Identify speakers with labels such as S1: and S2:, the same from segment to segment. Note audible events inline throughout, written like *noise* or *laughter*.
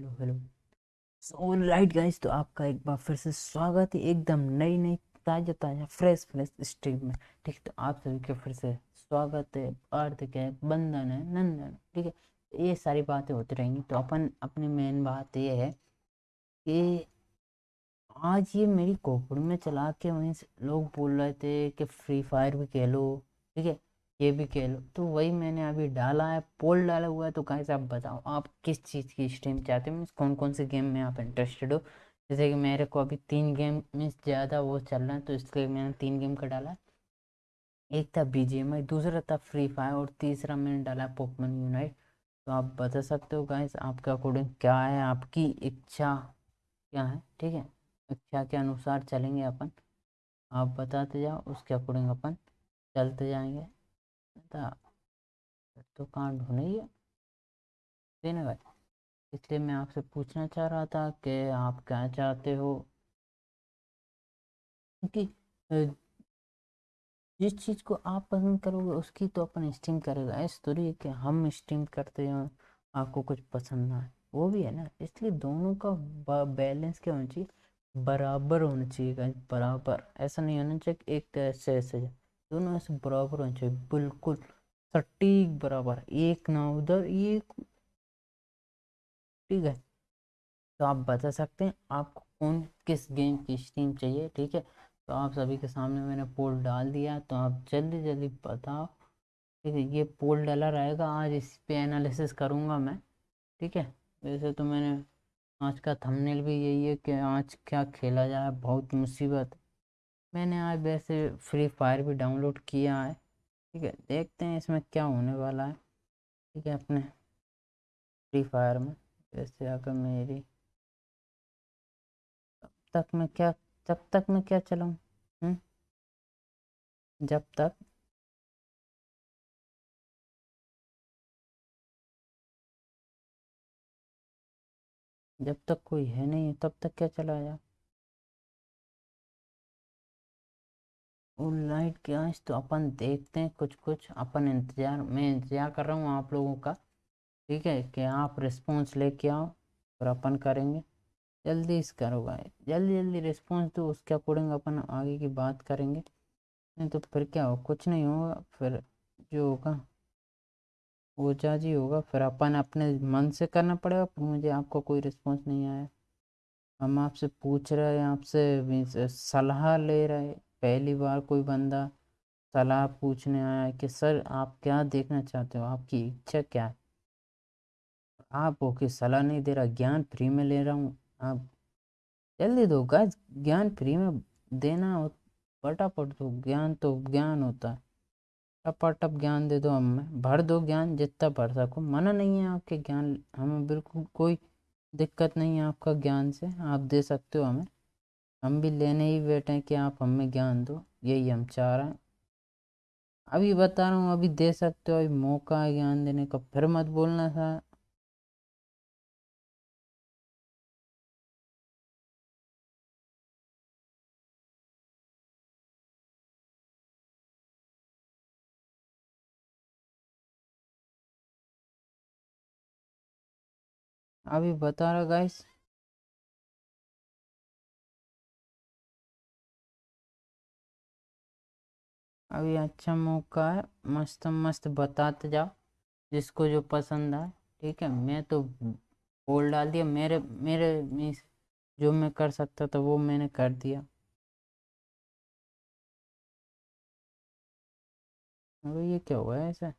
S1: Hello hello. So right guys तो आपका एक बार फिर से स्वागत है एकदम नई नई ताज़ा ताज़ा फ्रेश फ्रेश स्ट्रीम में। ठीक तो आप सभी के फिर से स्वागत है, हार्दिक है, बंधन है, नंदन, ठीक है। ये सारी बातें होती रहेंगी तो अपन अपनी मेन बात ये है कि आज ये मेरी खोपड़ी में चला के वहीं लोग बोल रहे थे कि फ्री फायर भी खेलो, ठीक है। ये भी खेलो तो वही मैंने अभी डाला है, पोल डाला हुआ है तो कहीं से आप बताओ, आप किस चीज़ की स्ट्रीम चाहते हो? मीन्स कौन कौन से गेम में आप इंटरेस्टेड हो? जैसे कि मेरे को अभी तीन गेम में ज़्यादा वो चल रहा है तो इसलिए मैंने तीन गेम का डाला। है एक था बी दूसरा था फ्री फायर और तीसरा मैंने डाला है पोकमन यूनाइट तो आप बता सकते हो गाइस आपके अकॉर्डिंग क्या है, आपकी इच्छा क्या है, ठीक है? इच्छा के अनुसार चलेंगे अपन। आप बताते जाओ, उसके अकॉर्डिंग अपन चलते जाएँगे। तो कांड कहाँ ढूंढे ये देने भाई, इसलिए मैं आपसे पूछना चाह रहा था कि आप क्या चाहते हो? क्योंकि जिस चीज़ को आप पसंद करोगे, उसकी तो अपन स्ट्रीम करेगा। इस थोड़ी है कि हम स्ट्रीम करते हैं आपको कुछ पसंद ना है वो भी है ना, इसलिए दोनों का बैलेंस क्या होना चाहिए? बराबर होना चाहिए, बराबर। ऐसा नहीं होना चाहिए एक ऐसे ऐसे दोनों ऐसे बराबर होने चाहिए, बिल्कुल सटीक बराबर, एक ना उधर एक ठीक है। तो आप बता सकते हैं आपको कौन किस गेम की स्ट्रीम चाहिए, ठीक है। तो आप सभी के सामने मैंने पोल डाल दिया तो आप जल्दी जल्दी बताओ, ठीक है, ये पोल डाला रहेगा, आज इस पे एनालिसिस करूँगा मैं, ठीक है। वैसे तो मैंने आज का थंबनेल भी यही है कि आज क्या खेला जाए, बहुत मुसीबत। मैंने आज वैसे फ्री फायर भी डाउनलोड किया है। ठीक है, देखते हैं इसमें क्या होने वाला है। ठीक है, अपने फ्री फायर में वैसे अगर मेरी तब तक मैं क्या, जब तक मैं क्या चलाऊँ? हम्म? जब तक जब तक कोई है नहीं, तब तक क्या चलाया? और लाइट के आज तो अपन देखते हैं कुछ कुछ अपन इंतज़ार, मैं इंतज़ार कर रहा हूँ आप लोगों का, ठीक है, कि आप रिस्पॉन्स लेके आओ और अपन करेंगे। जल्दी इस करो भाई, जल्दी जल्दी रिस्पॉन्स दो, उसके अकॉर्डिंग अपन आगे की बात करेंगे। नहीं तो फिर क्या हो, कुछ नहीं होगा, फिर जो होगा, वो जी होगा, फिर अपन अपने मन से करना पड़ेगा, फिर मुझे आपको कोई रिस्पॉन्स नहीं आया। हम आपसे पूछ रहे हैं, आपसे सलाह ले रहे पहली बार कोई बंदा सलाह पूछने आया कि, सर, आप क्या देखना चाहते हो? आपकी इच्छा क्या है? आप ओके सलाह नहीं दे रहा, ज्ञान फ्री में ले रहा हूँ। आप जल्दी दो, गाइस, ज्ञान फ्री में देना हो, फटाफट दो। ज्ञान तो ज्ञान होता है। टपाटप ज्ञान दे दो, हमें भर दो ज्ञान, जितना भर सको। मना नहीं है आपके ज्ञान, हमें बिल्कुल कोई दिक्कत नहीं है आपका ज्ञान से। आप दे सकते हो हमें। हम भी लेने ही बैठे हैं कि आप हमें ज्ञान दो। यही हम चाह रहे हैं। अभी बता रहा हूँ, अभी दे सकते हो, अभी मौका है ज्ञान देने का। फिर मत बोलना था अभी बता रहा गाइस अभी अच्छा मौका है, मस्त मस्त बताते जाओ, जिसको जो पसंद आए, ठीक है? मैं तो बोल डाल दिया, मेरे मेरे मीस जो मैं कर सकता था, वो मैंने कर दिया। अभी ये क्या हुआ है ऐसा?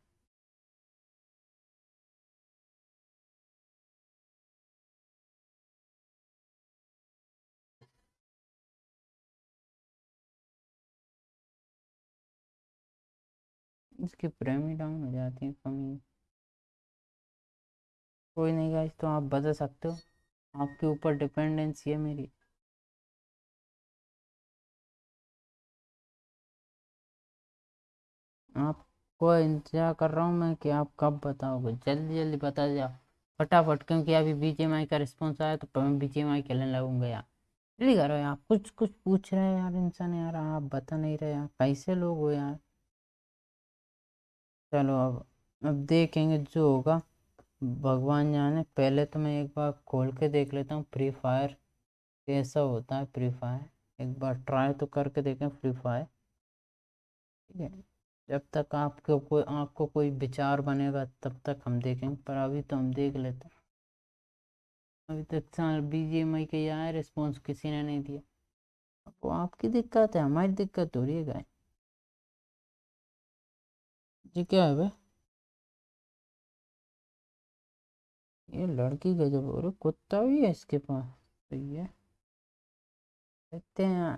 S1: इसकी प्रेम डाउन हो जाती है कमी। कोई नहीं गाइस तो आप बदल सकते हो। आपके ऊपर डिपेंडेंसी है मेरी। आपको इंतज़ार कर रहा हूँ मैं कि आप कब बताओगे। जल्दी जल्दी बता जाओ फटाफट, क्योंकि अभी बी का रिस्पॉन्स आया तो मैं बी खेलने लगूँगा यार। जल्दी करो यार। कुछ कुछ पूछ रहे हैं यार इंसान यार, आप बता नहीं रहे यार। कैसे लोग हो यार? चलो अब अब देखेंगे जो होगा। भगवान जाने, पहले तो मैं एक बार खोल के देख लेता हूँ फ्री फायर कैसा होता है फ्री फायर एक बार ट्राई तो करके देखें फ्री फायर ठीक है? जब तक आपको कोई आपको कोई विचार बनेगा, तब तक हम देखेंगे, पर अभी तो हम देख लेते हैं। अभी तक बी जी एम आई के आया रिस्पॉन्स किसी ने नहीं दिया। वो आपकी दिक्कत है, हमारी दिक्कत हो रही है गाय ये क्या है भाई? ये लड़की गजब और कुत्ता भी है इसके पास। तो ये देखते हैं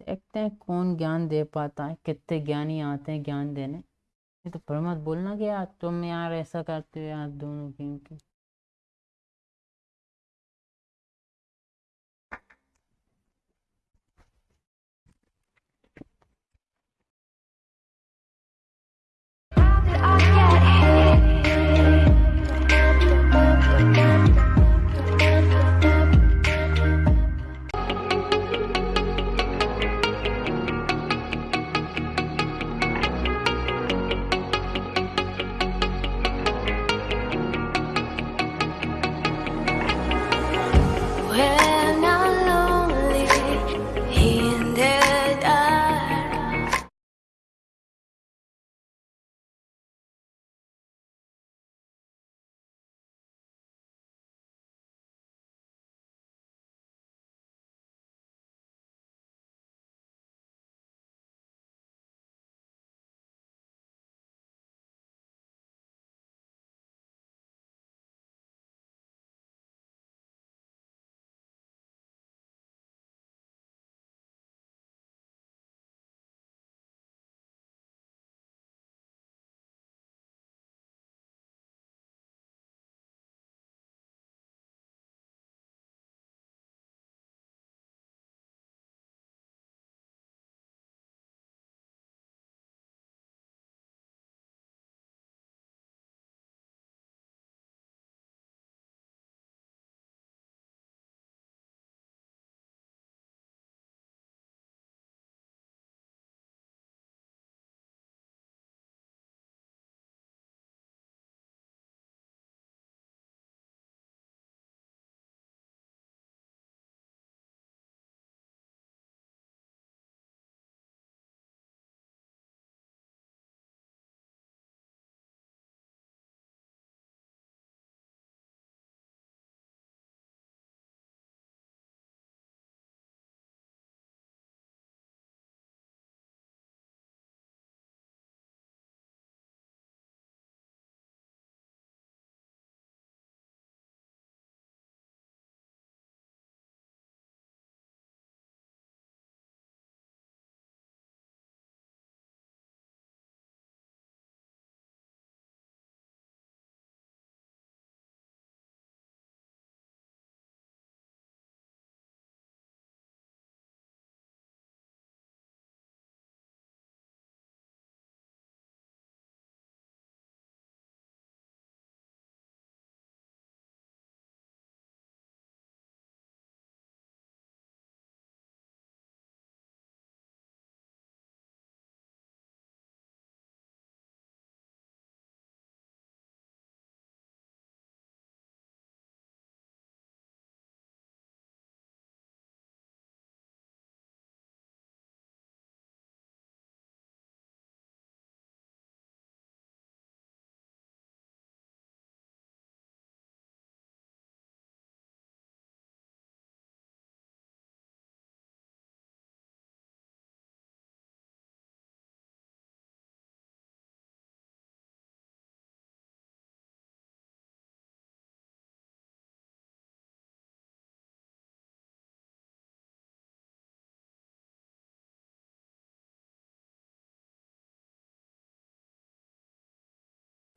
S1: देखते हैं कौन ज्ञान दे पाता है, कितने ज्ञानी आते हैं ज्ञान देने। ये तो पर मत बोलना क्या यार तुम यार ऐसा करते हो यार दोनों की। I get.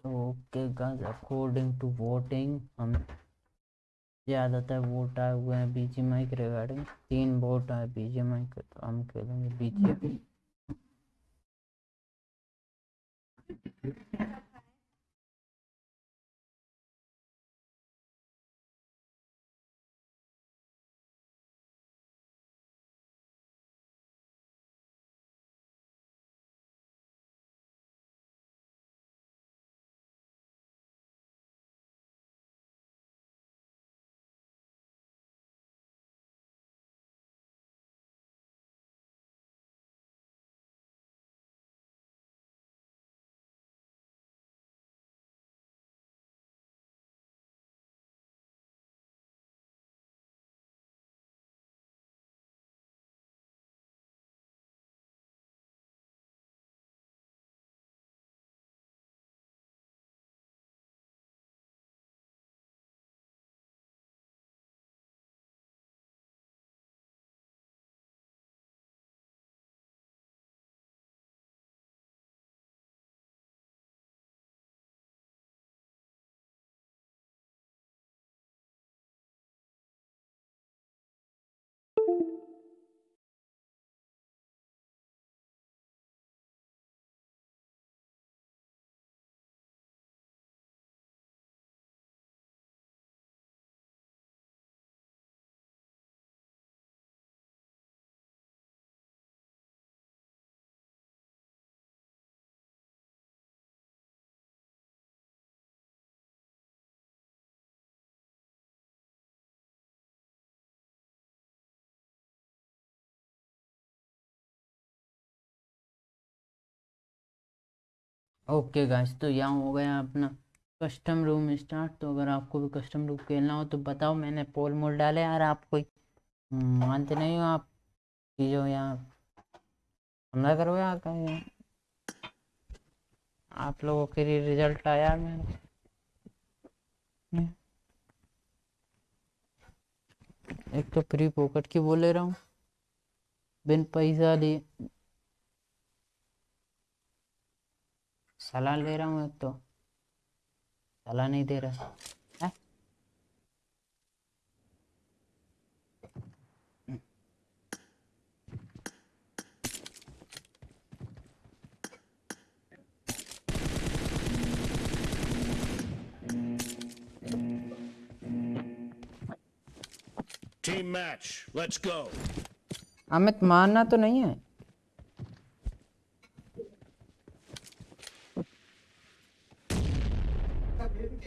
S1: Okay guys according to voting हम ज़्यादातर वोट आए हुए हैं बीजीएमआई के रिगार्डिंग तीन वोट आए बीजीएमआई के तो हम खेलेंगे बीजीएमआई ओके गाइस तो यहाँ हो गया अपना कस्टम रूम स्टार्ट तो अगर आपको भी कस्टम रूम खेलना हो तो बताओ, मैंने पोल मोल डाले यार आप कोई मानते नहीं हो आप जो यहाँ हमला करो यार कहीं आप लोगों के लिए रिज़ल्ट आया मेरा एक तो फ्री पॉकेट की बोल ले रहा हूँ। बिन पैसा लिए। सलाह ले रहा हूँ एक तो सलाह नहीं दे रहा है
S2: Team match, let's go.
S1: Amit मानना तो नहीं है।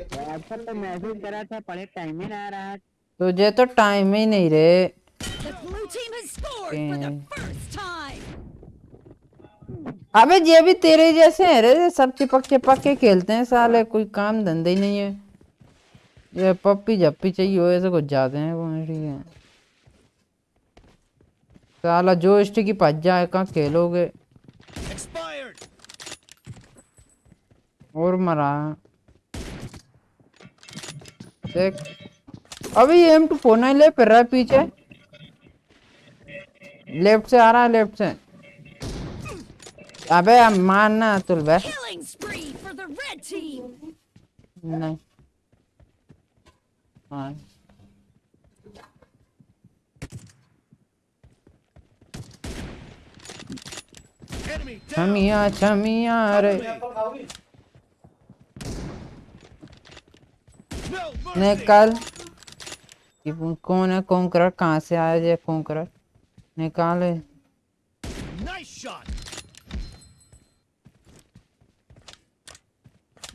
S3: व्हाट्सएप पे मैसेज करा था पढ़े टाइम ही ना आ रहा
S1: तुझे तो टाइम ही नहीं रे. अबे ये भी तेरे जैसे हैं रे सब चिपक चिपक के खेलते हैं साले कोई काम धंधे ही नहीं है। ये पप्पी जप्पी चाहिए हो ऐसे कुछ जाते हैं वो ठीक है? साला जो स्टिक भज जाए कहाँ खेलोगे? और मरा। देख। अबे ये एम टू फोर नाइन ले फिर रहा है पीछे। लेफ़्ट से आ रहा है लेफ़्ट से। अबे अब मारना अतुल बे. नहीं। हाँ। छमिया छमिया रे
S2: No mercy.
S1: निकल कौन है? कौन कहाँ से आया ये कौन निकाले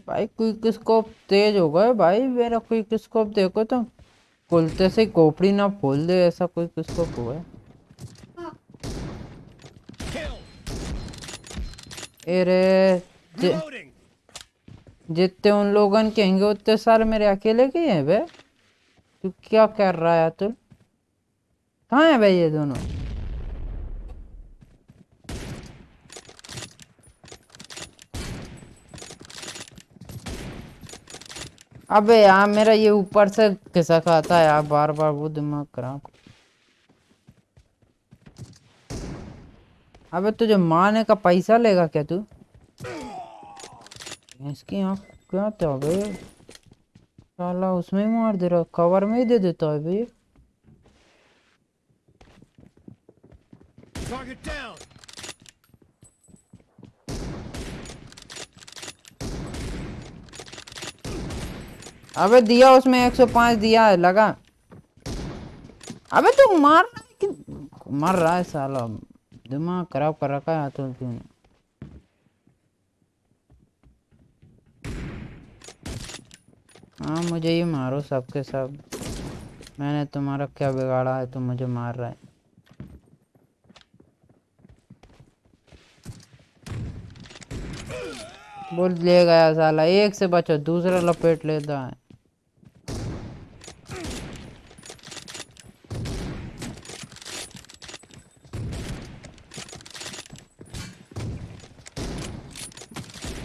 S1: भाई क्विक स्कोप तेज हो गए भाई। मेरा क्विक स्कोप देखो तो। खुलते से खोपड़ी ना खोल दे ऐसा क्विक स्कोप हुआ है।
S2: Kill.
S1: ए रे जि,
S2: Reloading.
S1: जितने उन लोगन के उतने सारे मेरे अकेले के हैं बे। तू क्या कर रहा है तू कहाँ है भाई ये दोनों? अबे यार, मेरा ये ऊपर से खिसक आता है यार बार बार वो दिमाग खराब। अबे तुझे मारने का पैसा लेगा क्या तू? इसकी आँख क्या था बे साला उसमें ही मार दे रहा कवर में ही दे देता है
S2: Target down.
S1: अबे दिया उसमें 105 दिया है लगा। अबे तू मार रहा है कि मर रहा है साला। दिमाग खराब कर रखा है हाथों तूने। हाँ मुझे ही मारो सबके सब। मैंने तुम्हारा क्या बिगाड़ा है, तुम मुझे मार रहे बोल, ले गया साला, एक से बचो, दूसरा लपेट लेता है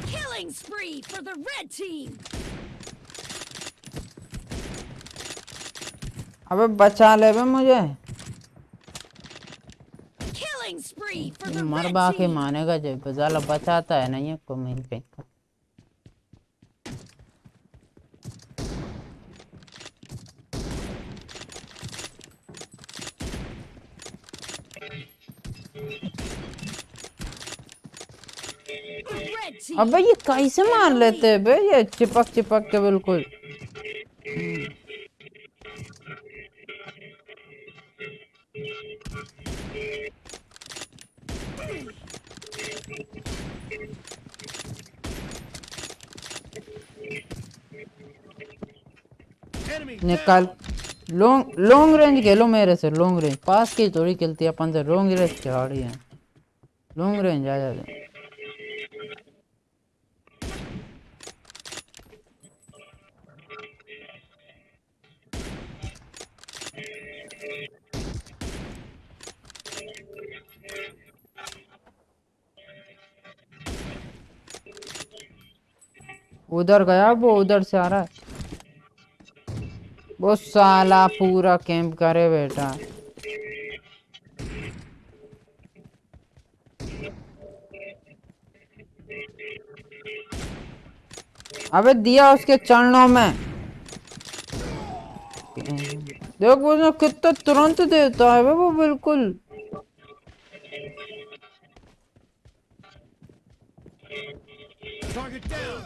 S4: Killing spree for the red team.
S1: अबे बचा ले बे मुझे। मर बा के मानेगा जब साला बचाता है नहीं को मिल
S4: The red team.
S1: अबे ये कैसे मार लेते हैं बे? ये चिपक चिपक के बिल्कुल। निकाल। लॉन्ग लॉन्ग रेंज खेलो मेरे से लॉन्ग रेंज पास की थोड़ी खेलती है अपन से लॉन्ग रेंज खिलाड़ी है। लॉन्ग रेंज आ जाते उधर गया वो, उधर से आ रहा है। वो साला पूरा कैंप करे बेटा। अबे दिया उसके चरणों में। देख वो कितना तुरंत देता है वो बिल्कुल।
S2: Target down.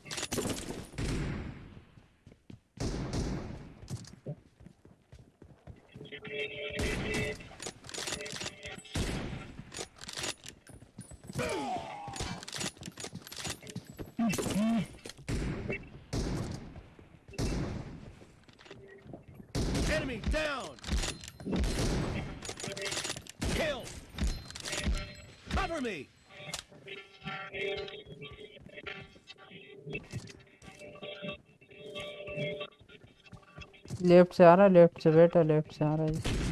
S1: लेफ्ट से आ रहा है लेफ्ट से बेटा लेफ्ट से आ रहा है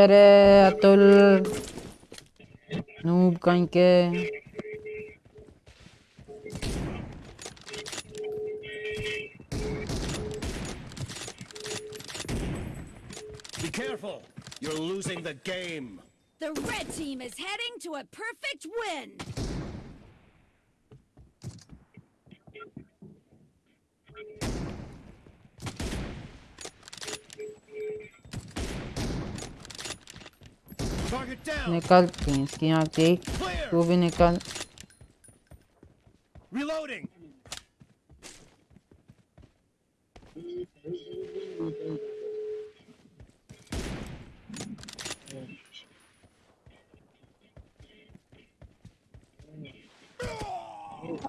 S1: अरे अतुल नूब कहीं के
S2: Be careful. You're losing the game.
S4: The red team is heading to a perfect win.
S1: निकल तू इसकी यहाँ देख. तू भी निकल
S2: Reloading.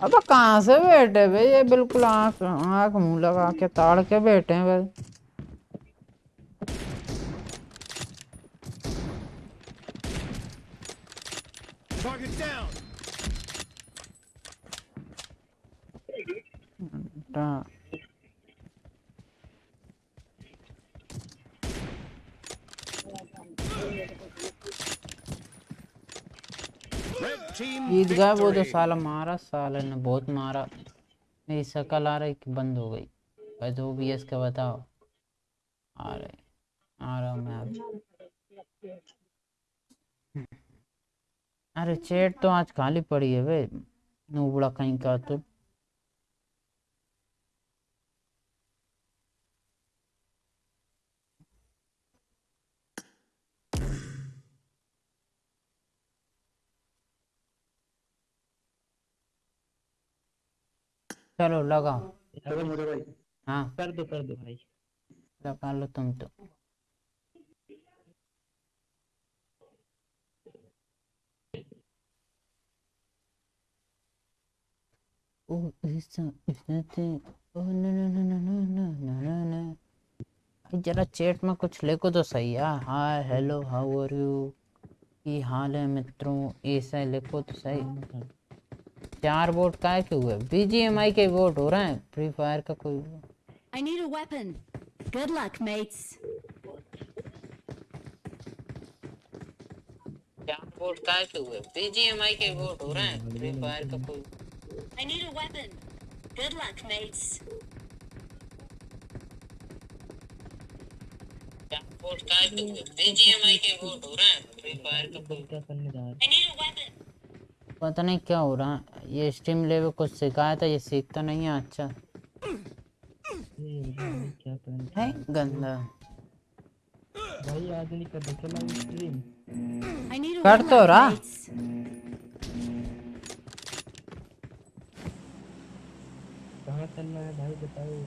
S1: अब कहाँ से बैठे भाई ये बिल्कुल आँख आँख मुँह लगा के ताड़ के बैठे हैं बस
S2: Target down.
S1: हाँ।
S2: team
S1: जीत गया वो तो
S2: victory.
S1: साला मारा साले ने बहुत मारा। मेरी शक्ल आ रही कि बंद हो गई। भाई तो भी इसका बताओ। आ रहे आ रहा हूँ मैं अरे चेट तो आज खाली पड़ी है वे। नूबड़ा कहीं का तो। चलो लगाओ।
S5: मुझे भाई।
S1: हाँ।
S5: कर दो कर दो भाई।
S1: लगा लो तुम तो। Oh, is that, is that it? Oh, no, no, no, no, no, no, no, no, no. जरा चैट में कुछ लिखो तो सही। यार hi hello how are you? की हाल है मित्रों? ऐसा लिखो तो सही। चार वोट काय के हुए बीजीएमआई के वोट हो रहे हैं फ्री फायर का कोई
S4: I need a weapon. Good luck, mates.
S1: चार वोट काय के हुए बीजीएमआई के वोट हो रहे हैं फ्री फायर का कोई
S4: I need a weapon. Good luck, mates.
S1: चार वोट काय के हुए बीजीएमआई के वोट हो रहे हैं फ्री फायर का कोई
S5: क्या करने जा रहे
S4: I need a weapon.
S1: पता नहीं क्या हो रहा है। ये स्ट्रीम लेवल कुछ सिखाया था ये सीखता नहीं है अच्छा।
S5: हैं भाई क्या
S1: है गंदा।
S5: भाई आज नहीं कर चला स्ट्रीम
S1: कर तो रहा.
S5: कहाँ चलना है भाई बताओ।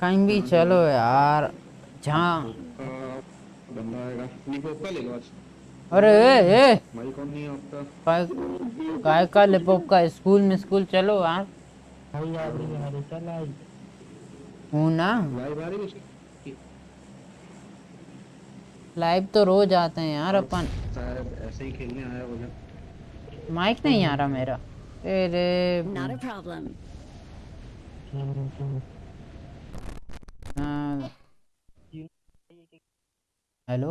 S1: कहीं भी चलो यार जहाँ अरे ए ए। काय का लेपॉप का स्कूल में स्कूल चलो आप ना।
S6: लाइव
S1: तो रोज आते हैं यार अपन।
S6: ऐसे ही खेलने आया
S1: माइक नहीं आ रहा मेरा। अरे
S4: not a
S6: hello.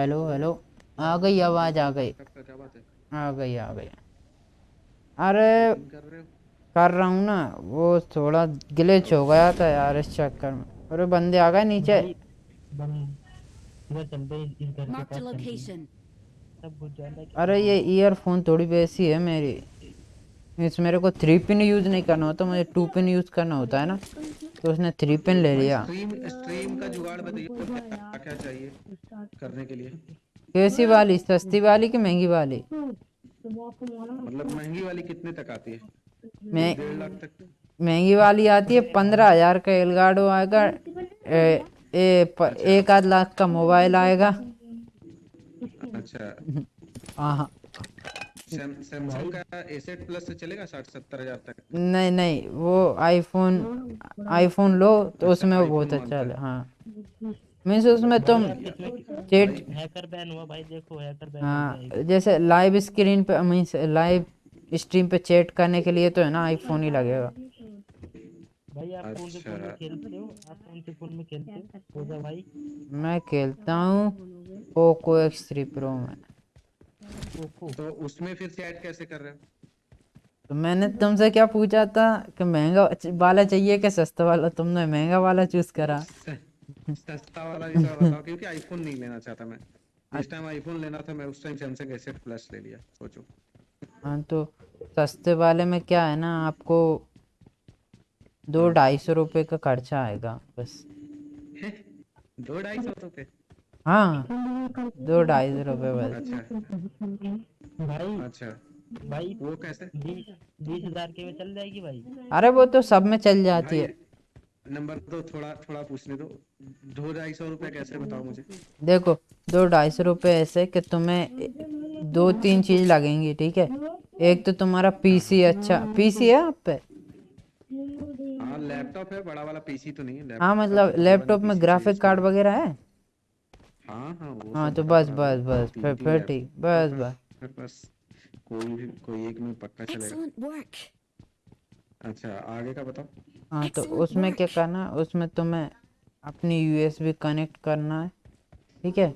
S1: Hello hello. आ गई आवाज़ आ गई।
S6: है?
S1: आ गई आ गई। अरे
S6: कर रहे हो?
S1: ना। वो थोड़ा ग्लिच हो गया था यार इस चक्कर में। अरे बंदे आ गए नीचे। अरे ये ईयरफोन थोड़ी बेसी है मेरी। इस मेरे को थ्री पिन यूज़ नहीं करना होता मुझे टू पिन यूज़ करना होता है ना। तो उसने थ्री पिन ले लिया।
S6: स्ट्रीम स्ट्रीम का जुगाड़ बताइए तो क्या क्या चाहिए करने के लिए?
S1: कैसी वाली? सस्ती वाली कि महँगी वाली?
S6: मतलब महँगी वाली कितने तक आती है?
S1: मैं
S6: डेढ़ लाख तक।
S1: महँगी वाली आती है पंद्रह हज़ार का एलगाडो आएगा ए, ए, प, अच्छा। एक आध लाख का मोबाइल आएगा।
S6: अच्छा।
S1: हाँ
S6: सैम सैमसंग का एसेट प्लस से चलेगा साठ सत्तर हज़ार तक?
S1: नहीं नहीं वो आईफोन आईफोन लो तो उसमें वो बहुत अच्छा है हाँ। मीन्स उसमें तुम चेट
S5: हैकर बैन हुआ भाई देखो हैकर बैन
S1: हाँ जैसे लाइव स्क्रीन पे मीन्स लाइव स्ट्रीम पे चैट करने के लिए तो है ना आईफोन ही लगेगा।
S5: भाई आप कौन से फ़ोन में
S6: अच्छा।
S5: खेलते हो? आप कौन से फ़ोन में खेलते हो? भाई।
S1: मैं खेलता हूँ पोको एक्स थ्री प्रो में।
S6: तो उसमें फिर चैट कैसे कर रहे हो?
S1: तो मैंने तुमसे क्या पूछा था कि महँगा वाला चाहिए कि सस्ता वाला? तुमने महँगा वाला चूज़ करा।
S6: सस्ता वाला ही बताओ क्योंकि आईफोन नहीं लेना चाहता मैं। जिस टाइम आईफोन लेना था मैं उस टाइम सैमसंग एसेट प्लस ले लिया सोचो।
S1: हाँ तो सस्ते वाले में क्या है ना आपको दो ढाई सौ रुपये का खर्चा आएगा बस।
S6: दो ढाई सौ रुपए?
S1: हाँ। दो ढाई सौ रुपये बस।
S6: अच्छा।
S5: भाई
S6: अच्छा
S5: भाई
S6: वो कैसे?
S5: बीस हज़ार के में चल जाएगी भाई।
S1: अरे वो तो सब में चल जाती है।
S6: नंबर तो थोड़ा थोड़ा पूछने दो। दो ढाई सौ रुपए कैसे बताओ मुझे?
S1: देखो दो ढाई सौ रुपये ऐसे कि तुम्हें दो तीन चीज़ लगेंगी ठीक है? एक तो तुम्हारा पीसी अच्छा। पीसी है आप पे?
S6: हाँ लैपटॉप है बड़ा वाला पीसी तो नहीं है।
S1: हाँ मतलब लैपटॉप में ग्राफिक कार्ड वगैरह है?
S6: हाँ हाँ वो
S1: हाँ तो बस बस बस फिर फिर ठीक बस बस।
S6: फिर बस कोई भी कोई एक में पक्का चलेगा। अच्छा आगे का बताओ।
S1: हाँ तो उसमें क्या करना है? उसमें तुम्हें अपनी यूएसबी कनेक्ट करना है ठीक है?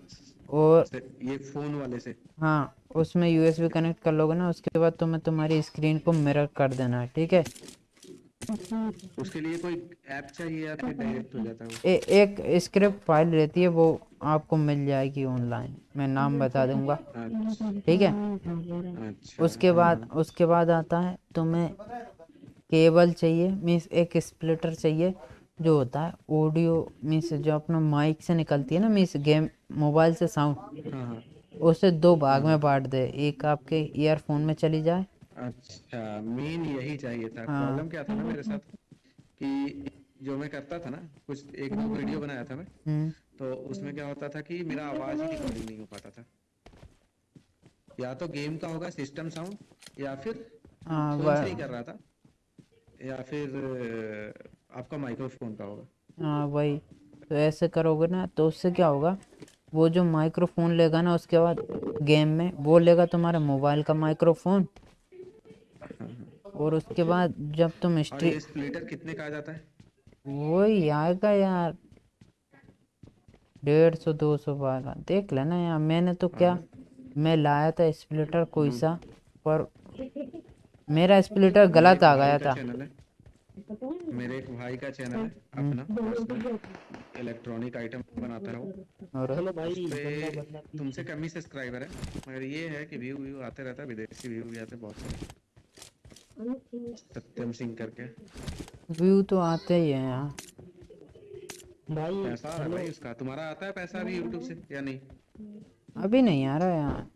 S1: और
S6: ये फ़ोन वाले से।
S1: हाँ उसमें यूएसबी कनेक्ट कर लोगे ना उसके बाद तुम्हें तुम्हारी स्क्रीन को मिरर कर देना है ठीक है?
S6: उसके लिए कोई ऐप चाहिए या फिर डायरेक्ट हो जाता है
S1: एक स्क्रिप्ट फ़ाइल रहती है वो आपको मिल जाएगी ऑनलाइन मैं नाम बता दूँगा।
S6: अच्छा।
S1: ठीक है?
S6: अच्छा।
S1: उसके बाद उसके बाद आता है तुम्हें केबल चाहिए मीन्स एक स्प्लिटर चाहिए जो होता है ऑडियो मीन्स जो अपना माइक से निकलती है ना मीन्स गेम मोबाइल से साउंड
S6: हाँ हाँ।
S1: उसे दो भाग में बांट दे। एक आपके ईयरफोन में चली जाए
S6: अच्छा मेन यही चाहिए था।
S1: हाँ।
S6: प्रॉब्लम क्या था ना मेरे साथ? कि जो मैं करता था ना कुछ एक दो वीडियो बनाया था मैं
S1: हम्म।
S6: तो उसमें क्या होता था कि मेरा आवाज़ ही रिकॉर्डिंग नहीं हो पाता था। या तो गेम का होगा सिस्टम साउंड या फिर
S1: हाँ
S6: से ही कर रहा था या फिर आपका माइक्रोफोन का होगा।
S1: हाँ वही। तो ऐसे करोगे ना तो उससे क्या होगा? वो जो माइक्रोफोन लेगा ना उसके बाद गेम में वो लेगा तुम्हारे मोबाइल का माइक्रोफोन और उसके बाद जब तुम स्ट्री
S6: स्प्लिटर कितने का आ जाता है?
S1: वही आएगा यार। डेढ़ सौ दो सौ वाला देख लेना यार मैंने तो क्या मैं लाया था स्प्लिटर कोई सा पर मेरा स्प्लिटर गलत आ गया था।
S6: मेरे एक भाई का चैनल है अपना इलेक्ट्रॉनिक आइटम बनाता है वो
S1: और
S5: चलो भाई
S6: तुमसे कम ही सब्सक्राइबर है मगर ये है कि व्यू व्यू आते रहता है विदेशी व्यू भी आते बहुत सारे। सत्यम सिंह करके।
S1: व्यू तो आते ही हैं यार।
S5: भाई
S6: पैसा आ रहा है भाई उसका। तुम्हारा आता है पैसा अभी यूट्यूब से या नहीं?
S1: अभी नहीं आ रहा यार।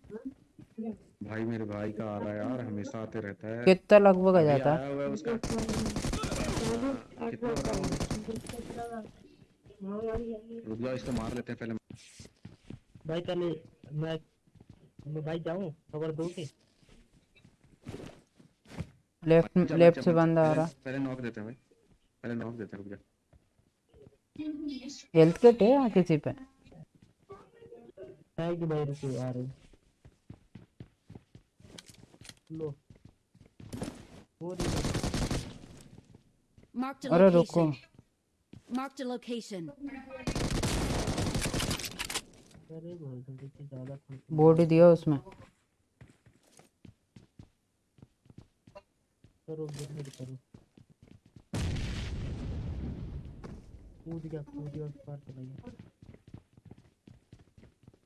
S6: भाई मेरे भाई का आ रहा है यार हमेशा आते रहता है।
S1: कितना लगभग आ जाता? है
S6: आया हुआ है उसका। रुक जाओ इसको मार लेते हैं पहले।
S5: भाई पहले मैं मैं भाई जाऊँ खबर दो के?
S1: लेफ़्ट लेफ़्ट से बंदा आ रहा।
S6: पहले नॉक देते हैं भाई। पहले नॉक देते हैं रुक जा।
S1: हेल्थ किट है या किसी पे?
S5: है कि भाई रुको आ रहे। लो। वो
S1: अरे रुको।
S5: से ज़्यादा खुल
S1: बॉडी दिया उसमें।
S5: करो जल्दी करो। कूद गया कूद गया उस पार चला गया।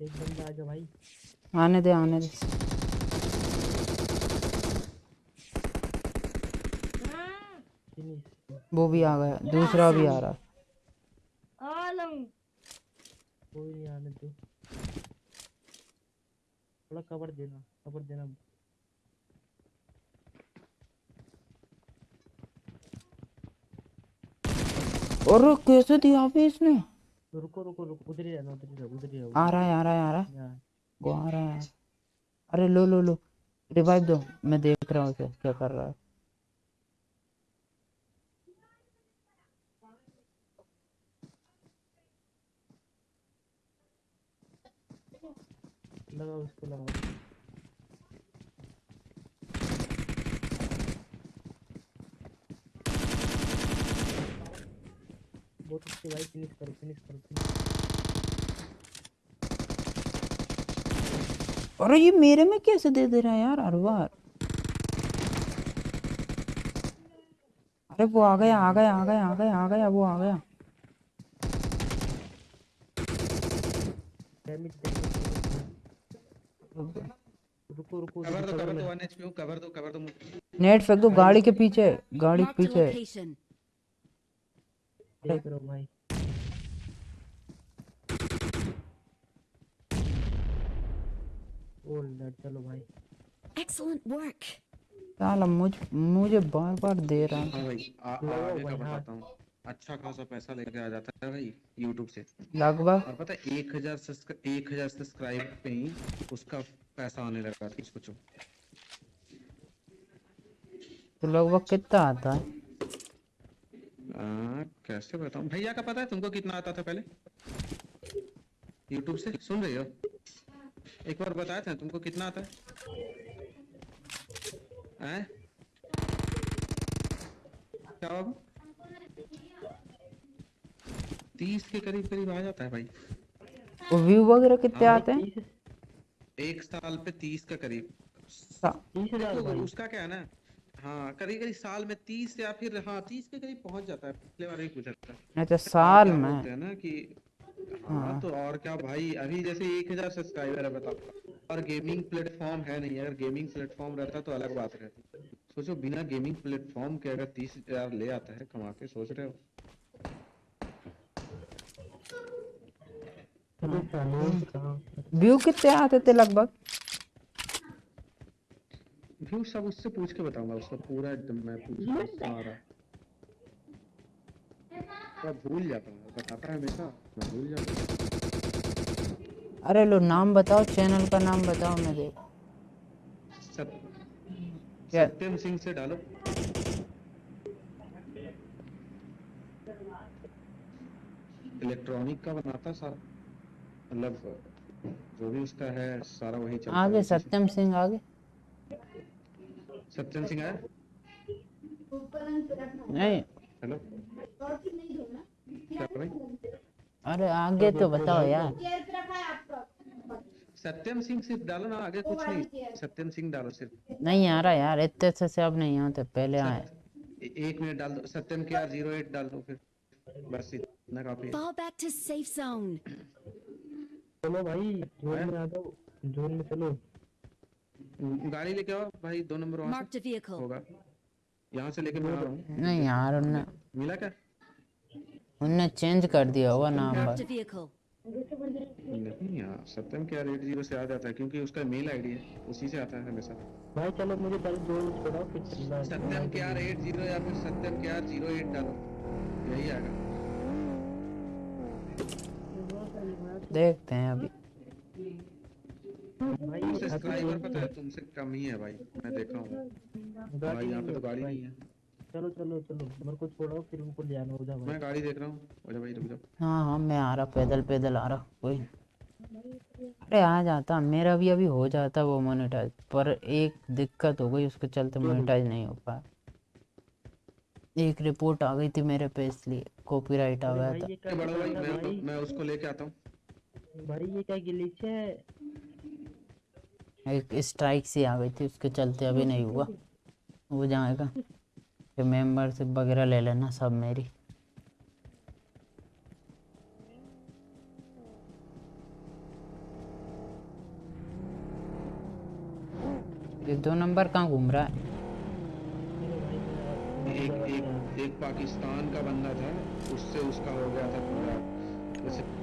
S5: एक बंदा आ जा भाई।
S1: आने दे आने दे। वो भी आ गया दूसरा भी आ रहा।
S5: कोई नहीं आने दो। थोड़ा कवर देना कवर देना।
S1: और कैसे दिया अभी इसने?
S5: रुको रुको रुको उधर ही रहना उधर ही रहो उधर ही रहो
S1: आ रहा है आ रहा है आ रहा है। वो आ रहा है। अरे लो लो लो रिवाइव दो। मैं देख रहा हूँ उसे क्या कर रहा है।
S5: लगाओ उसको लगाओ। बहुत अच्छे भाई फिनिश करो फिनिश करो
S1: अरे ये मेरे में कैसे दे दे रहा है यार हर बार। अरे वो आ गया आ गया आ गया आ गया आ गया वो आ गया।
S5: डैमेज रुको रुको
S6: कवर दो कवर दो वन एचपी कवर दो कवर दो
S1: नेट फेंक दो गाड़ी के पीछे गाड़ी के पीछे।
S4: location.
S5: देख रहा हूँ भाई ओल्ड डेड चलो भाई।
S4: Excellent work.
S1: साला मुझ मुझे बार बार दे रहा है।
S6: हाँ भाई आ, आगे का। बताता हूँ। अच्छा खासा पैसा लेके आ जाता है भाई यूट्यूब से।
S1: लगभग?
S6: और पता है एक हज़ार एक हज़ार सब्सक्राइब पे ही उसका पैसा आने लगा था। सोचो
S1: तो लगभग कितना आता है?
S6: आ, कैसे बताऊँ? भैया का पता है तुमको कितना आता था पहले? यूट्यूब से? सुन रही हो? एक बार बताया था तुमको कितना आता है? हैं? क्या बाबू तीस के करीब करीब आ जाता है भाई।
S1: व्यू वगैरह कितने
S5: हाँ,
S1: आते हैं?
S6: एक साल पे तीस के करीब।
S1: सा-
S5: तीस हज़ार
S6: उसका क्या है ना? हाँ करीब करीब साल में तीस या फिर हाँ तीस के करीब पहुँच जाता है। पिछले बार ही पूछा था।
S1: अच्छा साल में।
S6: हैं ना कि हाँ
S1: हाँ।
S6: तो और क्या भाई अभी जैसे एक हज़ार सब्सक्राइबर है बताओ। और गेमिंग प्लेटफॉर्म है नहीं अगर गेमिंग प्लेटफॉर्म रहता तो अलग बात रहती। सोचो बिना गेमिंग प्लेटफॉर्म के अगर तीस हज़ार ले आता है कमा के सोच रहे हो?
S1: व्यू कितने आते थे लगभग?
S6: व्यू सब उससे पूछ के बताऊँगा उसका पूरा एकदम मैं पूछ के सारा। मैं भूल जाता हूँ बताता है हमेशा मैं भूल जाता हूँ।
S1: अरे लो नाम बताओ चैनल का नाम बताओ मैं देख
S6: सत,
S1: क्या?
S6: सत्यम सिंह से डालो। इलेक्ट्रॉनिक का बनाता सारा मतलब जो भी उसका है सारा वही चलता
S1: आगे सत्यम सिंह आगे।
S6: सत्यम सिंह आया
S1: नहीं।
S6: हेलो।
S1: अरे आगे तो बताओ यार।
S6: सत्यम सिंह सिर्फ़ डालो ना आगे कुछ नहीं। सत्यम सिंह डालो सिर्फ़।
S1: नहीं आ रहा यार इतने अच्छे से अब नहीं आते पहले आए।
S6: एक मिनट डाल दो। सत्यम के ज़ीरो एट डाल दो फिर। बस इतना काफ़ी है।
S4: Fall back to safe zone.
S5: चलो भाई जोन में आ जाओ। जोन में चलो।
S6: गाड़ी लेके आओ। भाई दो नंबर वहाँ से होगा। यहाँ से लेके मैं आ रहा हूँ
S1: नहीं यार उनने
S6: मिला क्या?
S1: उनने चेंज कर दिया होगा नाम बस
S6: नहीं यार सत्यम के आर एट ज़ीरो से आ जाता है क्योंकि उसका मेल आईडी है। उसी से आता है हमेशा।
S5: भाई चलो मुझे पहले जोन छोड़ाओ फिर
S6: सत्यम के आर एट ज़ीरो या फिर सत्यम के आर ज़ीरो एट डालो। यही आएगा।
S1: देखते हैं अभी।
S5: भाई
S6: सब्सक्राइबर पता है। तुमसे कम ही है भाई मैं देखा हूँ। भाई यहाँ पे तो गाड़ी नहीं है।
S5: चलो चलो चलो मेरे को छोड़ो फिर उनको ले आना हो जाओ भाई।
S6: मैं गाड़ी देख रहा हूँ हो जा भाई रुक जाओ
S1: हाँ हाँ मैं आ रहा पैदल पैदल आ रहा कोई अरे आ जाता मेरा भी अभी हो जाता वो मोनेटाइज पर एक दिक्कत हो गई उसके चलते मोनेटाइज नहीं हो पाया। एक रिपोर्ट आ गई थी मेरे पे इसलिए कॉपीराइट आ गया था।
S6: बड़ा भाई मैं मैं उसको लेके आता हूँ।
S5: भाई ये क्या गिलीच है?
S1: एक स्ट्राइक सी आ गई थी, उसके चलते अभी नहीं हुआ। हो जाएगा। फिर मेंबरशिप वगैरह ले लेना सब मेरी। ये दो नंबर कहाँ घूम रहा है?
S6: एक एक एक पाकिस्तान का बंदा था, उससे उसका हो गया था पूरा।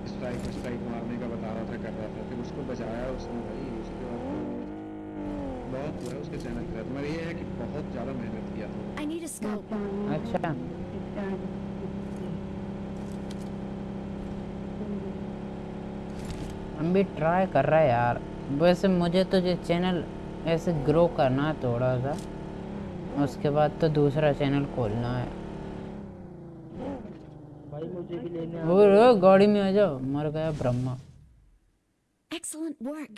S6: स्ट्राइक स्ट्राइक मारने का बता रहा था, कर रहा था। फिर उसको बचाया उसने भाई। बहुत हुआ है उसके चैनल के साथ मगर ये है कि बहुत ज़्यादा मेहनत किया था।
S4: I need a scope.
S1: अच्छा। हम भी ट्राई कर रहे हैं यार। वैसे मुझे तो ये चैनल ऐसे ग्रो करना है थोड़ा सा उसके बाद तो दूसरा चैनल खोलना है।
S5: भाई मुझे भी लेने
S1: ओ, गाड़ी में आ जाओ। मर गया ब्रह्मा।
S4: Excellent work.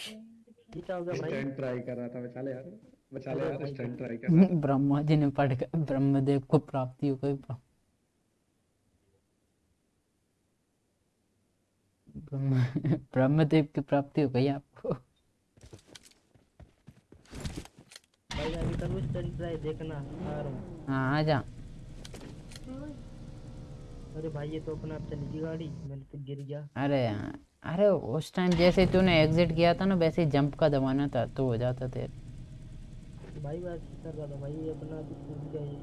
S5: ये हो गया भाई
S6: स्टंट ट्राई कर रहा था बचा ले यार। बचा ले यार स्टंट ट्राई कर रहा था।
S1: ब्रह्मा जी ने पढ़ कर ब्रह्मदेव को प्राप्ति हो गई ब्रह्मदेव की प्राप्ति हो गई आपको।
S5: भाई अभी ट्राई देखना आ रहा हूँ।
S1: हाँ आ जा।
S5: अरे भाई ये तो अपना चली गई गाड़ी मैंने तो गिर गया।
S1: अरे यार। अरे उस टाइम जैसे तूने एग्जिट किया था ना वैसे जंप का दबाना था तो हो जाता तेरे
S5: भाई बस कर रहा था भाई अपना गया ये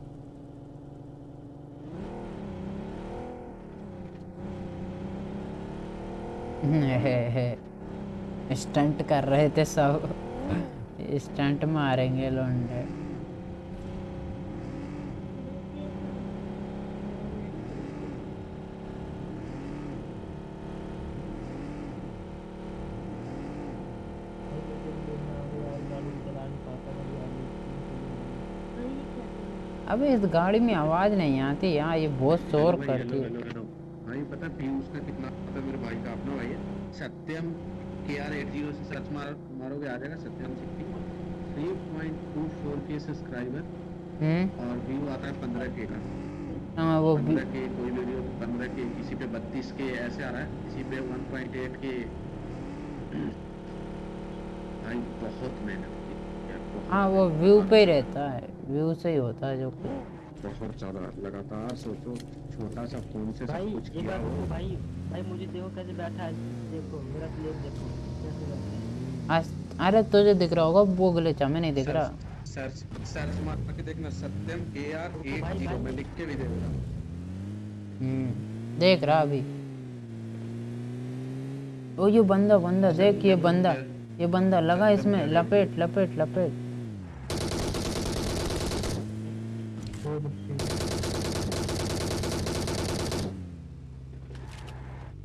S5: *laughs*
S1: स्टंट कर रहे थे सब। *laughs* स्टंट मारेंगे लोंडे
S5: भाई मुझे भी लेना आ गया यार गाड़ी चला नहीं पाता भाई आगे
S1: अबे इस गाड़ी में आवाज़ नहीं आती यार ये बहुत शोर करती है।
S6: Hello, hello. भाई पता है पीयूष का कितना है मेरे भाई का अपना भाई? है Satyam K R eight zero से सर्च मारो मारोगे आ जाएगा Satyam sixty. Three point two four के सब्सक्राइबर और व्यू आता है पंद्रह के का।
S1: हाँ वो
S6: पंद्रह के कोई वीडियो पंद्रह के किसी पे बत्तीस के ऐसे आ रहा है किसी पे वन पॉइंट एट के भाई बहुत मेहनत की।
S1: हाँ वो व्यू पे रहता है। व्यू से ही होता है जो कुछ
S6: बहुत ज़्यादा लगातार सोचो छोटा सा फ़ोन से
S5: भाई
S6: सब कुछ किया
S5: बात
S6: हो।
S5: भाई भाई मुझे देखो कैसे बैठा है। देखो मेरा प्लेयर देखो कैसे बैठा है।
S1: आज अरे तुझे दिख रहा होगा वो ग्लिच हमें नहीं दिख रहा।
S6: सर्च सर्च मार के देखना सत्यम ए आर एट
S5: भाई,
S6: ज़ीरो
S5: भाई।
S6: मैं लिख के भी दे दूँगा
S1: हम्म देख रहा अभी। ओ ये बंदा बंदा देख ये बंदा ये बंदा लगा इसमें लपेट लपेट लपेट।
S5: दो बच्चे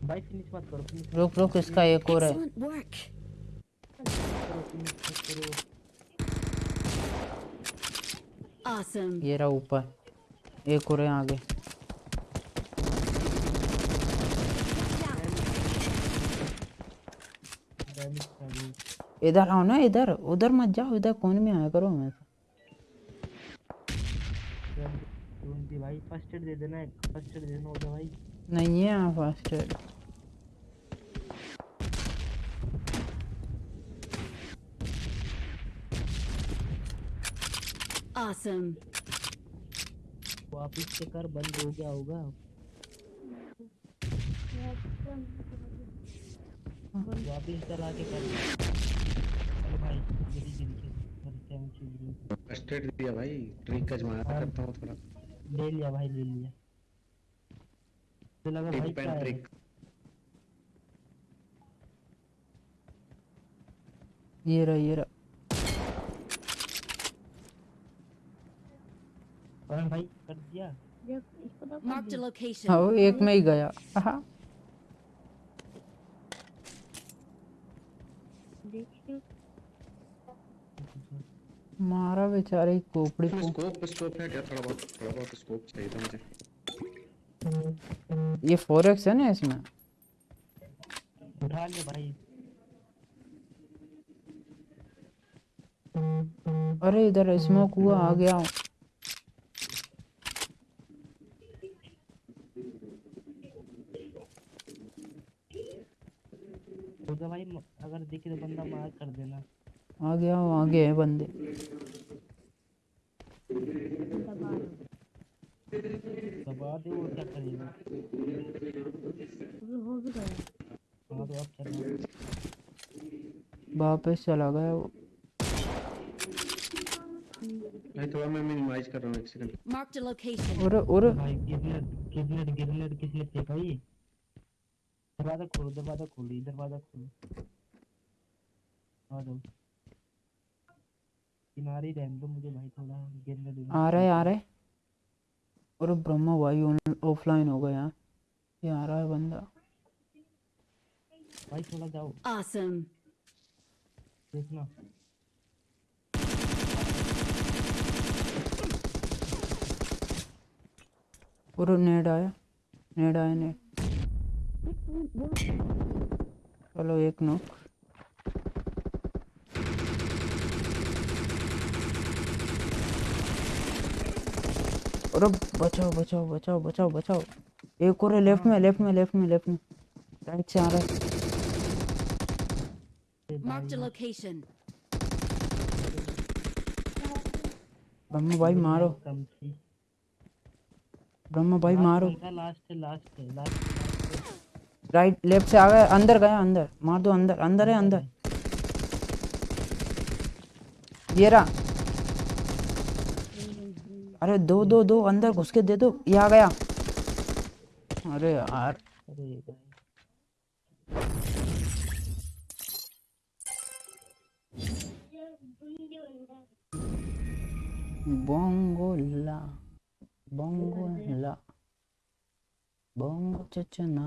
S5: भाई फिनिश मत करो
S1: रुक रुक इसका एक और है।
S4: Awesome.
S1: ये रहा ऊपर। एक और है आगे। इधर आओ ना इधर। उधर मत जाओ इधर कौन में आया करो मैं
S5: ढूंढती भाई। फ़र्स्ट एड दे देना एक फ़र्स्ट एड देना होगा भाई।
S1: नहीं है यहाँ फास्ट
S4: Awesome.
S5: वापिस से कर बंद हो गया होगा। वापिस चला के कर। अरे भाई जल्दी जल्दी कर टाइम
S6: फ़र्स्ट एड दिया भाई। ट्रिक आजमाया करता हूँ थोड़ा।
S5: ले लिया भाई ले लिया। तो लगा भाई क्या है?
S1: ये रहा ये रहा।
S5: कौन भाई कर दिया।
S4: मार्क द लोकेशन
S1: हाँ वो एक में ही गया। हाँ। मारा बेचारे कोपड़ी को।
S6: स्कोप स्कोप है क्या? थोड़ा बहुत थोड़ा बहुत स्कोप चाहिए था मुझे।
S1: ये फोर एक्स है ना इसमें?
S5: उठा ले भाई।
S1: अरे इधर स्मोक हुआ आ गया हूँ।
S5: होगा भाई अगर दिखे तो बंदा मार कर देना।
S1: आ गया हूँ आगे है बंदे।
S5: दबा दे वो क्या करेगा हाँ तो अब चलना
S1: वापस चला गया वो।
S6: भाई थोड़ा मैं मिनिमाइज कर रहा हूँ एक सेकंड
S4: Marked a location.
S1: और और
S5: भाई गिरनेट गिरनेट गिरनेट किसने फेंका ये दरवाज़ा खोलो दरवाज़ा खोलो ये दरवाज़ा खोलो। आ जाओ। किनारे रहने दो मुझे भाई थोड़ा गिरनेट
S1: आ रहा है आ रहा है। और ब्रह्मा भाई ऑफलाइन हो गया। ये आ रहा है बंदा।
S5: भाई थोड़ा जाओ।
S4: Awesome.
S5: देखना।
S1: और नेड आया। नेड आया नेड। चलो एक अरे बचाओ बचाओ बचाओ बचाओ बचाओ। एक और है लेफ़्ट में लेफ़्ट में लेफ़्ट में लेफ़्ट में। राइट से आ रहा है।
S4: Marked a location.
S1: ब्रह्मा भाई मारो। ब्रह्मा भाई मारो।
S5: लास्ट है लास्ट है लास्ट
S1: राइट लेफ़्ट से आ गया अंदर गया अंदर। मार दो अंदर अंदर है अंदर। ये रहा। अरे दो दो दो अंदर घुस के दे दो ये आ गया। अरे यार। बोंगोला बोंगोला बोंगो चचना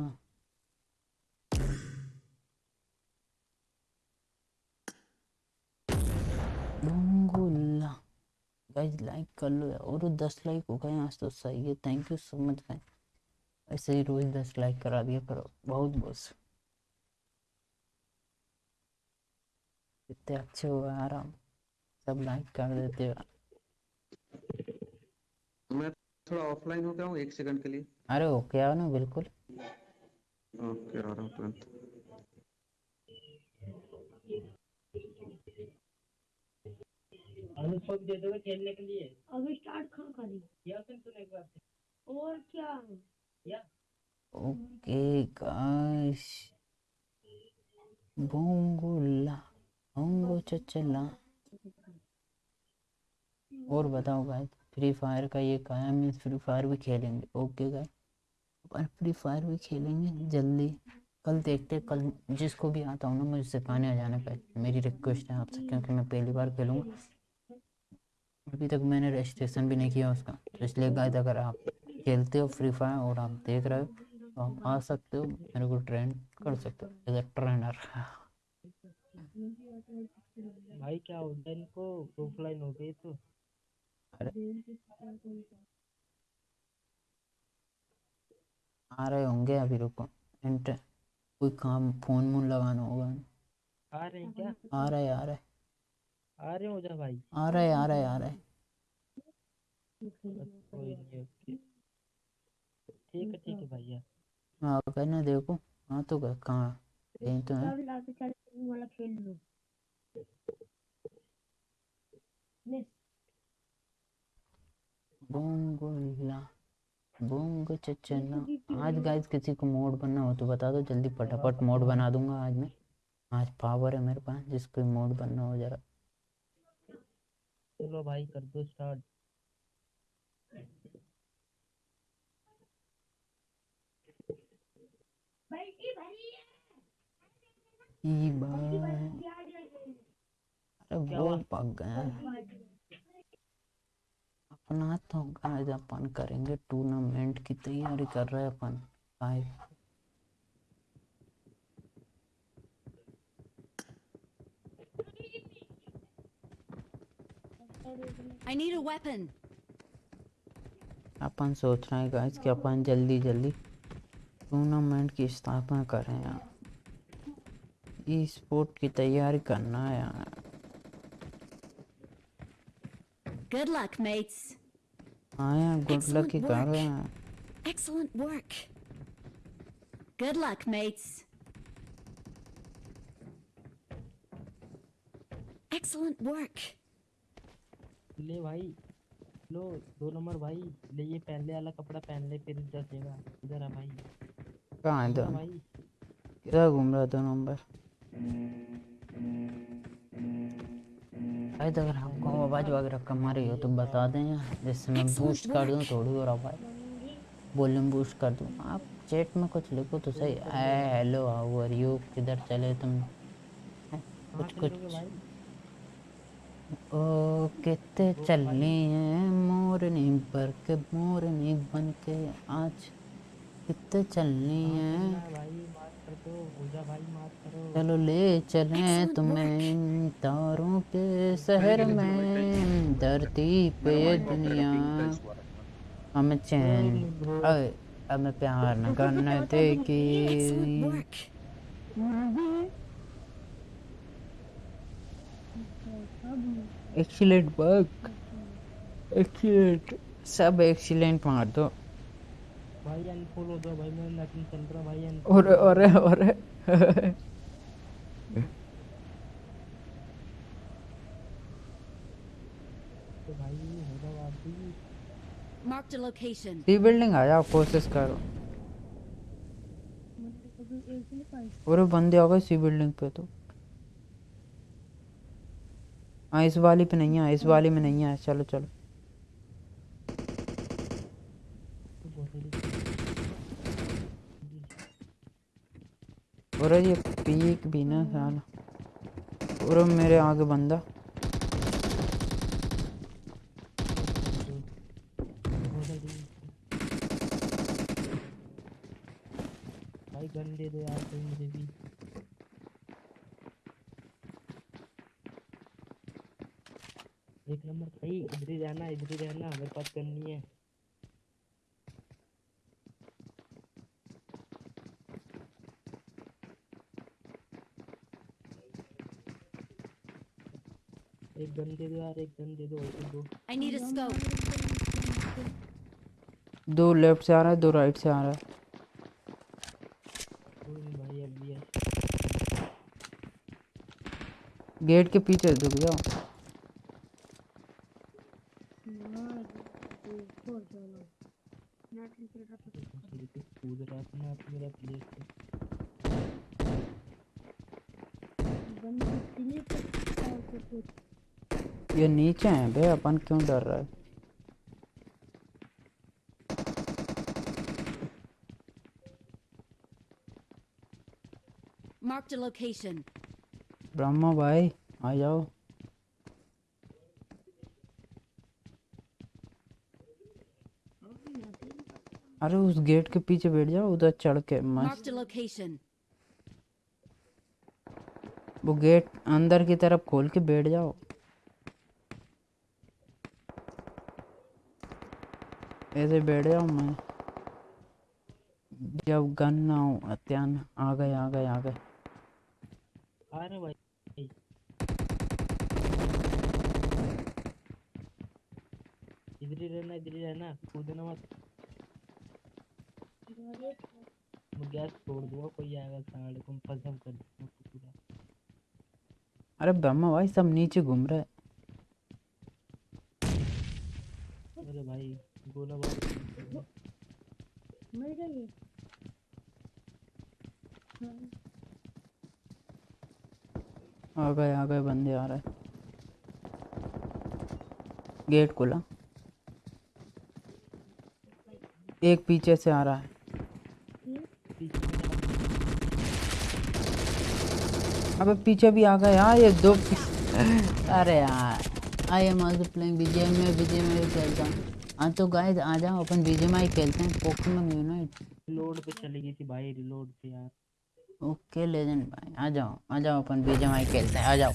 S1: बोंगोला गाइस लाइक कर लो यार। और दस लाइक हो गए आज तो सही है। Thank you so much guys ऐसे ही रोज दस लाइक करा दिया करो। बहुत बहुत कितने अच्छे हो आराम। सब लाइक कर देते हो।
S6: मैं थोड़ा ऑफलाइन हो गया हूँ एक सेकंड के लिए।
S1: अरे ओके आओ ना बिल्कुल।
S6: ओके आ रहा हूँ तुरंत।
S5: अनुष्को दे दोगे खेलने के लिए?
S7: अभी स्टार्ट कहाँ करी?
S5: किया फिर तूने एक बार
S7: और क्या?
S5: किया
S1: ओके गाइस बोंगुला बोंगो चचला। और बताओ गाइस फ्री फायर का ये काया मीन्स फ्री फायर भी खेलेंगे। ओके गाइस अपन फ्री फायर भी खेलेंगे जल्दी। कल देखते कल जिसको भी आता हूँ ना मुझे सिखाने आ जाना पहले मेरी रिक्वेस्ट है आपसे क्योंकि मैं पहली बार खेलूँगा। अभी तक मैंने रजिस्ट्रेशन भी नहीं किया उसका। तो इसलिए गाइस अगर आप खेलते हो फ्री फायर और आप देख रहे हो तो आप आ सकते हो मेरे को ट्रेन कर सकते हो एज अ ट्रेनर
S5: भाई क्या हो गया इनको ऑफलाइन हो गई तो? अरे।
S1: आ रहे होंगे अभी रुको इंटर कोई काम फ़ोन वोन लगाना होगा।
S5: आ रहे क्या?
S1: आ रहे आ रहा
S5: आ रहे हो जा भाई?
S1: आ रहा है आ रहा है आ रहा है।
S5: ठीक है ठीक है भैया।
S1: हाँ कहना देखो हाँ तो कह- कहाँ यहीं तो है।
S7: वाला खेल लो
S1: बोंगोला बोंग चचना आज गाइस किसी को मोड बनना हो तो बता दो जल्दी फटाफट मोड बना दूँगा आज मैं। आज पावर है मेरे पास जिसको मोड बनना हो जरा।
S5: चलो भाई कर दो स्टार्ट
S1: ई अरे वो पक गया अपना तो गाइस अपन करेंगे टूर्नामेंट की तैयारी कर रहे हैं अपन। Guys
S4: I need a weapon.
S1: अपन सोच रहे हैं गाइस कि अपन जल्दी जल्दी टूर्नामेंट की स्थापना करें यार ई स्पोर्ट की तैयारी करना है यार
S4: Good luck, mates.
S1: हाँ यार गुड लक
S4: Excellent
S1: ही कर
S4: work.
S1: रहे हैं
S4: Excellent work. Good luck, mates. Excellent work.
S5: ले भाई। लो दो नंबर भाई। ले ये पहले वाला कपड़ा पहन ले फिर जचेगा इधर आ भाई।
S1: कहाँ है
S5: इधर? भाई।
S1: किधर घूम रहा दो नंबर? भाई अगर आपको आवाज़ वगैरह कम आ रही हो तो बता दें जिससे मैं बूस्ट कर दूँ थोड़ी और आवाज़ वॉल्यूम बूस्ट कर दूँ। आप चैट में कुछ लिखो तो सही। हेलो हाउ आर यू किधर चले तुम? कुछ कुछ
S5: भाई?
S1: ओ कितने चलनी है मोरनी पर के मोरनी बन के आज। कितने चलनी है। चलो ले चलें तुम्हें तारों के शहर में धरती पे दुनिया। हमें चैन हमें प्यार न करने देगी
S4: work.
S1: एक्सीलेंट वर्क एक्सीलेंट सब एक्सीलेंट मार दो
S5: भाई अनफॉलो हो जाओ भाई मैं नकली चल रहा भाई
S1: और और और।
S5: तो भाई हो जाओ आप भी।
S4: Marked a location.
S1: C building आ जाओ कोशिश करो। और बंदे आ गए सी बिल्डिंग पे तो। हाँ इस वाली पे नहीं है, इस वाली में नहीं है। चलो चलो। और ये पीक भी ना साला। और मेरे आगे बंदा।
S5: भाई गन दे दो यार कोई मुझे भाई इधर ही रहना इधर ही रहना मेरे पास नहीं है। एक गन दे दो यार एक गन दे दो और दो।
S4: I need a scope.
S1: दो लेफ़्ट से आ रहा है दो राइट से आ रहा है।
S5: है।
S1: गेट के पीछे रुक जाओ
S7: अपना टीम खेल रहा था
S5: फिर तो कूद रहा था ना आप मेरा प्लेयर से
S7: बंद इसलिए तो और कुछ कुछ
S1: ये नीचे हैं बे अपन क्यों डर रहा है
S4: Marked a location.
S1: ब्रह्मा भाई आ जाओ अरे उस गेट के पीछे बैठ जाओ उधर चढ़ के मस्त. वो गेट अंदर की तरफ़ खोल के बैठ जाओ ऐसे बैठ जाओ मैं। जब गन ना हो अत्यान आ गए आ गए आ गए।
S5: रहा भाई। इधर ही रहना इधर ही रहना। कूदना मत। मैं गैस छोड़ दूँगा कोई आएगा साढ़े को फसम कर दूँगा पूरा
S1: अरे ब्रह्मा भाई सब नीचे घूम रहे हैं।
S5: अरे भाई। गोला बारूद
S7: मिल गई
S1: आ गए आ गए बंदे आ रहे। गेट खुला। एक पीछे से आ रहा है। अबे पीछे भी आ गए। यार ये दो *laughs* अरे यार I am also playing BGM में बीजीएम में भी खेलता हूँ। हाँ तो गाय आ जाओ अपन बीजे माई खेलते हैं। पोकेमॉन यूनाइट
S5: रिलोड पे चली गई थी भाई रिलोड पे यार।
S1: ओके लेजेंड भाई आ जाओ आ जाओ अपन बीजे माई खेलते हैं। आ जाओ।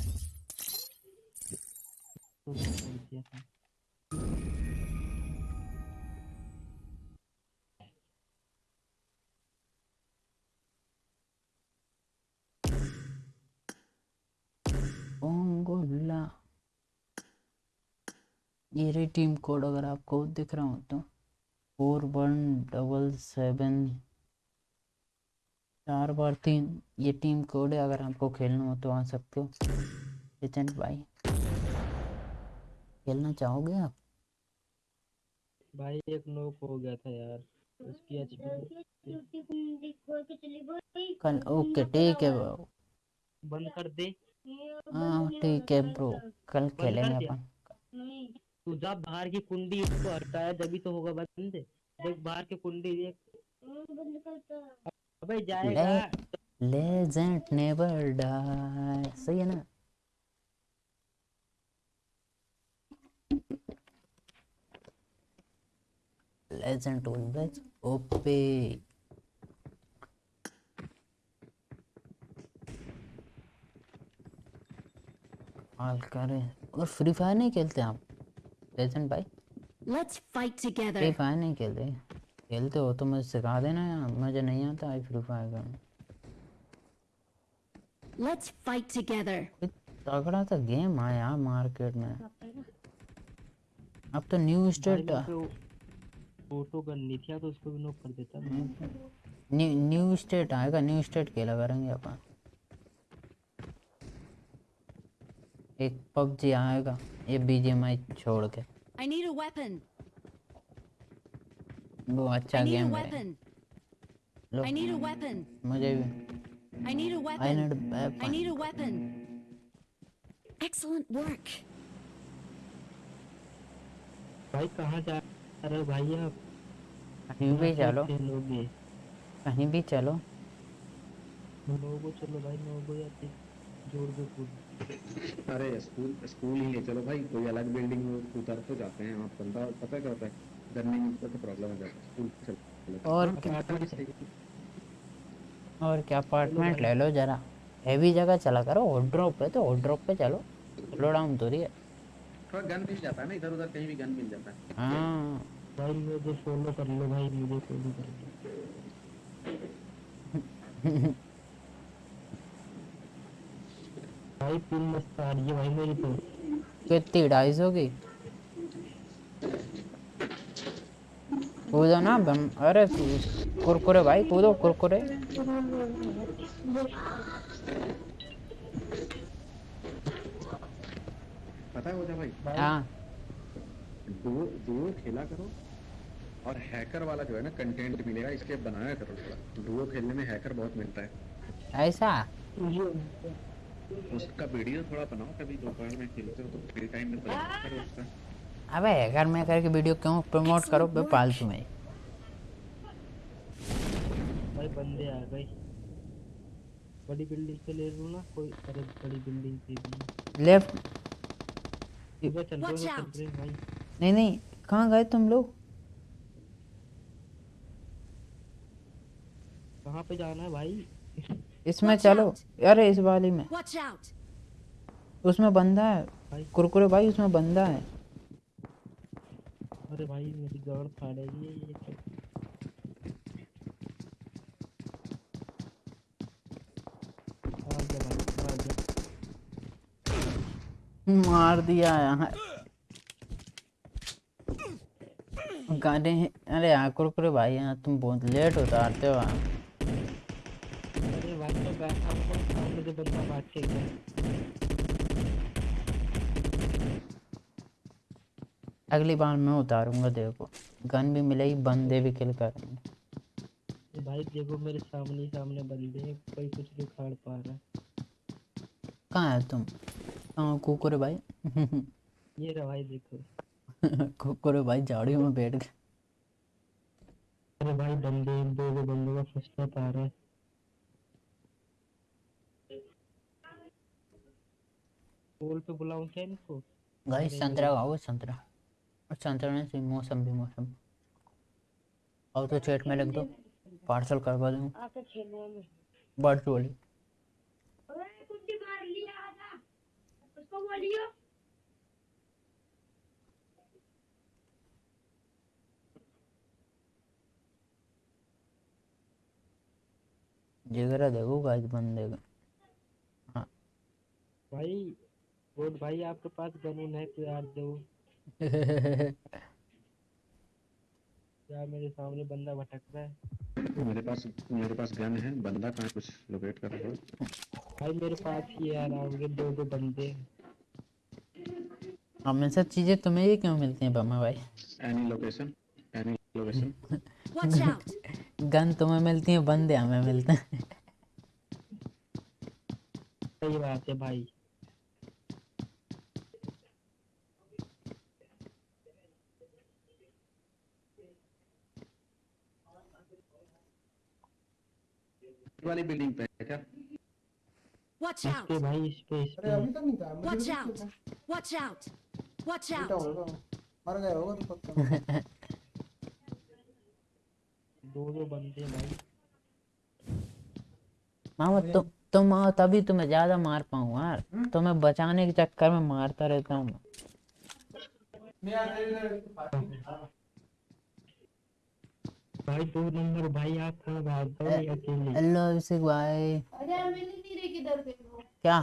S1: ये रही टीम कोड अगर आपको दिख रहा हो तो फोर वन डबल सेवन चार बार तीन ये टीम कोड है अगर आपको खेलना हो तो आ सकते हो। लेजेंड भाई खेलना चाहोगे आप?
S5: भाई एक नोक हो गया था यार। उसकी एचपी
S7: गई।
S1: कल ओके ठीक है ब्रो।
S5: बंद कर दे।
S1: हाँ ठीक है ब्रो कल खेलेंगे? अपन।
S5: तू जब बाहर की कुंडी इसको हटाया जभी तो होगा बंद। देख बाहर की कुंडी देख। अबे जाएगा।
S1: Legend never die. सही है ना? लेजेंड ऑलवेज ओपे। हाल करें। और फ्री फायर नहीं खेलते आप? लेजेंड भाई
S4: Let's fight
S1: फ्री फायर नहीं खेलते खेलते हो तो मुझे सिखा देना यार। मुझे नहीं आता है फ्री फायर करना
S4: Let's fight together.
S1: तगड़ा सा गेम आया मार्केट में। अब तो न्यू स्टेट
S5: फ़ोटो करनी थी तो उसको भी नोक कर देता
S1: न्यू न्यू स्टेट आएगा न्यू स्टेट खेला करेंगे अपन। एक पबजी आएगा ये बीजीएमआई छोड़ के
S4: I need a weapon.
S1: वो अच्छा
S4: I need a
S1: गेम है
S4: weapon.
S1: लो
S4: I need a weapon.
S1: मुझे भी
S4: I need a
S1: I
S4: weapon. I need a weapon. Excellent work.
S5: भाई कहाँ जा रहे हो भाई आप
S1: कहीं भी चलो कहीं भी चलो
S5: लोगो चलो भाई लोगो या जोड़ दो कूद
S6: अरे स्कूल स्कूल ही ले चलो भाई कोई अलग बिल्डिंग में उतर तो जाते हैं आप बंदा पता है क्या होता है रनिंग का तो प्रॉब्लम हो जाता है स्कूल चलो।
S1: और क्या? और क्या अपार्टमेंट ले लो जरा। हैवी जगह चला करो हॉट ड्रॉप पे तो हॉट ड्रॉप पे चलो। स्लो डाउन तो रही है।
S6: थोड़ा गन मिल जाता है ना इधर उधर कहीं भी गन मिल जाता है।
S1: हाँ।
S5: भाई मुझे फॉलो कर लो भाई मुझे फॉलो कर लो भाई पिन मस्त आ रही है भाई मेरी तो
S1: कितनी ढाई सौ की कूदो ना बम अरे कुरकुरे भाई कूदो कुरकुरे।
S6: पता है हो जा भाई?
S1: हाँ।
S6: डुओ डुओ खेला करो और हैकर वाला जो है ना कंटेंट मिलेगा इसके बनाया करो। थोड़ा डुओ खेलने में हैकर बहुत मिलता है।
S1: ऐसा?
S6: उसका वीडियो थोड़ा बनाओ कभी दोपहर में खेलते हो तो फ्री टाइम में प्रमोट करो उसका।
S1: अबे अगर मैं करके वीडियो क्यों प्रमोट करो? बे फालतू में।
S5: भाई बंदे आ गए। बड़ी बिल्डिंग पे ले लूँ ना कोई अरे बड़ी बिल्डिंग भी।
S1: लेफ़्ट
S5: इधर चल हो भाई।
S1: नहीं नहीं कहाँ गए तुम लोग?
S5: कहाँ पे जाना है भाई?
S1: इसमें चलो। अरे इस वाली में। उसमें बंदा है।
S5: भाई।
S1: कुरकुरे भाई उसमें बंदा है।
S5: अरे भाई मेरी गाड़ फाड़ेगी ये तो।
S1: मार दिया यहाँ गाने अरे यहाँ कुरकुरे भाई यहाँ तुम बहुत लेट उतारते हो
S5: हुआ सामने जो बंदा के गया
S1: अगली बार मैं उतारूँगा देखो। गन भी मिलेगी बंदे भी किल करेंगे।
S5: भाई देखो मेरे सामने सामने बंदे हैं कोई कुछ नहीं खाड़ पा रहा है।
S1: कहाँ है तुम? कहाँ हो कुरकुरे भाई?
S5: ये रहा भाई देखो। *laughs*
S1: कुरकुरे भाई झाड़ियों में बैठ गए।
S5: अरे भाई बंदे दो दो बंदों का फ़र्स्ट आ रहा है। पोल पे बुलाऊं क्या इनको।
S1: भाई संतरा खाओ संतरा। और संतरा चाहिए मौसम भी मौसम। और तो चैट में लिख दो पार्सल करवा दूँ।
S7: आके खेलने में
S1: बर्ड वाली।
S7: अरे कुछ मार लिया आधा उसको बोलियो।
S1: जिगरा देखो गाइस बंदे का।
S5: भाई रोड भाई आपके पास गनून है कोई यार दो। *laughs* यार मेरे सामने बंदा भटक रहा है?
S6: मेरे पास मेरे पास गन है बंदा कहाँ? कुछ लोकेट कर रहा हो?
S5: भाई मेरे पास ही है यार आगे दो दो बंदे।
S1: हमेशा चीज़ें तुम्हें ही क्यों मिलती हैं बम्मा भाई?
S6: Any location
S4: any location!
S1: Gun तुम्हें मिलती हैं बंदे हमें मिलते हैं।
S5: सही बात है भाई।
S6: वाली बिल्डिंग पे है क्या?
S4: Watch out!
S5: भाई इस पे इस पे।
S4: Watch out! Watch out! Watch *laughs* out!
S5: दो दो बंदे भाई।
S1: मामा तुम तुम आओ तभी तुम्हें ज़्यादा मार पाऊँ यार। तुम्हें बचाने के चक्कर में मारता रहता हूँ।
S5: भाई दो नंबर भाई आप कहाँ भाग गए ये अकेले?
S1: हेलो अभिषेक भाई।
S7: अरे मिल नहीं रही किधर पे वो
S1: क्या?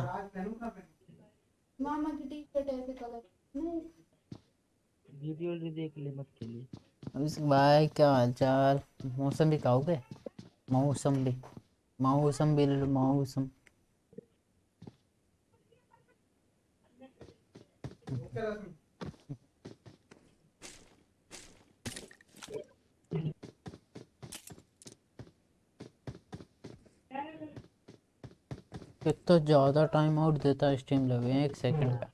S7: मामा की टी शर्ट ऐसे कलर
S5: वीडियो नहीं देख ले मत खेली
S1: अभिषेक भाई क्या हाल चाल? मौसम भी खाओगे मौसम भी मौसम भी ले लो मौसम कितना ज़्यादा टाइम आउट देता है स्ट्रीम लगे एक सेकंड का।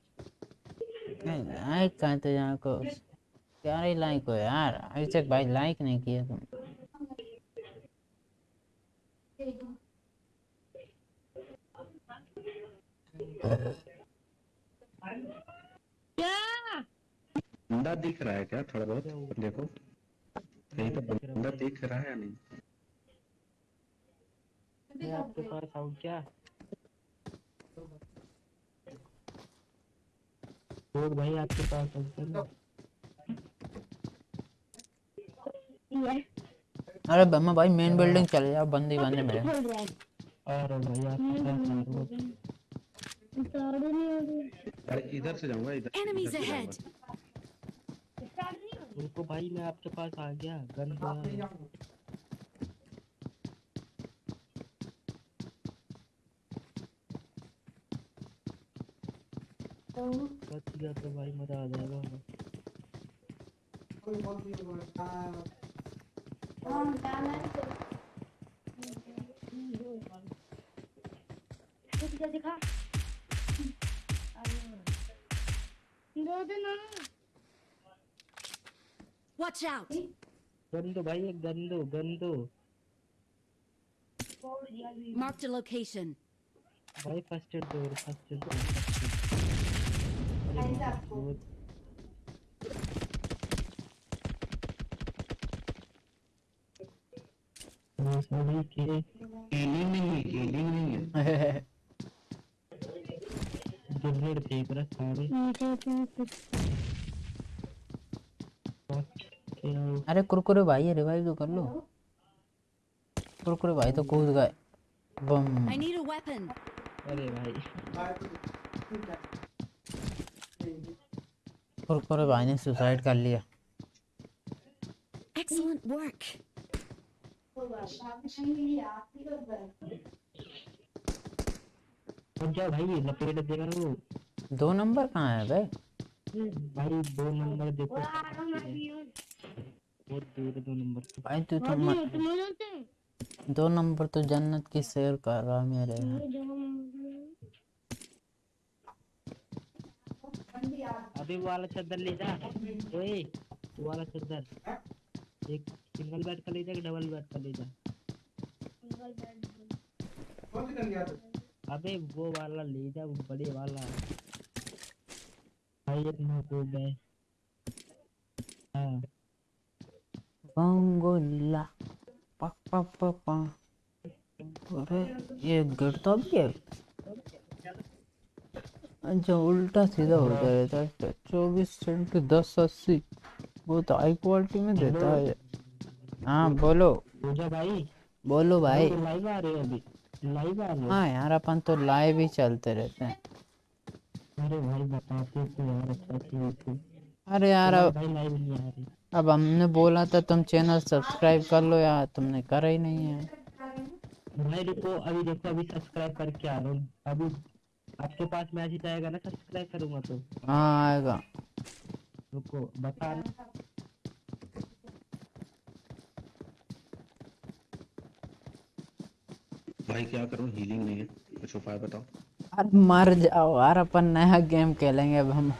S1: लाइक कहाँ तो यहाँ को? क्या लाइक हो यार? अभिषेक भाई लाइक नहीं किया तुम
S6: बंदा दिख रहा है क्या थोड़ा बहुत? देखो। कहीं तो बंदा दिख रहा है या नहीं?
S5: आपके पास आऊँ क्या रोड भाई आपके पास क्या
S1: अरे बम्मा भाई मेन बिल्डिंग चले जाओ बंदी बंदे
S7: है
S5: आ भाई आपके पास आ रहा हूँ
S7: स्टार्ट नहीं हो
S6: अरे इधर से जाऊँगा इधर
S7: नहीं हो
S5: उनको भाई मैं आपके पास आ गया गन दो
S7: रही
S5: बच गया तो भाई मज़ा आ जाएगा
S7: दिखा
S4: Watch out!
S5: गन दो भाई एक गन दो गन दो
S4: Marked location.
S5: भाई फ़र्स्ट एड दो फ़र्स्ट एड दो first aid। बहुत बस अभी के
S6: हीलिंग नहीं है हीलिंग नहीं है
S5: ग्रेनेड फेंक रहा सारे क्या
S1: अरे कुरकुरे भाई रिवाइव तो कर लो कुरकुरे भाई तो कूद गए बम.
S5: अरे भाई
S1: कुरकुरे भाई ने सुसाइड कर लिया।
S4: Excellent work.
S5: अब जा भाई लपेट देगा वो
S1: दो नंबर कहाँ है बे
S5: भाई दो नंबर देखो। बहुत दूर दो नंबर
S1: भाई तू तो म- दो नंबर तो जन्नत की सैर कर रहा मेरे यहाँ
S5: अभी वो वाला चादर ले जा। ओए वो वाला चादर एक सिंगल बेड का ले जा डबल बेड का ले जा। अबे वो वाला ले जा, वो बड़े वाला। भाई एक ना को बे हाँ।
S1: बंगोला। पा पा पा पा। अरे, ये गिरता भी है? अच्छा उल्टा सीधा हो जाता है। चौबीस सेंट दस अस्सी बहुत हाई क्वालिटी में देता है। हाँ बोलो।
S5: भाई
S1: बोलो भाई।
S5: तो लाइव आ रहे हो अभी। लाइव आ रहे हो।
S1: हाँ यार अपन तो लाइव ही चलते रहते हैं।
S5: अरे भाई बताते तो यार अच्छा किया
S1: अरे यार अब अब हमने बोला था तुम चैनल सब्सक्राइब कर लो यार तुमने करा ही नहीं है।
S5: भाई रुको अभी देखो अभी सब्सक्राइब करके आ रहा हूँ। अभी आपके पास मैसेज आएगा ना सब्सक्राइब करूँगा तो।
S1: हाँ आएगा।
S5: रुको बता
S6: भाई क्या करूँ? हीलिंग नहीं है। कुछ उपाय बताओ।
S1: अरे मर जाओ यार अपन नया गेम खेलेंगे अब हम।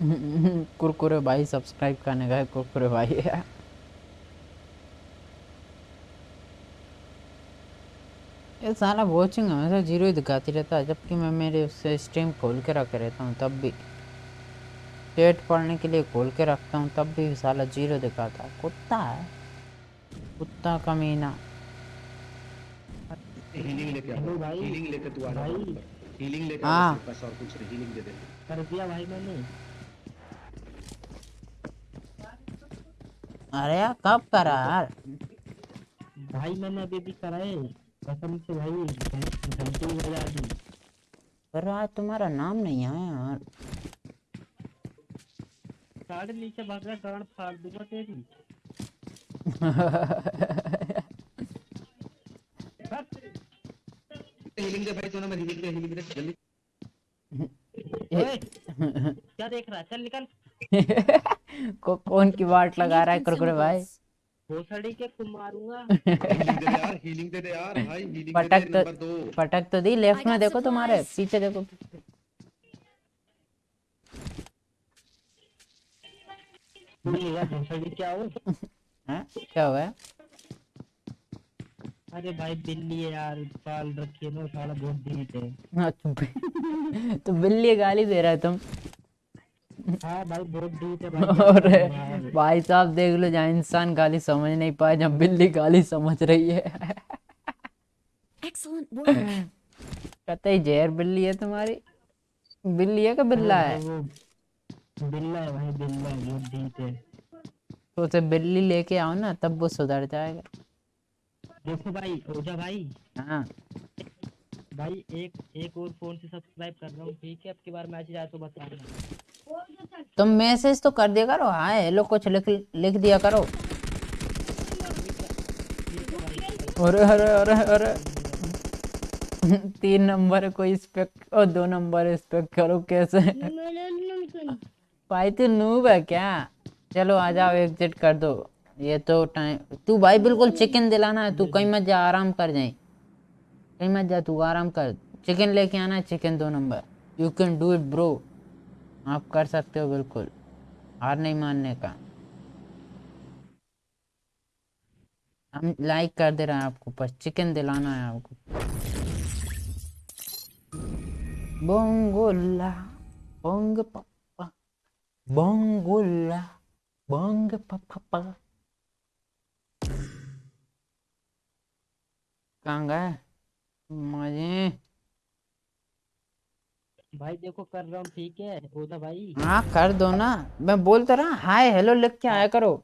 S1: *laughs* कुरकुरे भाई सब्सक्राइब करने गए कुरकुरे भाई। ये साला वॉचिंग हमेशा ज़ीरो ही दिखाती रहता है जबकि मैं मेरे उससे स्ट्रीम खोल के रखे रहता हूँ तब भी। चैट पढ़ने के लिए खोल के रखता हूँ तब भी साला ज़ीरो दिखाता है। कुत्ता है। कुत्ता कमीना
S6: हीलिंग लेके
S5: भाई।
S6: हीलिंग लेके तू आ
S5: भाई।
S6: हीलिंग लेके
S1: हाँ।
S6: बस और कुछ नहीं हीलिंग दे दे।
S5: कर दिया भाई मैंने।
S1: अरे यार कब करा यार?
S5: भाई मैंने अभी भी कराए कसम से भाई घंटी बजा दी।
S1: पर आज तुम्हारा नाम नहीं आया यार।
S5: साढ़े नीचे भाग रहा गाड़ फाड़ दूँगा तेरी।
S6: हीलिंग दे भाई तूने मैं हीलिंग दे हीलिंग दे जल्दी।
S5: क्या देख रहा है? चल निकल। *laughs*
S1: को, कौन की वाट लगा रहा है कुरकुरे भाई।
S5: भोसड़ी के तुम मारूँगा। *laughs*
S6: हीलिंग दे दे यार हीलिंग दे दे यार। भाई हीलिंग दे
S1: पटक तो
S6: नंबर दो।
S1: पटक तो दी लेफ़्ट में देखो तुम्हारे पीछे देखो।
S5: क्या हो?
S1: हैं? क्या हुआ?
S5: अरे भाई बिल्ली है यार पाल रखी है ना साला बहुत है।
S1: तो बिल्ली गाली दे रहा है तुम। और
S5: यार।
S1: भाई साहब देख लो जहाँ इंसान गाली समझ नहीं पाए जब बिल्ली गाली समझ रही है। कहते ही जहर बिल्ली है तुम्हारी? बिल्ली है कि बिल्ला है
S5: बिल्ला है भाई बिल्ला है बहुत है।
S1: तो उसे बिल्ली लेके आओ ना तब वो सुधर जाएगा।
S5: देखो भाई ओजा भाई।
S1: हाँ।
S5: भाई एक एक और फ़ोन से सब्सक्राइब कर रहा हूँ ठीक है? अब की बार मैसेज आए तो बताना।
S1: तुम मैसेज तो कर दिया करो हाँ हेलो कुछ लिख लिख दिया करो। अरे अरे अरे अरे। तीन नंबर को इस पे और दो नंबर इस पे करो कैसे। भाई तू नूब है क्या? चलो, आ जाओ एग्जिट कर दो। ये तो टाइम तू भाई बिल्कुल चिकन दिलाना है, तू कहीं मत जा, आराम कर जाए। कहीं मत जा, तू आराम कर। चिकन लेके आना है चिकन दो number. You can do it bro आप कर सकते हो बिल्कुल, हार नहीं मानने का। हम लाइक कर दे रहे हैं आपको, बस चिकन दिलाना है आपको। बोंगोला, बोंग पप्पा, बोंगोला, बोंग पप्पा। कहाँ गए? मज़े
S5: भाई देखो कर रहा हूँ ठीक है? ओदा भाई।
S1: हाँ कर दो ना। मैं बोलता रहा हाय हेलो लिख के आया करो।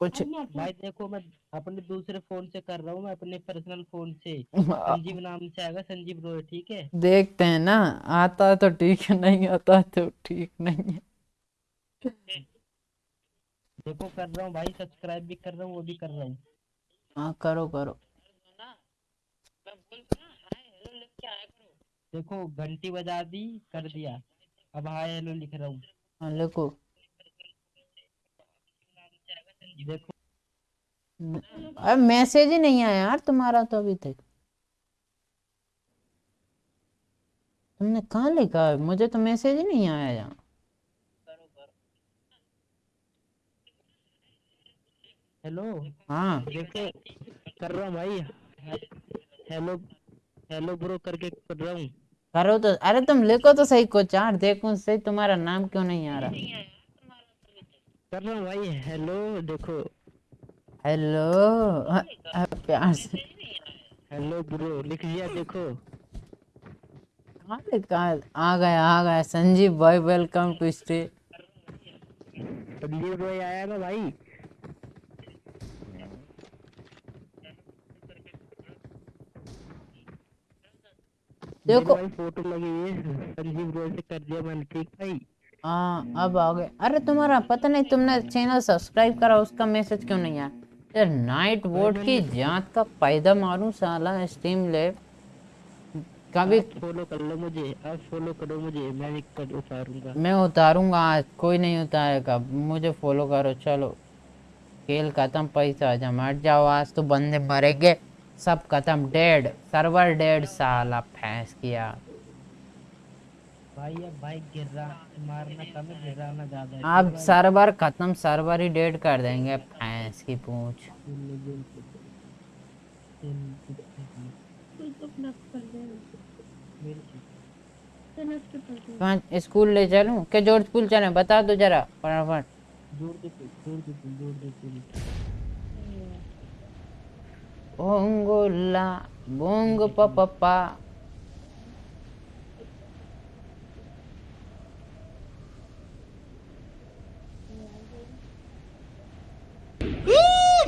S1: कुछ
S5: भाई देखो मैं अपने दूसरे फ़ोन से कर रहा हूँ मैं अपने पर्सनल फ़ोन से। *laughs* संजीव नाम से आएगा संजीव रोय ठीक है?
S1: देखते हैं ना आता है तो ठीक है नहीं आता तो ठीक नहीं है।
S5: देखो कर रहा हूँ भाई सब्सक्राइब भी कर रहा हूँ वो भी कर रहा हूँ।
S1: हाँ करो करो।
S5: देखो घंटी बजा दी कर दिया। अब हाय हेलो लिख रहा हूँ।
S1: हाँ लिखो।
S5: देखो।
S1: अरे मैसेज ही नहीं आया यार तुम्हारा तो अभी तक। तुमने कहाँ लिखा है? मुझे तो मैसेज ही नहीं आया यहाँ
S5: हेलो?
S1: हाँ।
S5: देखो कर रहा हूँ भाई। हेलो हेलो ब्रो करके कर रहा हूँ।
S1: करो तो अरे तुम लिखो तो सही कुछ यार देखो सही तुम्हारा नाम क्यों नहीं आ रहा
S5: कर रहा भाई हेलो देखो
S1: हेलो प्यार से
S5: हेलो ब्रो लिख दिया देखो
S1: कहाँ लिखा आ गया आ गया संजीव भाई welcome to stay
S5: Sanjeev Roy आया ना भाई
S1: देखो
S5: फ़ोटो लगी हुई है संजीव रोय से कर दिया मैंने ठीक भाई।
S1: हाँ अब आ गए। अरे तुम्हारा पता नहीं तुमने चैनल सब्सक्राइब करा उसका मैसेज क्यों नहीं आया? यार नाइट वोट की जाँच का पैदा मारूं साला स्ट्रीम ले कभी
S5: फॉलो कर लो मुझे अब फॉलो करो मुझे मैं भी कर उतारूँगा।
S1: मैं उतारूँगा आज कोई नहीं उतारेगा। मुझे फॉलो करो चलो। खेल खत्म पैसा जा मर जाओ आज तो बंदे मरेंगे। सब खत्म। डेड सर्वर डेड साला फैंस किया।
S5: भाई अब भाई गिर रहा मारना कम है गिराना ज़्यादा
S1: अब सर्वर खत्म सर्वर ही डेड कर देंगे फैंस की पूछ। स्कूल ले चलूँ? के ज़ोर स्कूल चलें? बता दो जरा फटाफट।
S5: ज़ोर दे ज़ोर ज़ोर दे
S1: बोंगोला बोंग पपा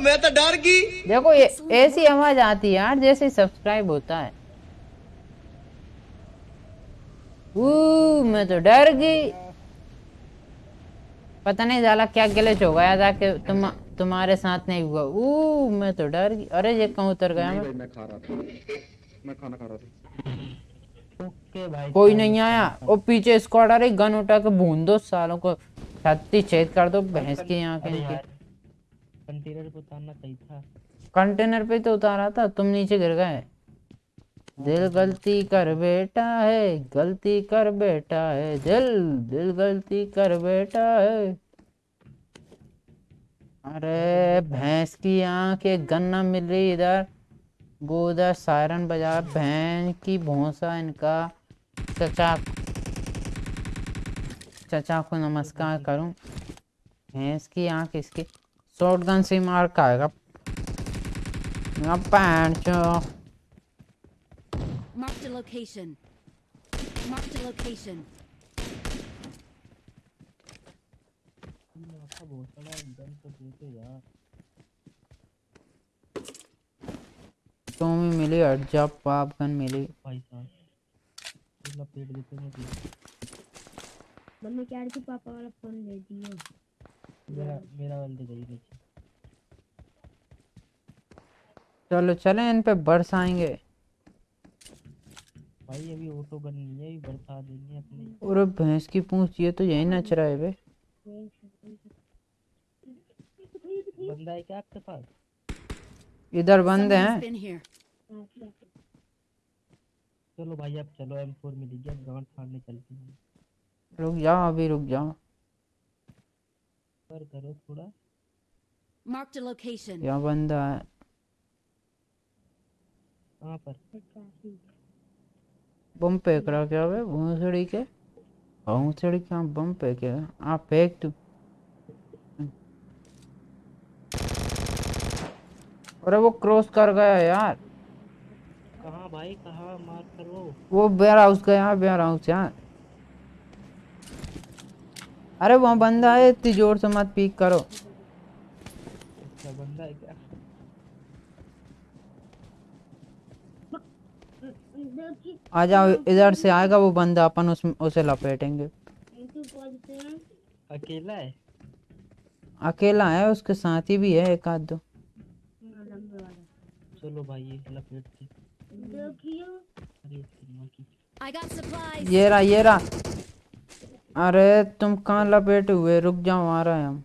S2: मैं तो डर गई।
S1: देखो ये ऐसी आवाज़ आती है यार जैसे सब्सक्राइब होता है। ऊ मैं तो डर गई। पता नहीं जाला क्या ग्लिच हो गया था कि तुम तुम्हारे साथ नहीं हुआ। ऊ मैं तो डर गई। अरे ये कहाँ उतर गया? मैं
S6: मैं खा रहा था। मैं खाना खा रहा था।
S5: ओके भाई
S1: कोई नहीं आया। और पीछे स्क्वाड आ रही। गन उठा के भून दो सालों को। छत्ती छेद कर दो भैंस की
S5: अरे
S1: इनकी।
S5: कंटेनर पे उतारना सही था।
S1: कंटेनर पे तो उतारा था। तुम नीचे गिर गए। दिल गलती कर बेटा है। गलती कर बेटा है। दिल दिल गलती कर बेटा है। अरे भैंस की आँख एक गन्ना मिल रही इधर। वो उधर सायरन बजा भैंस की भोंसा इनका। चचा चचा को नमस्कार करूँ। भैंस की आँख इसकी शॉटगन से मार पैंट चो।
S4: Marked a location. Marked a location.
S5: Gun तो देखो यार
S1: मिली पाप गन मिली।
S5: भाई साहब लपेट देते
S7: मम्मी कह रही थी पापा वाला फ़ोन ले दियो
S5: मेरा मेरा वाल दे गई नीचे
S1: चलो चले इन पे बरसाएँगे।
S5: भाई अभी ऑटो गन नहीं है अभी बरसा देंगे अपने।
S1: और भैंस की पूंछ ये तो यही नच रहा है बे।
S5: बंदा है क्या आपके पास?
S1: इधर बंद हैं।
S5: चलो भाई अब चलो एम फोर मिल गया गांड फाड़ने चलते हैं
S1: रुक जाओ अभी रुक जाओ
S5: पर करो थोड़ा।
S4: Marked a location.
S1: यहाँ बंदा है।
S5: कहाँ पर?
S1: बम फेंक रहा क्या बे भूसड़ी के? भूसड़ी क्या बम फेंके आप फेंक तू अरे वो क्रॉस कर गया यार।
S5: कहाँ भाई कहाँ? मार करो
S1: वो। वो बेयर हाउस गया बेयर हाउस यार अरे वहाँ बंदा है इतनी ज़ोर से मत पीक करो।
S5: अच्छा बंदा है क्या?
S1: आ जाओ इधर से आएगा वो बंदा अपन उस उसे लपेटेंगे।
S5: अकेला है?
S1: अकेला है उसके साथी भी है एक आध दो।
S5: चलो भाई ये लपेट के। अरे.
S1: ये रहा ये रहा। अरे तुम कहाँ लपेटे हुए? रुक जाओ आ रहे हैं हम।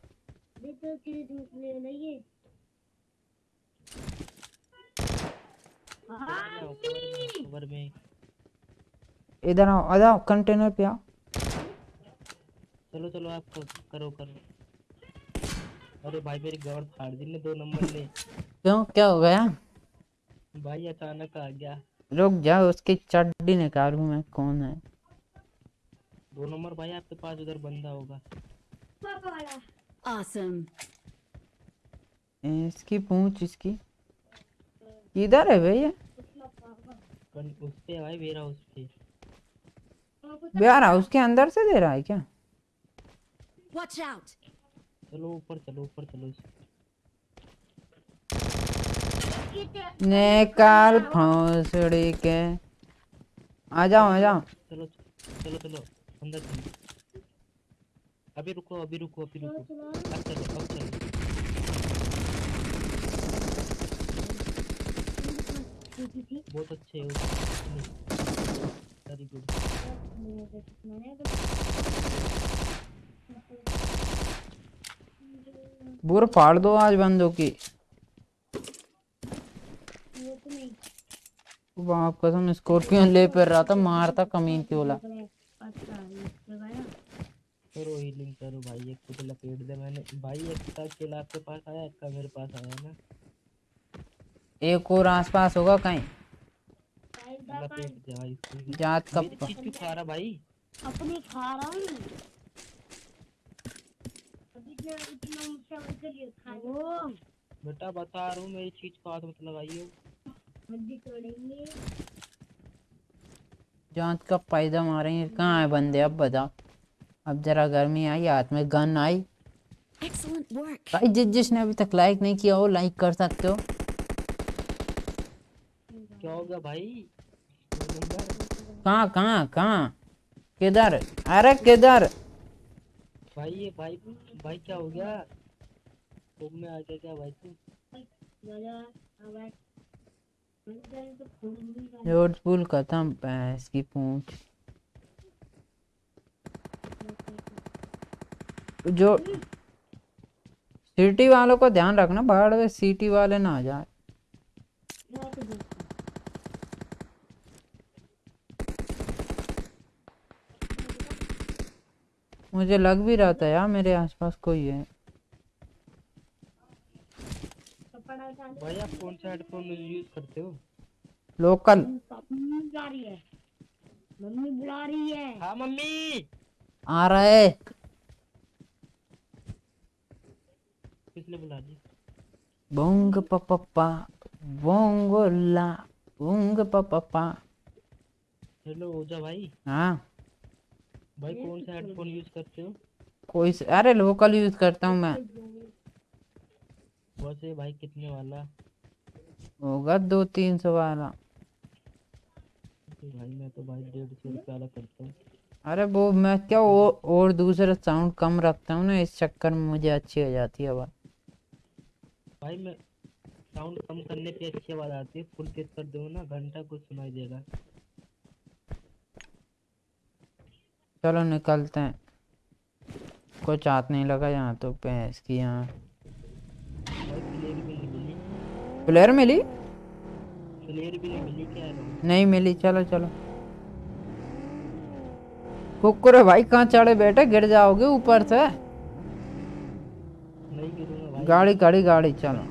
S5: कवर में
S1: इधर आओ आ जाओ कंटेनर पे आओ।
S5: चलो चलो आप करो करो अरे भाई मेरी गाड़ फाड़ दी ने दो नंबर ने
S1: क्यों? क्या हो गया?
S5: भाई अचानक आ गया।
S1: रुक जाओ उसकी चड्डी निकालू मैं कौन है?
S5: दो नंबर भाई आपके पास उधर बंदा होगा।
S4: Awesome.
S1: इसकी पूंछ इसकी। इधर है भैया।
S5: उस पे भाई मेरा उस पे
S1: बिहार हाउस के अंदर से दे रहा है क्या.
S5: चलो ऊपर चलो ऊपर चलो।
S1: निकाल भौंसड़ी के। आ जाओ आ जाओ।
S5: चलो चलो चलो अंदर चलो। अभी रुको अभी रुको अभी रुको। अब चलो अब चलो। बहुत अच्छे हो। वेरी गुड
S1: बुर फाड़ दो आज बंदों की। बाप कसम स्कॉर्पियन ले पर रहा था मारता कमीन की ओला।
S5: करो हीलिंग करो भाई एक को तो लपेट दे मैंने। भाई एक का किल आपके पास आया एक का मेरे पास आया ना।
S1: एक और आसपास होगा कहीं।
S5: लपेट दे भाई
S1: जात का
S5: मेरी चीज़ क्यों खा रहा भाई?
S7: अपनी खा रहा हूँ। इतना खा लो
S5: बेटा बता रहा हूँ मेरी चीज़ को हाथ मत लगाइए
S7: तोड़ेंगे
S1: जात का पैदा मारेंगे कहाँ है बंदे अब बताओ अब जरा गर्मी आई हाथ में गन आई। भाई जिस जिसने अभी तक लाइक नहीं किया हो लाइक कर सकते हो।
S5: क्या हो गया भाई?
S1: कहाँ कहाँ कहाँ? किधर? अरे किधर?
S5: भाई ये भाई भाई क्या हो गया? तुम में आ गया क्या भाई तू?
S1: रोड पुल खत्म, भैंस की पूंछ। जो सिटी वालों को ध्यान रखना, बाहर सिटी वाले ना आ जाए। मुझे लग भी रहा था यार मेरे आसपास कोई है
S7: कपड़ा डाल
S5: भाई आप कौन सा हेडफोन यूज़ करते हो?
S1: लोकल।
S7: मम्मी। बुला रही है। मम्मी बुला रही है
S5: हाँ मम्मी
S1: आ रहे
S5: किसने बुला दी
S1: बोंग पपप्पा बोंगोला बोंग पपप्पा
S5: हेलो ओजा भाई।
S1: हाँ।
S5: भाई कौन सा हेडफोन यूज़ करते हो?
S1: कोई स- अरे लोकल यूज़ करता हूँ मैं।
S5: वैसे भाई कितने वाला?
S1: होगा दो तीन सौ वाला।
S5: भाई मैं तो भाई डेढ़ सौ रुपये वाला करता हूँ।
S1: अरे वो मैं क्या वो और दूसरा साउंड कम रखता हूँ ना इस चक्कर में मुझे अच्छी हो जाती है आवाज़।
S5: भाई मैं साउंड कम करने पे अच्छी आवाज़ आती है फुल तेज कर दो ना घंटा कुछ सुनाई देगा।
S1: चलो निकलते हैं। कुछ हाथ नहीं लगा यहाँ तो भैंस की यहाँ
S5: भाई प्लेयर भी नहीं मिली
S1: प्लेयर मिली?
S5: प्लेयर भी नहीं मिली क्या
S1: नहीं मिली चलो चलो। कुकुर भाई कहाँ चढ़े बैठे? गिर जाओगे ऊपर से।
S5: नहीं भाई।
S1: गाड़ी गाड़ी गाड़ी चलो।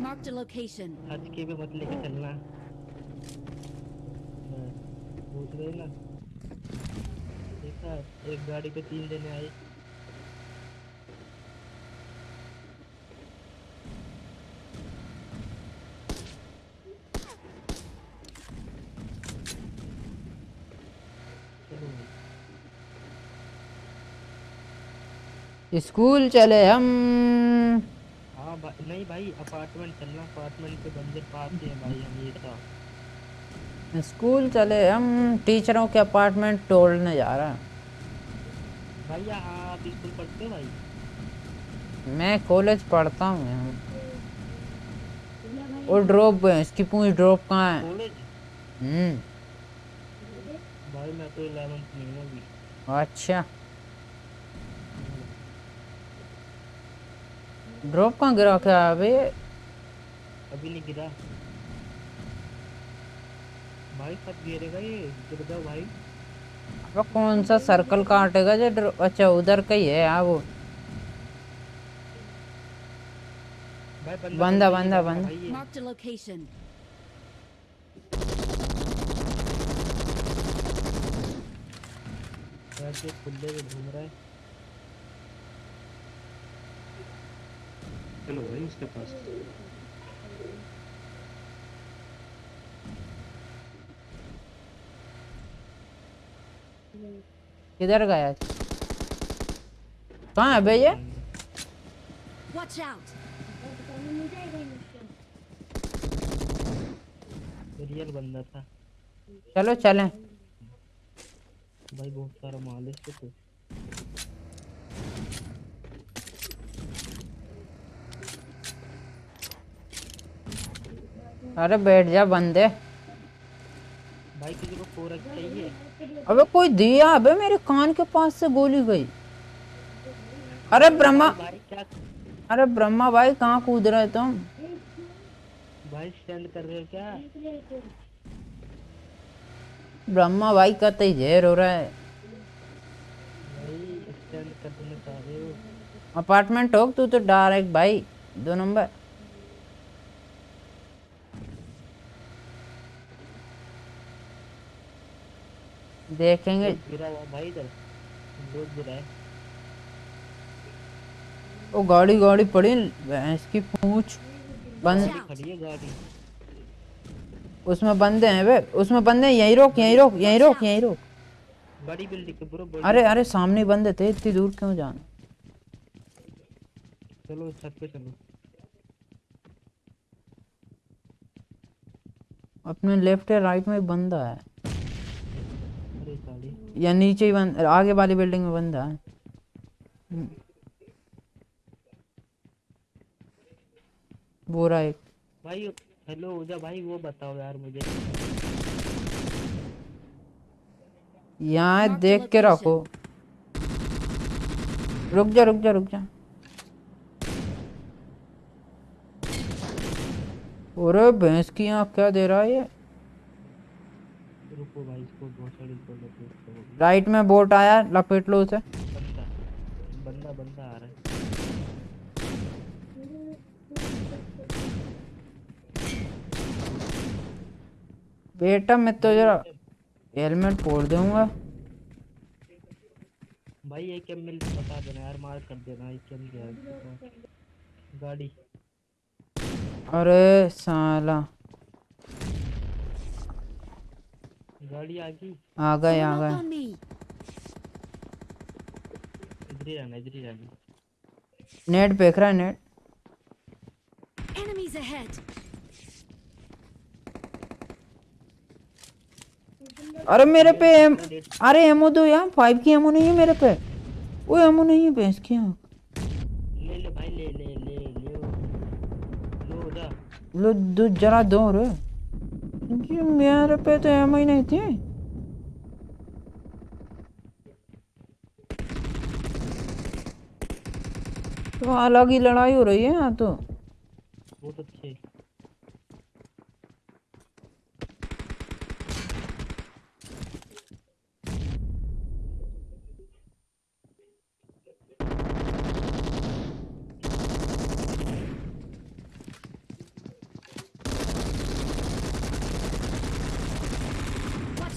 S5: हज के भी मत लेके चलना। हाँ, पूछ ना? देखा एक गाड़ी पे तीन जने आए चलो भाई
S1: स्कूल चले हम।
S5: हाँ नहीं भाई अपार्टमेंट चलना अपार्टमेंट के बंदे पास ही हैं भाई हम ये था।
S1: स्कूल चले हम टीचरों के अपार्टमेंट तोड़ने जा रहे हैं।
S5: भैया आप स्कूल पढ़ते हो भाई?
S1: मैं कॉलेज पढ़ता हूँ यहाँ। और ड्रॉप है इसकी पूरी ड्रॉप कहाँ है? हम्म।
S5: भाई मैं तो इलेवेंथ में हूँ
S1: अच्छा। ड्रॉप कहाँ गिरा क्या अबे
S5: अभी नहीं गिरा भाई कब गिरेगा ये गिर जाओ भाई
S1: अब कौन सा सर्कल काटेगा जो अच्छा उधर का ही है हाँ वो बंदा,
S5: बंदा
S1: बंदा,
S5: खुले में घूम रहा है
S6: चलो भाई उसके पास
S1: किधर गया कहाँ है भैया
S4: Watch out.
S5: रियल बंदा था
S1: चलो चलें
S5: भाई बहुत सारा माल है इसके
S1: अरे बैठ जा बंदे।
S5: भाई किसी को चाहिए?
S1: अबे कोई दिया अबे मेरे कान के पास से गोली गई। अरे ब्रह्मा अरे ब्रह्मा भाई कहाँ कूद रहे तुम?
S5: भाई स्टैंड कर रहे हो क्या?
S1: ब्रह्मा भाई का तो जहर हो रहे हो। अपार्टमेंट हो तू तो डायरेक्ट भाई दो नंबर। देखेंगे।
S5: भाई
S1: वो गाड़ी गाड़ी पड़ी भैंस की पूछ बंद।
S5: खड़ी है गाड़ी।
S1: उसमें बंदे हैं वे उसमें बंदे हैं यहीं रोक यहीं रोक यहीं रोक यहीं रोक।
S5: बड़ी बिल्डिंग के ब्रो
S1: अरे अरे सामने बंदे थे इतनी दूर क्यों जाना?
S5: चलो छत पे चलो।
S1: अपने लेफ़्ट या राइट में बंदा है। या नीचे ही बंद आगे वाली बिल्डिंग में बंदा है। वो रहा एक।
S5: भाई हेलो उजा भाई वो बताओ यार मुझे।
S1: यहाँ देख के रखो। रुक जा रुक जा रुक जा। अरे भैंस की आँख क्या दे रहा है ये?
S5: रुको भाई इसको बहुत सारी
S1: राइट में बोट आया लपेट लो उसे।
S5: बंदा बंदा बंदा आ रहा है।
S1: बेटा मैं तो जरा हेलमेट फोड़ दूँगा।
S5: भाई ये क्या मिल बता देना यार मार कर देना ये क्या क्या गाड़ी।
S1: अरे साला।
S5: गाड़ी आ गई
S1: आ गए आ गए
S5: इधर ही रहना इधर ही रहना
S1: नेट फेंक रहा है नेट
S4: Enemies ahead.
S1: अरे मेरे पे एम अरे एमओ दो यार फाइव की एमओ नहीं है मेरे पे वो एमओ नहीं है भैंस की आँख
S5: ले ले भाई ले ले ले ले लो
S1: लो दो जरा दो रे क्योंकि मेरा रुपये तो एम ही नहीं थी। तो अलग ही लड़ाई हो रही है यहाँ तो।
S5: बहुत तो अच्छी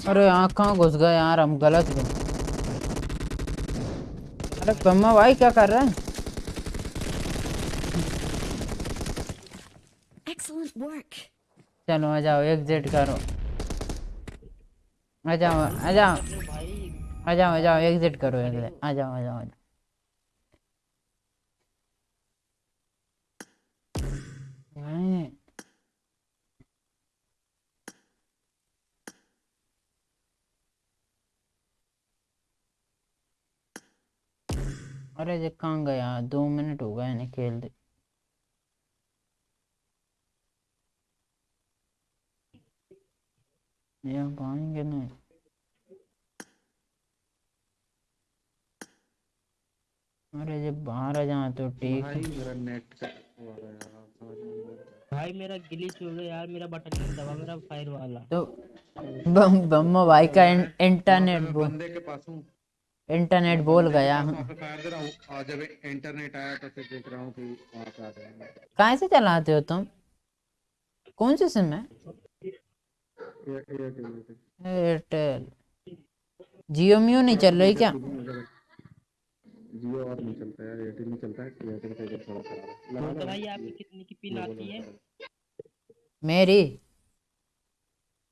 S1: अरे यहाँ कहाँ घुस गए यार हम गलत गए अरे पम्मा भाई क्या कर रहे हैं? चलो आ जाओ एग्जिट करो। आ जाओ आ जाओ। आ जाओ आ जाओ एग्जिट करो एग्जिट आ जाओ आ जाओ आ जाओ। अरे ये कहाँ गया दो मिनट हो गए नहीं खेलते। ये पाएँगे नहीं। अरे जब बाहर आ जाए तो ठीक
S6: भाई
S1: है
S6: मेरा नेट का।
S5: भाई मेरा गिलीच हो गया यार मेरा बटन नहीं दबा मेरा फायर वाला।
S1: तो बम बम्मा भाई का इंटरनेट
S6: बंदे के पास हूँ।
S1: इंटरनेट बोल गया।
S6: हूँ जब इंटरनेट आया तो फिर देख रहा हूँ कि
S1: कहाँ से चलाते हो तुम? कौन सी सिम है? एयरटेल जियो मियो नहीं चल रही क्या?
S6: जियो और नहीं चलता यार एयरटेल नहीं चलता है एयरटेल का इधर थोड़ा है।
S5: तो भाई आपकी कितनी की पिन आती है?
S1: मेरी?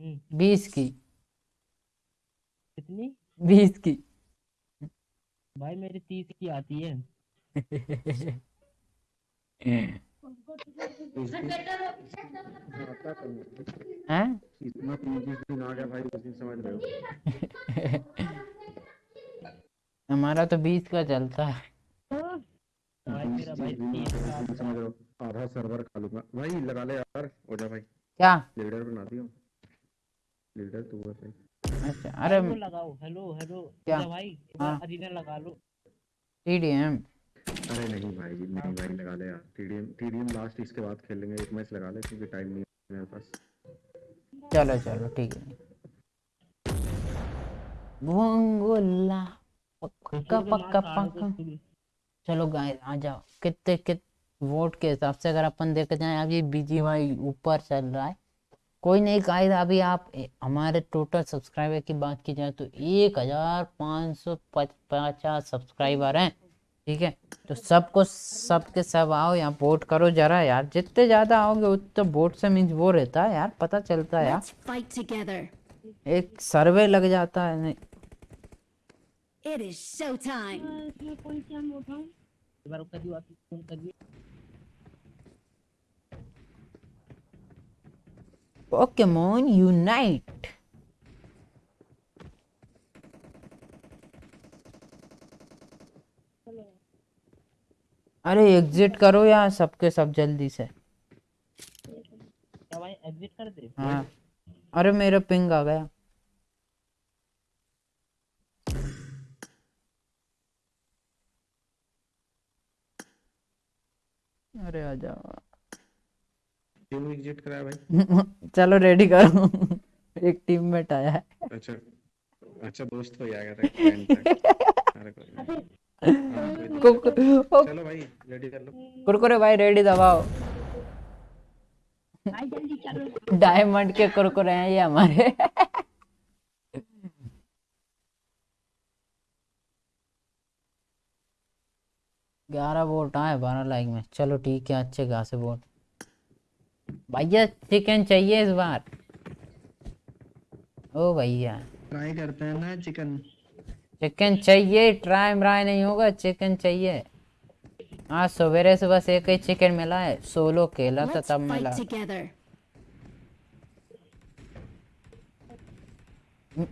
S5: हम्म,
S1: बीस की।
S5: कितनी?
S1: बीस की।
S5: भाई मेरी तीस की आती है।
S6: इतना दिन आ गया भाई उस दिन समझ रहे
S1: हमारा तो बीस का चलता है।
S6: हो आधा सर्वर खा लूँगा। भाई लगा ले यार हो जा भाई।
S1: क्या?
S6: लीडर बना दियो। लीडर तू है भाई।
S1: अच्छा अरे
S5: हेलो लगाओ। हेलो हेलो
S1: क्या?
S5: भाई
S1: हाँ।
S5: अरीना लगा लो।
S1: टीडीएम
S6: अरे नहीं भाई नहीं भाई लगा ले यार। टीडीएम टीडीएम लास्ट इसके बाद खेल लेंगे एक मैच लगा ले क्योंकि टाइम नहीं है मेरे पास।
S1: चलो चलो ठीक है। वंगोला पक्का पक्का पक्का। चलो गाइस आ जाओ। कितने कित वोट के हिसाब से अगर अपन देखते जाए अभी बीजीवाई ऊपर चल रहा है कोई नहीं गाइस अभी आप हमारे टोटल सब्सक्राइबर की बात की जाए तो एक हज़ार पाँच सौ पचास सब्सक्राइबर हैं ठीक है? तो सबको सबके सब आओ यहाँ वोट करो जरा यार। जितने ज़्यादा आओगे उतने वोट से मीन्स वो रहता है यार पता चलता है यार. एक सर्वे लग जाता है नहीं।
S4: It is showtime.
S7: इसमें कौन सा मोटा
S5: एक बार करियो आप फ़ोन करिए
S1: Pokemon Unite. अरे एग्जिट करो यार सबके सब जल्दी से।
S5: भाई एग्जिट कर दे?
S1: हाँ। अरे मेरा पिंग आ गया। अरे आ जाओ।
S6: टीम एग्जिट कराया भाई?
S1: चलो रेडी करो। एक टीममेट आया है।
S6: अच्छा अच्छा दोस्त। हाँ, नहीं।
S1: ओ,
S6: चलो भाई रेडी कर लो।
S1: कुरकुरे भाई रेडी दबाओ। डायमंड के कुरकुरे हैं ये हमारे। ग्यारह वोट आए बारह लाइक में। चलो ठीक है अच्छे खासे वोट। भैया चिकन चाहिए इस बार? ओ भैया।
S3: ट्राई करते हैं ना चिकन
S1: चिकन चाहिए ट्राई म्राई नहीं होगा चिकन चाहिए। आज सवेरे से बस एक ही चिकन मिला है सोलो केला था तब मिला।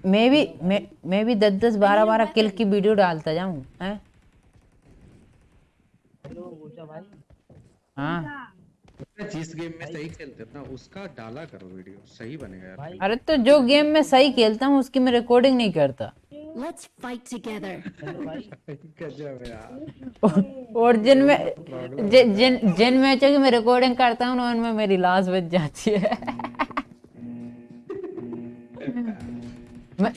S1: मैं भी मैं मैं भी दस दस बारह बारह किल की वीडियो डालता जाऊँ हैं?
S5: हेलो ऊर्जा भाई।
S1: हाँ।
S6: जिस गेम में सही खेलते हो ना उसका डाला करो वीडियो। सही बनेगा यार
S5: भाई।
S1: अरे तो जो गेम में सही खेलता हूँ उसकी मैं रिकॉर्डिंग नहीं करता।
S4: Let's fight together. *laughs*
S6: गजब यार।
S1: और जिन में जिन जिन मैचों की मैं रिकॉर्डिंग करता हूँ उनमें मेरी लाश बच जाती है। मैं,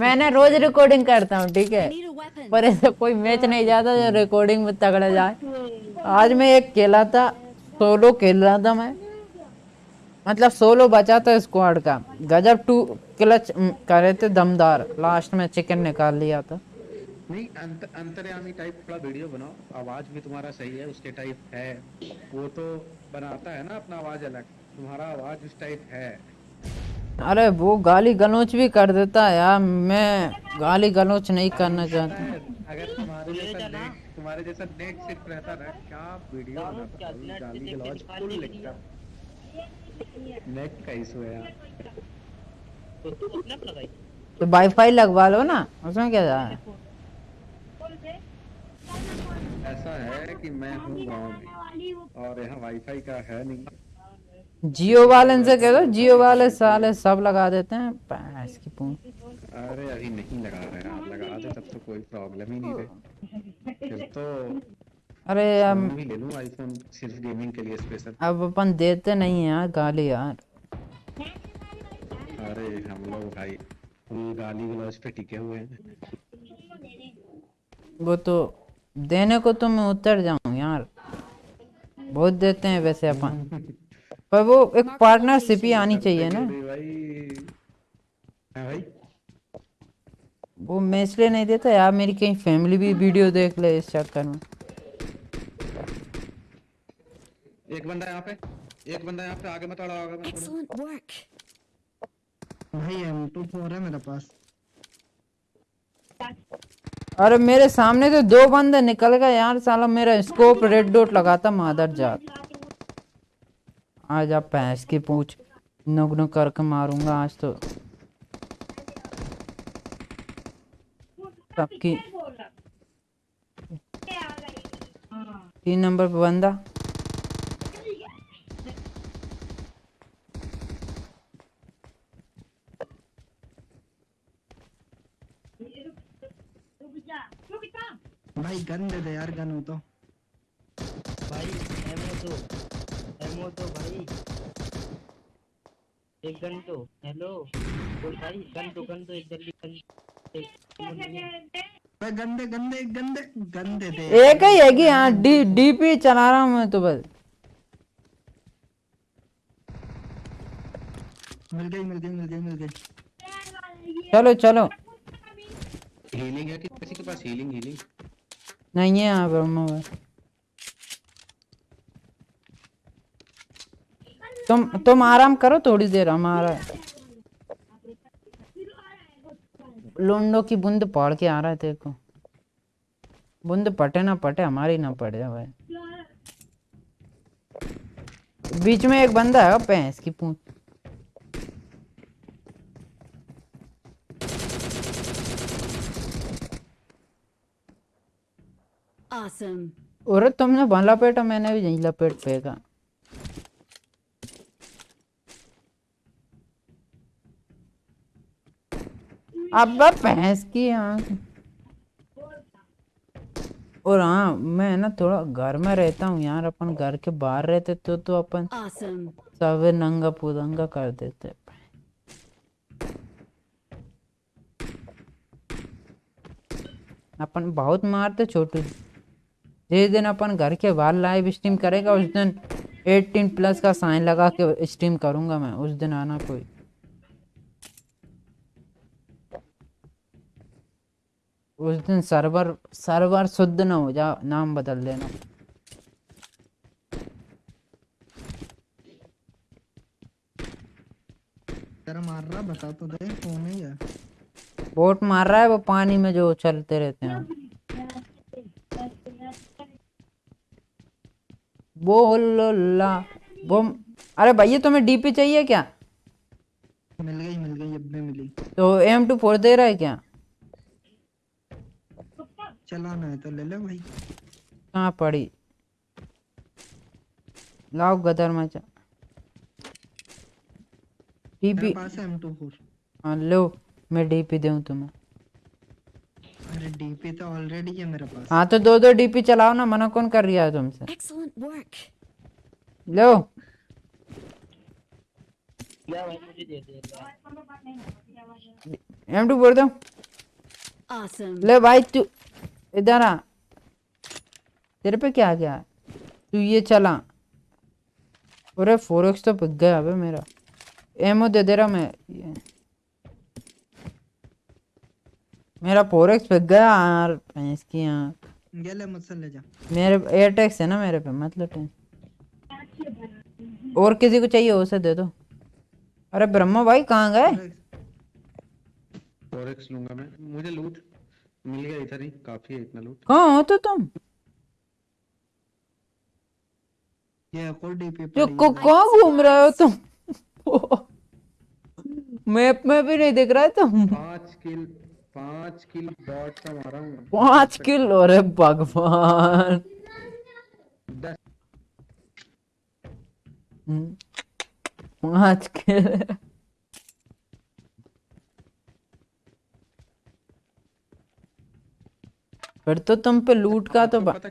S1: मैंने रोज रिकॉर्डिंग करता हूँ ठीक है. पर ऐसा कोई मैच नहीं जाता जो रिकॉर्डिंग में तगड़ा जाए। आज मैं एक खेला था सोलो खेल रहा था मैं। मतलब सोलो बचा था स्क्वाड का। गजब टू क्लच करे थे दमदार। लास्ट में चिकन निकाल लिया था।
S6: नहीं अंत, अंतर्यामी टाइप थोड़ा वीडियो बनाओ। आवाज़ भी तुम्हारा सही है उसके टाइप है। वो तो बनाता है ना अपना आवाज़ अलग। तुम्हारा आवाज़ उस टाइप है।
S1: अरे वो गाली गलोच भी कर देता है यार। मैं गाली गलोच नहीं करना चाहता।
S6: अगर तुम्हारे जैसा नेट तुम्हारे जैसा नेट सिर्फ़ रहता ना क्या वीडियो गाली गलौज फुल लेक्चर नेट का इशू है यार।
S5: तो तू अपना लगाई
S1: तो वाईफाई लगवा लो ना उसमें क्या जा है?
S6: ऐसा है कि मैं हूँ गाँव में और यहाँ वाईफाई का है नहीं।
S1: जियो वाले से कह दो जियो वाले साले सब लगा देते हैं। पैस की पूंछ।
S6: अरे अभी नहीं लगा रहे आप लगा दे तब तो कोई प्रॉब्लम ही नहीं रहे। तो
S1: अरे अब
S6: ले लूँ आईफोन सिर्फ़ गेमिंग के लिए स्पेशल
S1: अब अपन देते नहीं हैं यार गाली यार।
S6: अरे हम लोग भाई फुल गाली गलौज पे टिके हुए हैं।
S1: वो तो देने को तो मैं उतर जाऊँ यार। बहुत देते हैं वैसे अपन। पर वो एक पार्टनरशिप ही आनी चाहिए ना।
S6: भाई। हाँ भाई।
S1: वो मैं इसलिए नहीं देता यार मेरी कहीं फैमिली भी वीडियो देख ले इस चक्कर में।
S6: एक बंदा यहाँ पे एक बंदा यहाँ पे आगे मत अड़ाओ आगे मत अड़ाओ।
S5: भाई एम टू फोर है मेरे पास।
S1: अरे मेरे सामने तो दो बंदे निकल गए यार साला मेरा स्कोप रेड डॉट लगाता मादर जात। आज आप भैंस की पूछ नुक नुक करके मारूँगा आज तो। सबकी तीन नंबर पे बंदा।
S5: भाई गन दे दे यार गन हो तो। भाई एमओ तो एमओ तो भाई। एक गन तो हेलो बोल भाई गन तो गन तो एक जल्दी गन। भाई गन दे गन दे।
S1: एक ही है कि हाँ डी डीपी चला रहा हूँ मैं तो बस।
S5: मिल गई मिल गई मिल गई मिल गई।
S1: चलो चलो।
S6: हीलिंग है कि किसी के पास हीलिंग हीलिंग
S1: नहीं है यहाँ पर मोबाइल तुम तुम आराम करो थोड़ी देर हमारा लोंडो की बूंद पड़ के आ रहा है तेरे को। बूंद पटे ना पटे हमारी ना पड़े भाई। बीच में एक बंदा है भैंस की पूंछ।
S4: Awesome.
S1: और तुमने भला लपेटा मैंने भी यही लपेट फेंका। अब भैंस की आँख। और हाँ मैं ना थोड़ा घर में रहता हूँ यार अपन घर के बाहर रहते तो तो अपन
S4: Awesome.
S1: सब नंगा पुदंगा कर देते। अपन बहुत मारते छोटू जिस दिन अपन घर के बाहर लाइव स्ट्रीम करेगा उस दिन 18 प्लस का साइन लगा के स्ट्रीम करूँगा मैं उस दिन आना कोई। उस दिन सर्वर सर्वर शुद्ध ना हो जा नाम बदल देना।
S5: तेरा मार रहा बता तो दे कौन है।
S1: बोट मार रहा है वो पानी में जो चलते रहते हैं। बोला वो अरे भैया तुम्हें डीपी चाहिए क्या?
S5: मिल गई मिल गई अब भी मिली।
S1: तो एम टू फोर दे रहा है क्या?
S5: चलाना है तो ले ले भाई
S1: कहाँ पड़ी लाओ गदर मचा डीपी
S5: पास है M24
S1: हाँ लो मैं डीपी दूँ तुम्हें
S5: अरे डीपी तो ऑलरेडी है मेरे पास
S1: हाँ तो दो दो डीपी चलाओ ना मना कौन कर रहा है तुमसे
S4: Excellent work.
S1: लो एम टू बोल दो ले भाई तू इधर आ। तेरे पे क्या गया तू ये चला। अरे फोर एक्स तो पिक गया अबे मेरा। एमओ दे दे रहा मैं। ये। मेरा फोर एक्स पिक गया यार भैंस की यहाँ
S5: ये ले मुझसे ले जा।
S1: मेरे एयरटेक्स है ना मेरे पे मतलब टेंशन और किसी को चाहिए उसे दे दो। अरे ब्रह्मा भाई कहाँ गए?
S6: फॉरेक्स लूँगा मैं। मुझे लूट। मिल गया इधर ही काफ़ी है इतना लूट
S1: कहाँ हो तो तुम?
S5: ये और डीपी
S1: जो कहाँ घूम रहे हो तुम? *laughs* मैप में भी नहीं दिख रहा है तुम।
S6: पाँच किल पाँच किल बॉट का मारा हूँ।
S1: पाँच किलो? अरे भगवान। हम्म, पाँच किलो। फिर तो तुम पे लूट का तो
S6: पाँचों पता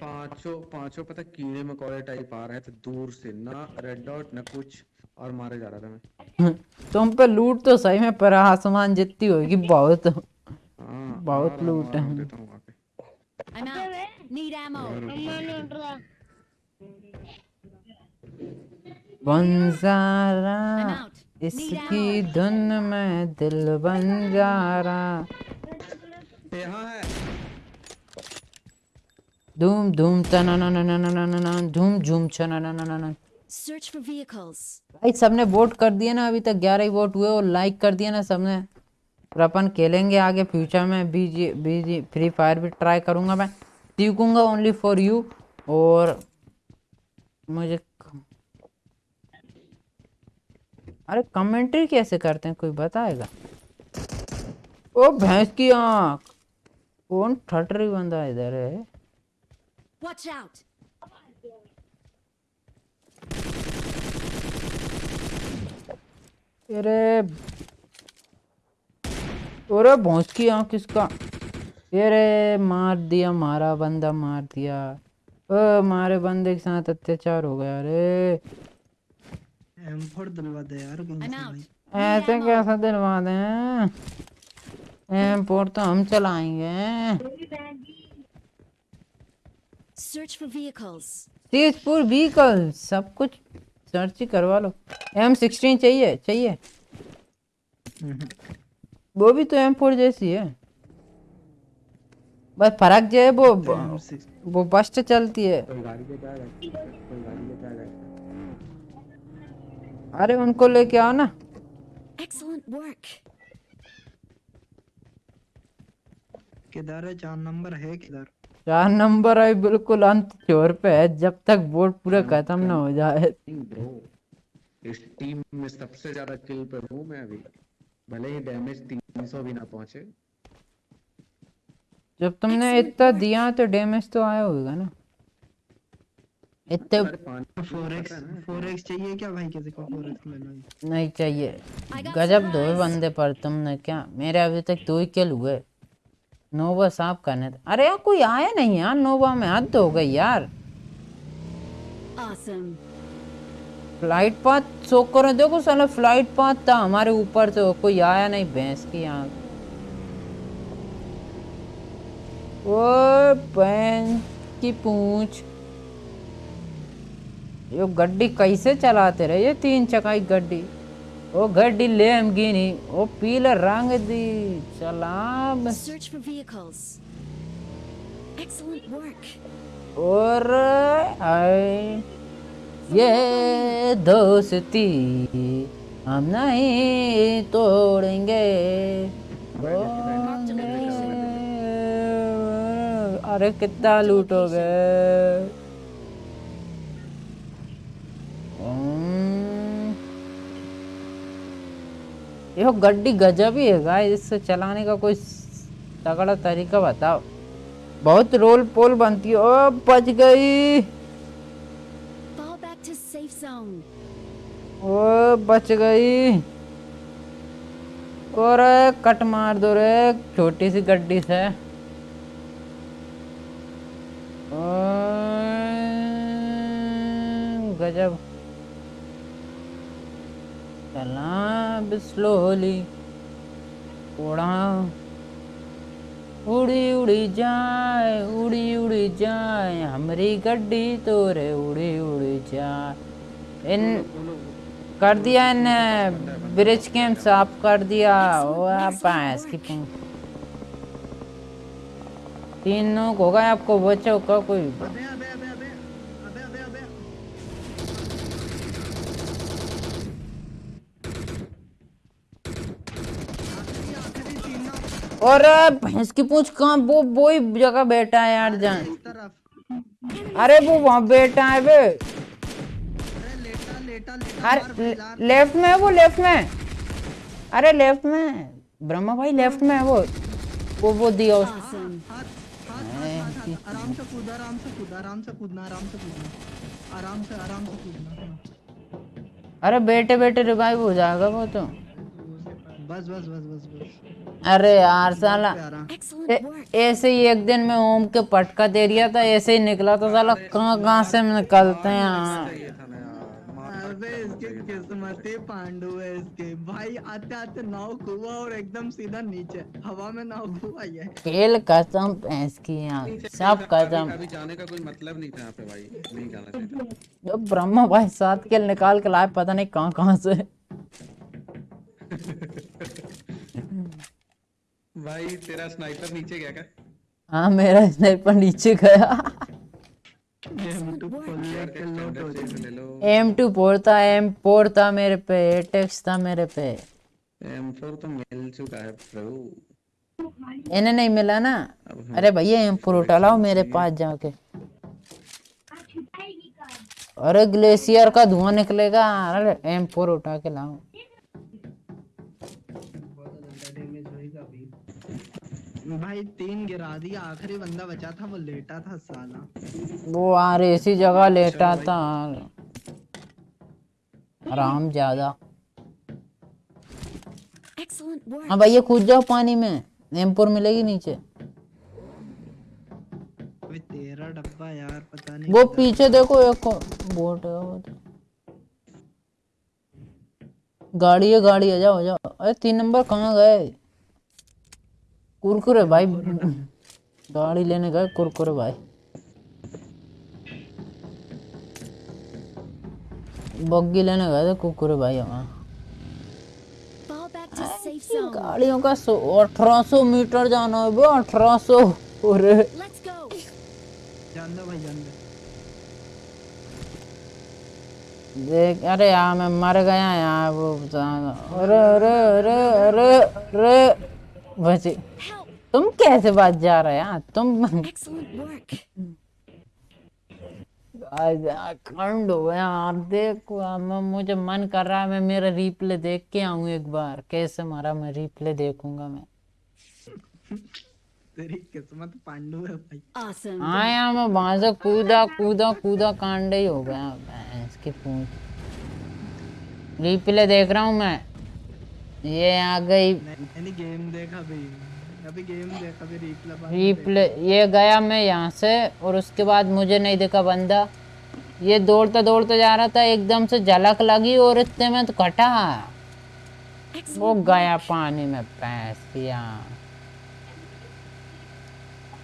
S6: पाँचों पाँचों पता कीड़े मकोड़े टाइप आ रहे थे दूर से ना रेड डॉट ना कुछ और मारे जा रहा था मैं।
S1: तुम पे लूट तो सही में पर आसमान जितनी होगी बहुत
S6: हाँ
S1: बहुत
S6: आ
S1: लूट
S6: हूँ.
S1: बंजारा इसकी धुन में दिल बन जा रहा।
S6: यहाँ है
S1: Doom doom ta na na na na na na na doom zoom cha na na na na na
S4: Search for vehicles.
S1: भाई सबने वोट कर दिए ना अभी तक 11 ही वोट हुए और लाइक कर दिया ना सबने और अपन खेलेंगे आगे फ्यूचर में बीजी बीजी फ्री फायर भी ट्राई करूँगा मैं सीखूँगा ओनली फॉर यू और मुझे अरे कमेंट्री कैसे करते हैं कोई बताएगा ओ भैंस की आँख कौन ठटरी बंदा इधर है
S4: Watch out.
S1: अरे अरे भौंस की आँख किसका अरे मार दिया मारा बंदा मार दिया ओ मारे बंदे के साथ अत्याचार हो गया अरे
S5: M4 दिलवा दे यार
S1: ऐसे कैसा दिलवा दें एम तो हम चलाएँगे।
S4: Search for vehicles.
S1: Tezpur vehicle सब कुछ सर्च ही करवा लो। एम सिक्सटीन चाहिए चाहिए। वो भी तो एम फोर जैसी है। बस फ़र्क जो है वो
S5: M6
S1: वो बस्ट चलती है। अरे उनको लेके आओ ना।
S4: Excellent work.
S5: किधर है? चार नंबर है किधर?
S1: चार नंबर है बिल्कुल अंत छोर पे है। जब तक बोर्ड पूरा खत्म ना हो जाए।
S6: इस टीम में सबसे ज़्यादा किल पे हूँ मैं अभी। भले ही डैमेज 300 भी ना पहुँचे।
S1: जब तुमने इतना दिया तो डैमेज तो आया होगा ना। इतने
S6: अरे पाँच
S5: फोर एक्स फोर एक्स चाहिए क्या भाई किसी को? फोर एक्स ले लो
S1: नहीं चाहिए। गजब दो बंदे पर तुमने क्या? मेरे अभी तक दो ही किल हुए। नोवा साफ़ करने थे अरे यार कोई आया नहीं यार नोवा में हद हो गई यार।
S4: Awesome.
S1: फ़्लाइट पाथ शो करो देखो साला फ़्लाइट पाथ था हमारे ऊपर से कोई आया नहीं भैंस की यहाँ ओ भैंस की पूछ। ये गड्डी कैसे चलाते रहे? ये तीन चकाई गड्डी। ओ गड्डी ले हम गिनी ओ पीला रंग दी चलाम
S4: search for vehicles excellent work
S1: और आई ये दोस्ती हम नहीं तोड़ेंगे। अरे कितना लूटोगे ओम यो गड्डी गजब ही है गाइस। इससे चलाने का कोई तगड़ा तरीका बताओ। बहुत रोल पोल बनती है। ओ बच गई। ओ बच गई। और कट मार दो रे छोटी सी गड्डी से। ओ, गजब चला स्लोली उड़ा उड़ी उड़ी जाए, उड़ी उड़ी जाए, हमारी गड्डी तो रे उड़ी उड़ी जाए। इन कर दिया इन ब्रिज कैंप साफ़ कर दिया। भैंस की तीन नोक होगा आपको बच्चों का कोई
S8: अबे अबे अबे अबे अबे अबे अबे आखिरी आखिरी तीन नॉक
S1: और भैंस की पूंछ कहाँ वो वो ही जगह बैठा है यार जान। अरे वो वहाँ बैठा है बे
S8: अरे लेटा लेटा लेटा
S1: अरे लेफ़्ट में है वो लेफ़्ट में। अरे लेफ़्ट में ब्रह्मा भाई लेफ़्ट में है वो। वो वो दिया उस
S4: Awesome.
S8: हाथ हाथ हाथ हाथ हाथ। आराम से कूद आराम से कूद आराम से कूदना आराम से कूदना। आराम से आराम से कूदना।
S1: अरे बेटे बेटे रिवाइव हो जाएगा वो तो।
S8: बस बस बस बस बस।
S1: अरे यार साला. ऐसे ही एक दिन में ओम के पटका दे दिया था ऐसे ही निकला था साला। कहाँ कहाँ से निकलते हैं यार?
S8: अबे इसके किस्मती पांडु है इसके। भाई आते आते नाव खुआ और एकदम सीधा नीचे। हवा में नाव ये।
S1: खेल कसम भैंस की यार सब कसम।
S6: अभी जाने का कोई मतलब नहीं था यहाँ पे भाई नहीं जाना चाहिए।
S1: ब्रह्मा भाई सात खेल निकाल के लाए पता नहीं कहाँ कहाँ से।
S6: भाई तेरा स्नाइपर नीचे गया क्या?
S1: हाँ मेरा स्नाइपर नीचे गया। एम टू फोर था एम फोर था मेरे पे एटेक्स था मेरे पे।
S6: M4 तो मिल चुका है ब्रो
S1: इन्हें नहीं मिला ना? अरे भैया एम फोर उठा लाओ मेरे पास जाके। अरे ग्लेशियर का धुआँ निकलेगा। अरे एम फोर उठा के लाओ।
S8: भाई तीन गिरा दिया आखिरी बंदा बचा था वो लेटा था साला।
S1: वो आ यार इसी जगह लेटा था। आराम ज़्यादा. हाँ भैया कूद जाओ पानी में। एम मिलेगी नीचे।
S8: तेरा डब्बा यार पता नहीं
S1: वो पीछे देखो एक बोट है वो तो। गाड़ी है गाड़ी है जाओ जाओ। अरे तीन नंबर कहाँ गए? कुरकुरे भाई गाड़ी लेने गए कुरकुरे भाई बग्गी लेने गए थे कुरकुरे भाई
S4: zone.
S1: गाड़ियों का अठारह सौ मीटर जाना है बे अठारह सौ अरे देख अरे यार मैं मर गया यार वो अरे अरे अरे अरे अरे बची. तुम कैसे बात जा रहे हैं? तुम
S4: Excellent work.
S1: आज खंड हो गया। यार देखो मैं मुझे मन कर रहा है मैं मेरा रिप्ले देख के आऊँ एक बार। कैसे मारा मैं रिप्ले देखूँगा मैं?
S8: तेरी किस्मत पांडु है भाई।
S4: Awesome.
S1: हाँ यार मैं वहाँ से कूदा कूदा कूदा कांडे ही हो गया। भैंस की पूंछ। रिप्ले देख रहा हूँ मैं। ये आ गई।
S8: मैंने गेम देखा भी अभी गेम देखा भी रिप्ले
S1: रिप्ले ये गया मैं यहाँ से और उसके बाद मुझे नहीं देखा बंदा। ये दौड़ता दौड़ता जा रहा था एकदम से झलक लगी और इतने में तो कटा। वो गया पानी में पैस किया।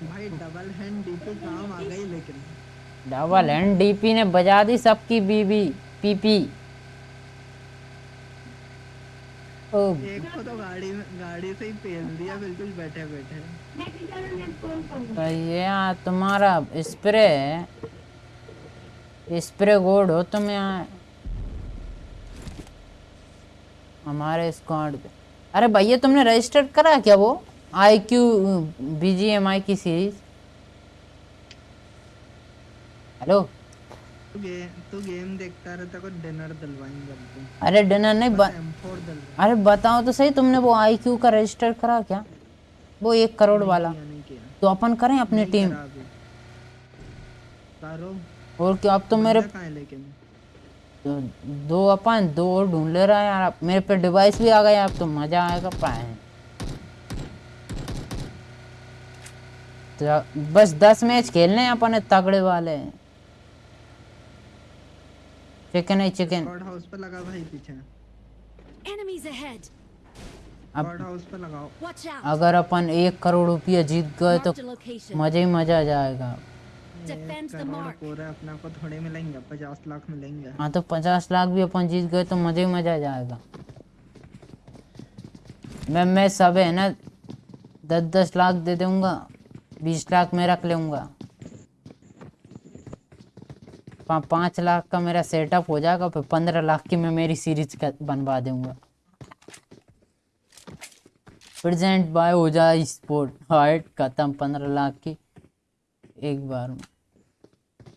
S8: भाई डबल हैंड डीपी काम आ गई लेकिन।
S1: डबल हैंड डीपी ने बजा दी सबकी बीबी पीपी ओ
S8: एक तो गाड़ी गाड़ी से ही। पेल दिया बिल्कुल बैठे बैठे
S1: भैया तुम्हारा स्प्रे स्प्रे गोड हो तुम यहाँ। हमारे स्क्वाड पे। अरे भैया तुमने रजिस्टर करा क्या वो? I Q B G M I की सीरीज़ हेलो
S8: तू गे तू गेम देखता रहता को डिनर दिलवाएँगे अब
S1: अरे डिनर नहीं ब... अरे बताओ तो सही तुमने वो आई क्यू का रजिस्टर करा क्या? वो एक करोड़ वाला। तो अपन करें अपनी टीम
S8: करो
S1: और क्या अब तो मेरे
S8: है
S1: तो दो अपन दो और ढूंढ ले रहा है यार। मेरे पे डिवाइस भी आ गया अब तो मज़ा आएगा पाए। तो बस दस मैच खेलने हैं अपन तगड़े वाले। चिकन है चिकन।
S8: हाउस पे लगा भाई पीछे।
S4: Enemies ahead.
S1: अब
S8: हाउस पे लगाओ।
S1: अगर अपन एक करोड़ रुपया जीत गए तो. मज़ा ही मज़ा आ जाएगा।
S8: अपने को थोड़े मिलेंगे पचास लाख मिलेंगे।
S1: हाँ तो पचास लाख भी अपन जीत गए तो मज़ा ही मज़ा आ जाएगा। मैं मैं सब है ना दस दस लाख दे दूँगा बीस लाख मैं रख लूँगा। पाँच लाख का मेरा सेटअप हो जाएगा, फिर पंद्रह लाख की मैं मेरी सीरीज़ का बनवा दूँगा। प्रेजेंट बाय हो जाए स्पोर्ट हाइट खत्म, पंद्रह लाख की, एक बार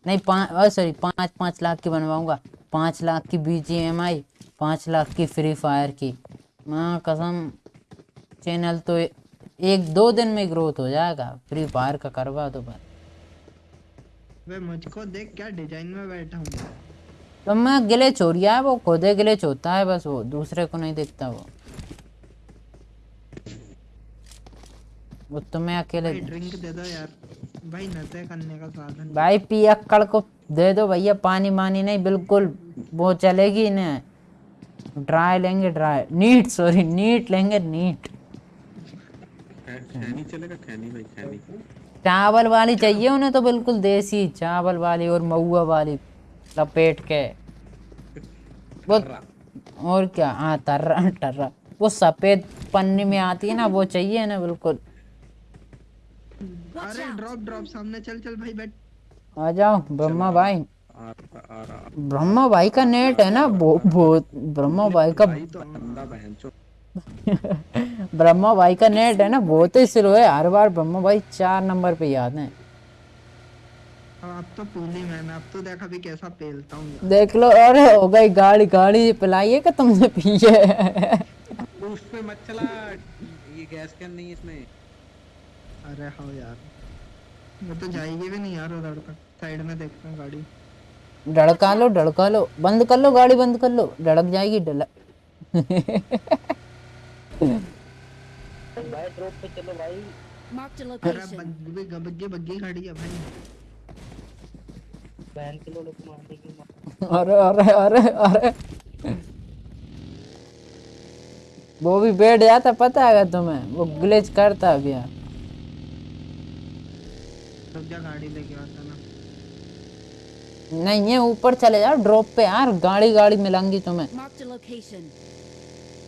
S1: नहीं, पाँच सॉरी पाँच पाँच लाख की बनवाऊँगा। पाँच लाख की बी जी एम आई पाँच लाख की फ्री फायर की। माँ, कसम चैनल तो ए- एक दो दिन में ग्रोथ हो जाएगा। फ्री फायर का करवा दो बस।
S8: वे मुझको देख क्या डिज़ाइन में बैठा हूँ
S1: तो मैं गिले चोरिया है वो खुदे गिले होता है बस वो दूसरे को नहीं दिखता वो। वो तुम्हें अकेले
S8: भाई ड्रिंक दे दो यार। भाई नशे करने का साधन।
S1: भाई पियक्कड़ को दे दो भैया पानी मानी नहीं बिल्कुल वो चलेगी ना ड्राई लेंगे ड्राई नीट सॉरी नीट लेंगे नीट
S6: खैनी चलेगा खैनी भाई खैनी।
S1: चावल वाली चाहिए उन्हें तो बिल्कुल देसी चावल वाली और महुआ वाली लपेट के। वो और क्या? हाँ टर्रा टर्रा वो सफ़ेद पन्नी में आती है ना वो चाहिए ना बिल्कुल।
S8: अरे ड्रॉप ड्रॉप सामने चल चल भाई बैठ।
S1: आ जाओ ब्रह्मा भाई। ब्रह्मा भाई का नेट है ना बहुत ब्रह्मा भाई का *laughs* ब्रह्मा भाई का नेट है ना बहुत ही स्लो है हर बार ब्रह्मा भाई चार नंबर पे याद है।
S8: अब तो पूली मैंने अब तो देखा भी कैसा पेलता हूँ।
S1: देख लो अरे हो गई गाड़ी गाड़ी पिलाइए कि तुमने पी है *laughs*
S6: उस पे मत चला ये गैस कैन नहीं इसमें।
S8: अरे हाँ यार वो तो जाएगी भी नहीं यार उधर तक साइड में देखता हूँ गाड़ी।
S1: धड़का लो धड़का लो बंद कर लो गाड़ी बंद कर लो धड़क जाएगी *laughs* डलक
S4: Marked a
S8: अरे
S4: location.
S8: बग्गी बग्गी बग्गी खड़ी है भाई।
S1: अरे अरे अरे अरे। वो भी बैठ जाता पता है तुम्हें? वो ग्लिच करता है भैया
S8: गाड़ी लेके आता ना?
S1: नहीं ये ऊपर चले जाओ ड्रॉप पे यार। गाड़ी गाड़ी मिलेंगी तुम्हें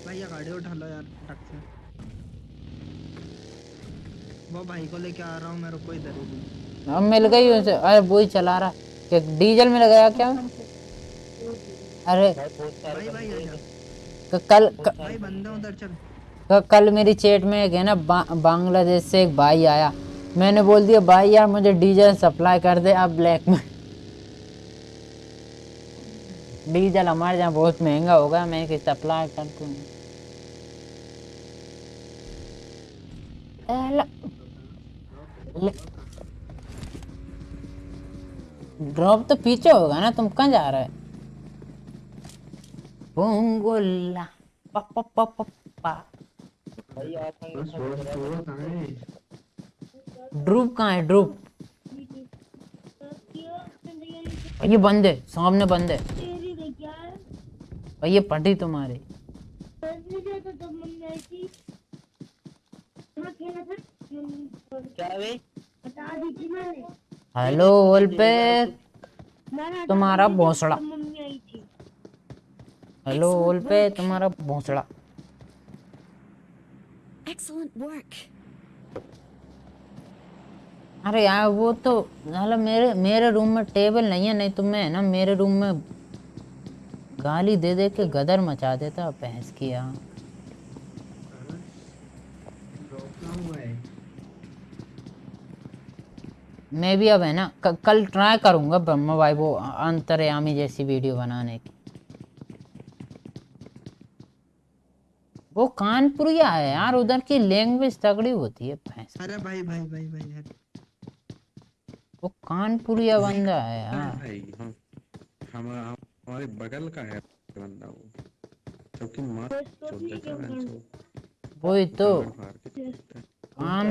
S4: Location.
S8: भैया गाड़ी उठा लो यार टक से। वो भाई को लेके आ रहा हूँ मेरे को इधर। ही
S1: अब मिल गई उसे अरे वो ही चला रहा। क्या डीजल में लगाया क्या? अरे
S8: भाई भाई
S1: कल
S8: भाई बंदा उधर चल।
S1: कल मेरी चेट में एक है ना बा, बांग्लादेश से एक भाई आया। मैंने बोल दिया भाई यार मुझे डीजल सप्लाई कर दे आप ब्लैक में डीजल हमारे यहाँ बहुत महँगा होगा मैं कि सप्लाई कर दूँ ड्रॉप तो पीछे होगा ना तुम कहाँ जा रहे पोंगोला पा पा पा पा पा। ड्रूप कहाँ है ड्रूप? ये बंद है सामने बंद है।
S7: भैया
S1: ये पटी तुम्हारी। हेलो पे तुम्हारा भोसड़ा।
S7: जब मम्मी आई थी
S1: हेलो ओल पे तुम्हारा भोसड़ा. अरे यार वो तो मतलब मेरे मेरे रूम में टेबल नहीं है नहीं तो मैं ना मेरे रूम में गाली दे दे के गदर मचा देता भैंस की यहाँ मैं भी अब है ना कल ट्राई करूँगा ब्रह्मा भाई वो अंतर्यामी जैसी वीडियो बनाने की। वो कानपुरिया है यार उधर की लैंग्वेज तगड़ी होती है भैंस।
S8: अरे भाई भाई भाई भाई यार।
S1: वो कानपुरिया बंदा है यार।
S6: भाई हम हम हम हमारे बगल का है बंदा वो। क्योंकि मार
S7: टेस्ट तो
S1: वही तो। कान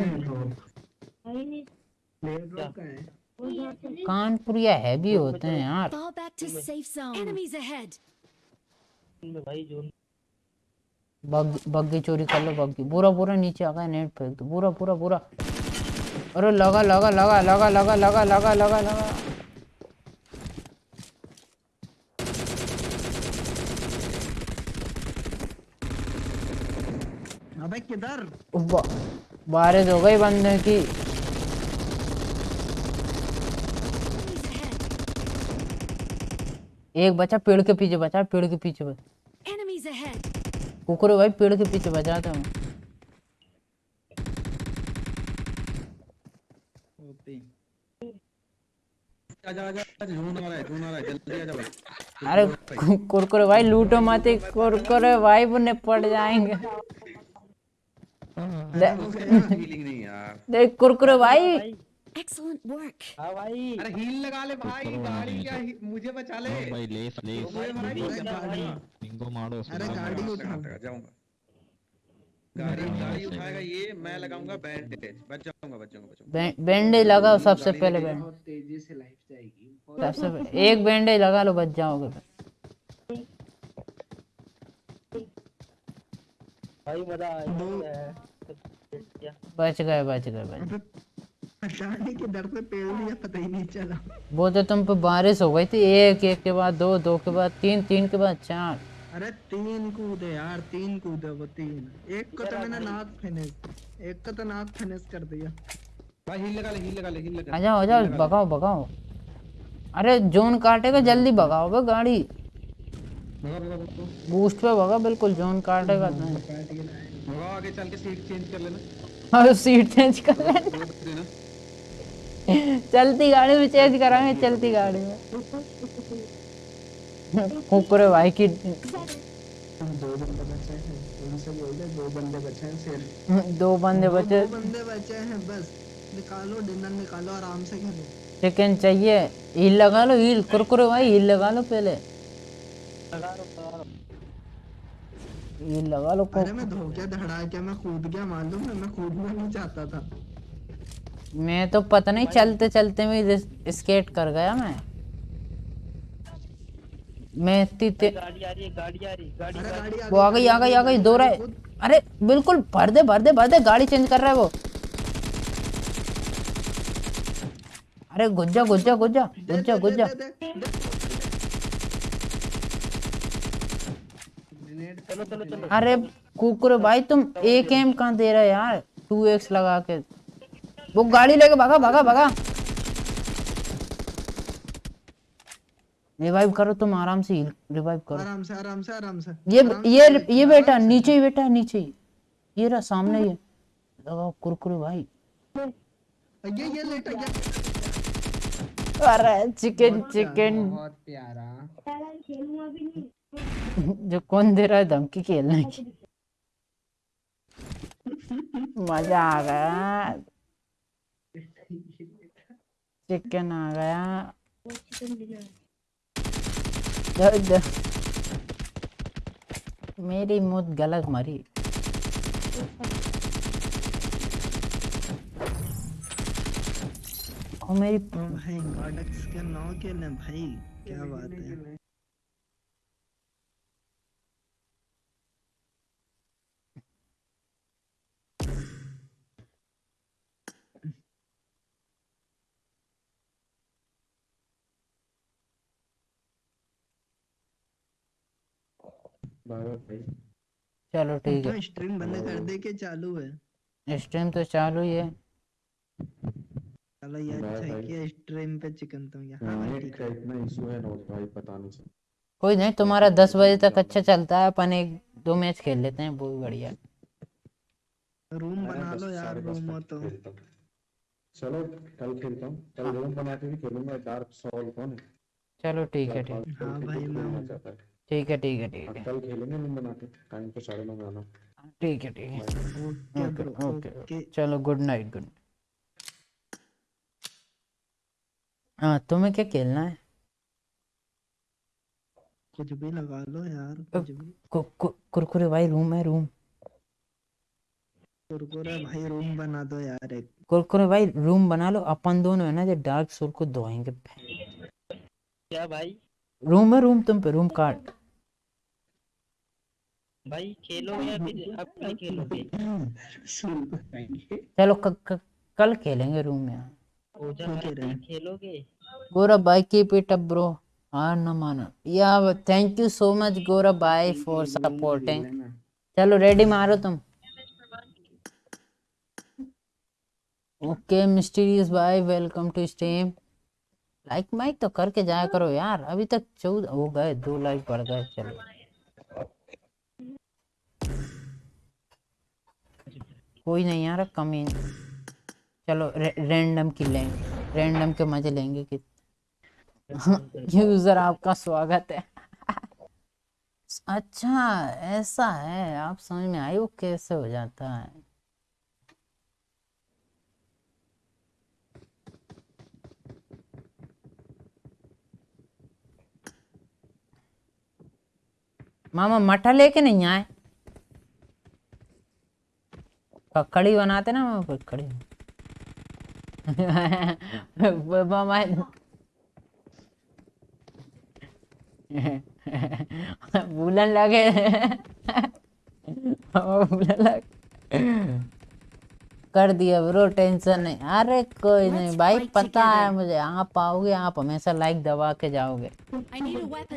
S1: कानपुरिया हैवी होते हैं यार। बग्गी चोरी कर लो बग्गी पूरा पूरा नीचे आ गया नेट फेंक दो पूरा पूरा पूरा अरे लगा लगा लगा लगा लगा लगा लगा लगा लगा।
S8: अबे किधर?
S1: बारिश हो गई बंदे की। एक बचा पेड़ के पीछे बचा पेड़ के पीछे बचा। कुकुर भाई पेड़ के पीछे बचा था
S6: मैं
S1: अरे कुरकुरे भाई लूटो मत कुरकुरे भाई बुने पड़ जाएँगे। *laughs*
S6: नहीं यार।
S1: देख कुरकुरे भाई।
S4: Excellent work.
S5: हाँ भाई।
S6: अरे हील लगा ले भाई गाड़ी क्या मुझे बचा ले।
S9: भाई लेस लेस
S6: मुझे मारा ही
S8: अरे गाड़ी
S9: बिंगो मारो
S8: अरे गाड़ी उठा।
S6: जाऊँगा। गाड़ी गाड़ी उठाएगा ये मैं लगाऊँगा बैंडेज बच जाऊँगा बच जाऊँगा
S1: बैंडेज लगाओ सबसे पहले
S6: लेके
S1: बैंड
S8: तेज़ी से लाइफ जाएगी।
S1: सबसे एक बैंडेज लगा लो बच जाओगे
S5: भाई मज़ा आया
S1: बच गए बच गए बच
S8: अबे के डर से पेड़ लिया पता ही नहीं चला।
S1: वो तो तुम पे बारिश हो गई थी एक एक के बाद दो दो के बाद तीन तीन के बाद चार।
S8: अरे तीन कूदे यार तीन कूदे वो तीन। एक को तो मैंने नाक फिनिश एक को तो नाक फिनिश कर दिया।
S6: भाई हील लगा ले हील लगा ले हील लगा
S1: आ जाओ आ जाओ भगाओ भगाओ। अरे जोन काटेगा जल्दी भगाओ बे गाड़ी। बूस्ट पे भगा बिल्कुल जोन काटेगा तो
S6: भगा आगे चल के सीट चेंज कर लेना।
S1: और सीट चेंज कर ले
S6: रोड देना।
S1: चलती गाड़ी में चेंज कराएँगे चलती गाड़ी में। कुकुरे भाई की।
S8: दो बंदे बचे हैं उनसे दो बंदे बचे हैं सिर्फ़
S1: दो बंदे बचे।
S8: दो बंदे बचे हैं बस। निकालो डिनर निकालो आराम से खेलो
S1: चिकन चाहिए हील लगा लो हील कुरकुरे भाई हील लगा लो पहले। हील लगा लो।
S8: अरे मैं धोखे धड़ा के मैं कूद गया मालूम है मैं कूदना नहीं चाहता था।
S1: मैं तो पता नहीं चलते चलते में स्केट कर गया मैं। मैं इतनी ते...
S5: गाड़ी आ रही है गाड़ी आ रही गाड़ी
S8: गाड़ी
S1: वो आ गई आ गई आ गई दो रहे अरे बिल्कुल भर दे भर दे भर दे गाड़ी चेंज कर रहा है वो। अरे गुज्जा गुज्जा गुज्जा गुज्जा गुज्जा।
S5: चलो चलो चलो।
S1: अरे कुकुर भाई तुम एक एम कहाँ दे रहे यार? टू एक्स लगा के। वो गाड़ी लेके भागा भागा भागा। रिवाइव करो तुम आराम से रिवाइव करो।
S8: आराम से आराम से आराम से।
S1: ये
S8: आराम से,
S1: ये ये बेटा नीचे ही बेटा नीचे ही। ये रहा सामने ही लगाओ कुरकुरे भाई।
S8: ये ये लेटा गया
S1: अरे चिकन चिकन।
S8: बहुत प्यारा।
S7: खेलूँगा भी नहीं।
S1: जो कौन दे रहा है धमकी खेलने की मज़ा आ गया। चिकन आ गया। द- द- मेरी मुझ गलत मरी। और मेरी
S8: भाई गॉडक्स के नौ के ने भाई, क्या बात है?
S1: चलो ठीक
S8: तो स्ट्रीम बंद कर दे के चालू है?
S1: है स्ट्रीम तो चालू ही है।
S8: चलो ये
S6: बाय
S8: अच्छा है
S6: भाई।
S8: कि स्ट्रीम पे चिकन तुम यहाँ भाई
S6: नेट
S8: ठीक
S6: का
S8: है
S6: इतना इशू है नोट भाई पता नहीं
S1: कोई नहीं तुम्हारा दस बजे तक अच्छा चलता है अपन एक दो मैच खेल लेते हैं वो भी बढ़िया
S8: रूम बना लो यार रूम हो तो।
S6: चलो कल खेलता हूँ। कल रूम बना के भी खेलूँगा डार्क सॉल कौन है?
S1: चलो ठीक है ठीक
S8: हाँ। भाई, मैं हूँ।
S6: चाहता है।
S1: ठीक है ठीक है ठीक
S6: हाँ, कल खेलेंगे रूम बना के टाइम पे साढ़े नौ आना
S1: ठीक है ठीक है।
S8: Okay
S1: okay
S8: okay.
S1: ओके चलो गुड नाइट गुड हाँ तुम्हें क्या खेलना है?
S8: कुछ भी लगा लो यार कुछ भी।
S1: कु, कु, कुरकुरे भाई रूम है रूम।
S8: कुरकुरे भाई रूम बना दो यार एक।
S1: कुरकुरे भाई रूम बना लो। अपन दोनों है ना जो डार्क सोल को धोएँगे।
S5: क्या भाई?
S1: रूम है रूम तुम पे रूम कार्ड
S5: भाई खेलो या फिर अब नहीं खेलोगे?
S1: चलो क, क, कल खेलेंगे रूम में।
S8: हैं?
S5: खेलोगे?
S1: गौरव भाई कीप इट अप ब्रो हार न माना। या thank you so much Gaurav भाई फॉर सपोर्टिंग चलो रेडी मारो तुम। ओके मिस्टीरियस भाई वेलकम टू स्ट्रीम लाइक माइक तो करके जाया करो यार। अभी तक चौदह हो गए दो लाइक बढ़ गए चलो। कोई नहीं यार कमी चलो रे, रैंडम की लेंगे रैंडम के मज़े लेंगे कि *laughs* यूज़र आपका स्वागत है। अच्छा ऐसा है आप समझ में आई वो कैसे हो जाता है? मामा मठा लेके नहीं आए? ककड़ी बनाते ना ककड़ी मामा भूलन लगे। भूलन लगे। कर दिया ब्रो टेंशन नहीं। अरे कोई नहीं भाई पता है मुझे आप आओगे आप हमेशा लाइक दबा के जाओगे.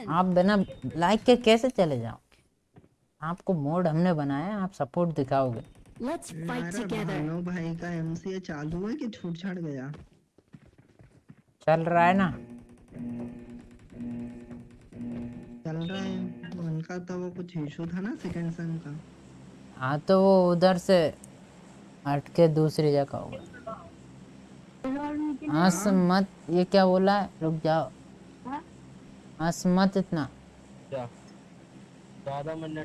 S1: आप बिना लाइक के कैसे चले जाओगे? आपको मोड हमने बनाया आप सपोर्ट दिखाओगे।
S4: Let's fight together.
S8: भानु भाई का एमसीए चालू है कि छूट छाट गया?
S1: चल रहा है ना?
S8: चल रहा है। उनका तो वो कुछ इशू था ना सेकंड सेम का।
S1: हाँ तो वो उधर से हट के दूसरी जगह होगा हंस मत ये क्या बोला है? रुक जाओ। हंस मत इतना।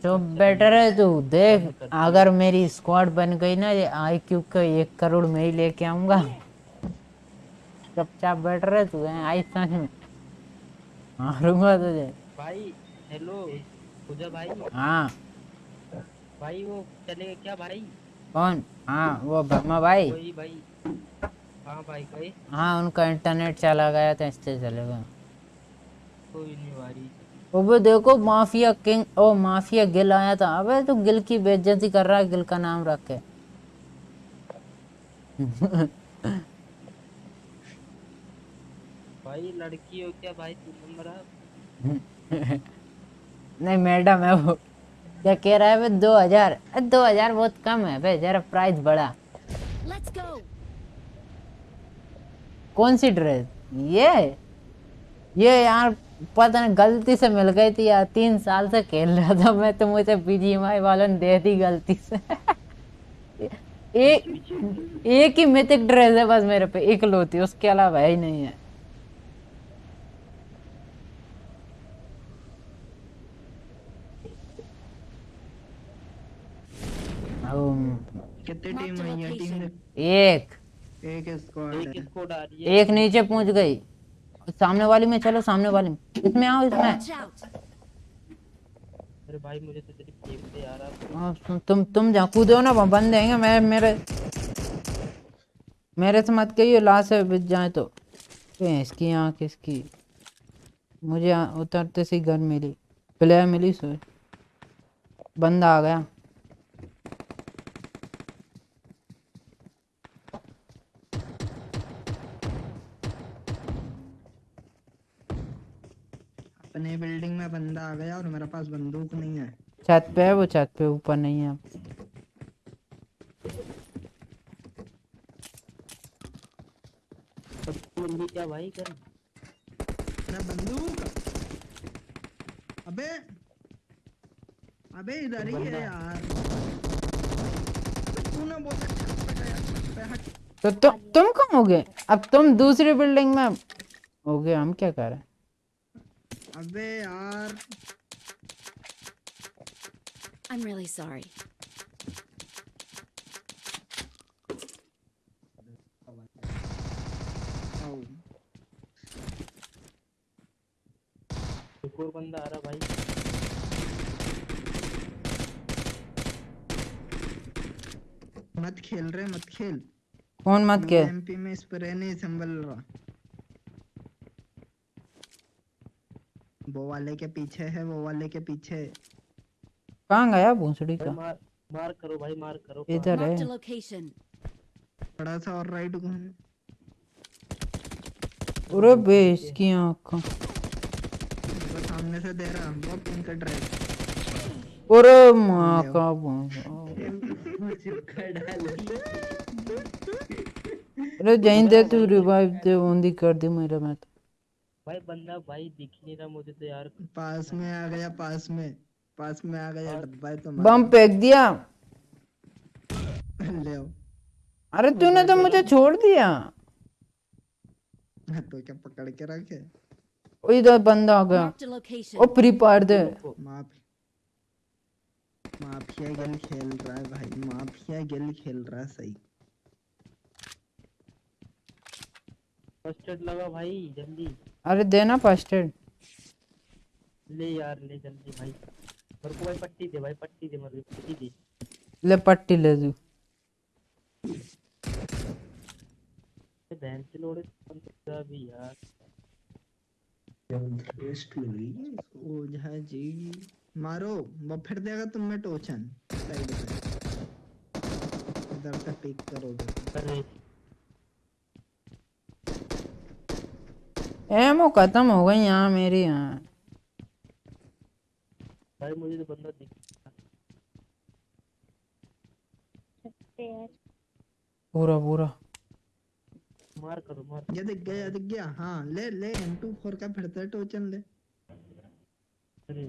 S1: तो बेटर है तू देख अगर मेरी स्क्वाड बन गई ना ये आई क्यू का एक करोड़ में ही लेके आऊँगा। चुपचाप बेटर है तू है आई सच में। मारूँगा तुझे।
S5: भाई हेलो पूजा भाई।
S1: हाँ।
S5: भाई वो चलेगा क्या भाई?
S1: कौन? हाँ वो ब्रह्मा भाई।
S5: वही भाई। हाँ भाई गए
S1: हाँ उनका इंटरनेट चला गया था इससे चलेगा।
S5: कोई नहीं भाई।
S1: अबे देखो माफिया किंग ओ माफिया गिल आया था। अबे तू गिल की बेइज्जती कर रहा है गिल का नाम रख के।
S5: भाई लड़की हो क्या भाई? तू नंबर आप
S1: नहीं मैडम है वो। क्या कह रहा है बे दो हज़ार। दो हज़ार बहुत कम है बे जरा प्राइस बढ़ा।
S4: Let's go.
S1: कौन सी ड्रेस? ये? ये यार पता नहीं गलती से मिल गई थी यार तीन साल से खेल रहा था मैं तो मुझे बीजीएमआई वालों ने दे दी गलती से। एक एक ही मिथिक ड्रेस है बस मेरे पे इकलौती उसके अलावा है ही नहीं है। अम,
S8: कितनी टीम है टीम
S1: एक।
S8: एक स्क्वाड
S5: एक
S1: एक नीचे पहुँच गई। सामने वाली में चलो सामने वाली में। इसमें आओ इसमें।
S5: अरे भाई मुझे तो तेरी फेंक दे यार
S1: हाँ, तुम तुम तुम जहाँ कूदो ना वहाँ बंद देंगे मैं मेरे मेरे से मत कहिए लाश से बिच जाए तो। इसकी आँख इसकी। मुझे उतरते सी गन मिली। प्लेयर मिली सो बंदा आ गया।
S8: अपने बिल्डिंग में बंदा आ गया और मेरे पास बंदूक नहीं है।
S1: छत पे है वो छत पे ऊपर नहीं है।
S5: क्या भाई कर
S8: बंदूक? अबे अबे इधर ही है यार। तूने बहुत अच्छा
S1: तो तु, तुम कहाँ हो गए? अब तुम दूसरी बिल्डिंग में हो गए हम क्या कर रहे हैं?
S8: अबे यार।
S4: I'm really sorry.
S5: एक और बंदा आ रहा भाई।
S8: मत खेल रहे मत खेल।
S1: कौन मत के?
S8: एमपी में स्प्रे नहीं संभल रहा। वो वाले के पीछे है वो वाले के पीछे।
S1: कहाँ गया भूसड़ी का?
S5: मार मार करो भाई मार करो।
S1: इधर है.
S8: थोड़ा सा और राइट घूम।
S1: अरे बेस की आँख।
S8: सामने से दे रहा वो पिंक ड्रेस
S1: अरे माँ का। *laughs* अरे जैन दे तू रिवाइव दे बंदी कर दी मेरे में तो
S5: भाई बंदा भाई दिख नहीं रहा मुझे तो यार।
S8: पास में आ गया पास में। पास में आ गया है तो
S1: बम फेंक दिया।
S8: ले
S1: अरे तूने तो मुझे छोड़ दिया।
S8: तो क्या पकड़ के रखे?
S1: ओ इधर बंदा आ गया. ओ फ्री फायर दे।
S8: माफ़। माफिया गेल खेल रहा है भाई। माफिया गेल खेल रहा है सही।
S5: फ़र्स्ट लगा भाई जल्दी।
S1: अरे देना फ़र्स्ट एड
S5: ले यार ले जल्दी भाई। मेरे को भाई पट्टी दे भाई पट्टी दे मेरे को पट्टी दे।
S1: ले पट्टी ले तू।
S5: ये बहन से लोड़े बंदा भी यार।
S8: ओझा जी। मारो वो फिर देगा तुम्हें टोचन। साइड पे। इधर से पिक करोगे।
S1: एमो खत्म हो गई यहाँ मेरी यहाँ
S5: भाई मुझे तो बंदा दिख
S1: पूरा पूरा।
S5: मार करो मार
S8: ये दिख गया ये दिख गया। हाँ ले ले M24 का फिर से टोचन ले।
S5: अरे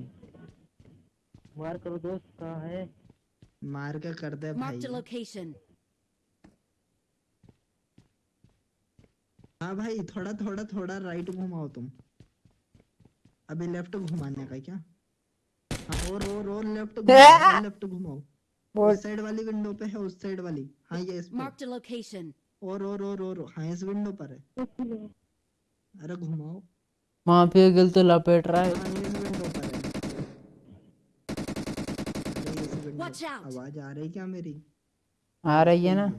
S5: मार करो दोस्त कहाँ है?
S8: मार के कर दे भाई
S4: Marked a location.
S8: हाँ भाई थोड़ा थोड़ा थोड़ा राइट घुमाओ तुम। अभी लेफ़्ट घुमाने का क्या? हाँ और और और लेफ़्ट घुमाओ *laughs* लेफ़्ट घुमाओ। उस साइड वाली विंडो पे है उस साइड वाली। हाँ ये इस पे।
S4: Marked a location.
S8: और और और और हाँ इस विंडो पर है। अरे घुमाओ।
S1: माफिया गिल तो लपेट रहा है।
S8: हाँ. आवाज़ आ रही क्या मेरी?
S1: आ रही है ना?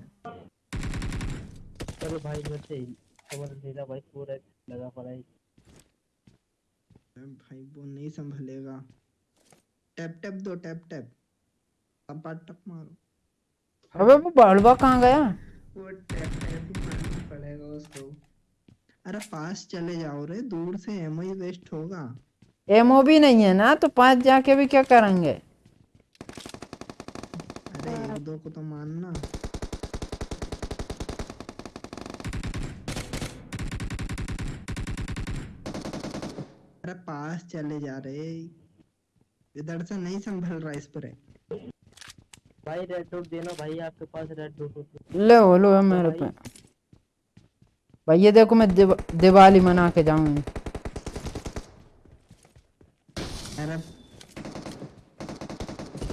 S5: चलो भाई मेरे भाई पूरा लगा पड़ा है।
S8: अरे भाई वो नहीं संभलेगा। टैप टैप दो टैप टैप। अब टप मारो।
S1: अबे वो बालवा कहाँ गया?
S8: वो टैप टैप मारना पड़ेगा उसको। अरे पास चले जाओ रे दूर से एमओ ही वेस्ट होगा।
S1: एमओ भी नहीं है ना तो पास जाके भी क्या करेंगे?
S8: अरे एक दो को तो मानना। अरे पास चले जा रहे इधर से नहीं संभल रहा इस पर।
S5: भाई रेड डॉट देना भाई आपके पास रेड डॉट तो
S1: ले वो लो है मेरे पे। भाई ये देखो मैं दिव, दिवाली मना के जाऊँगी
S8: अरे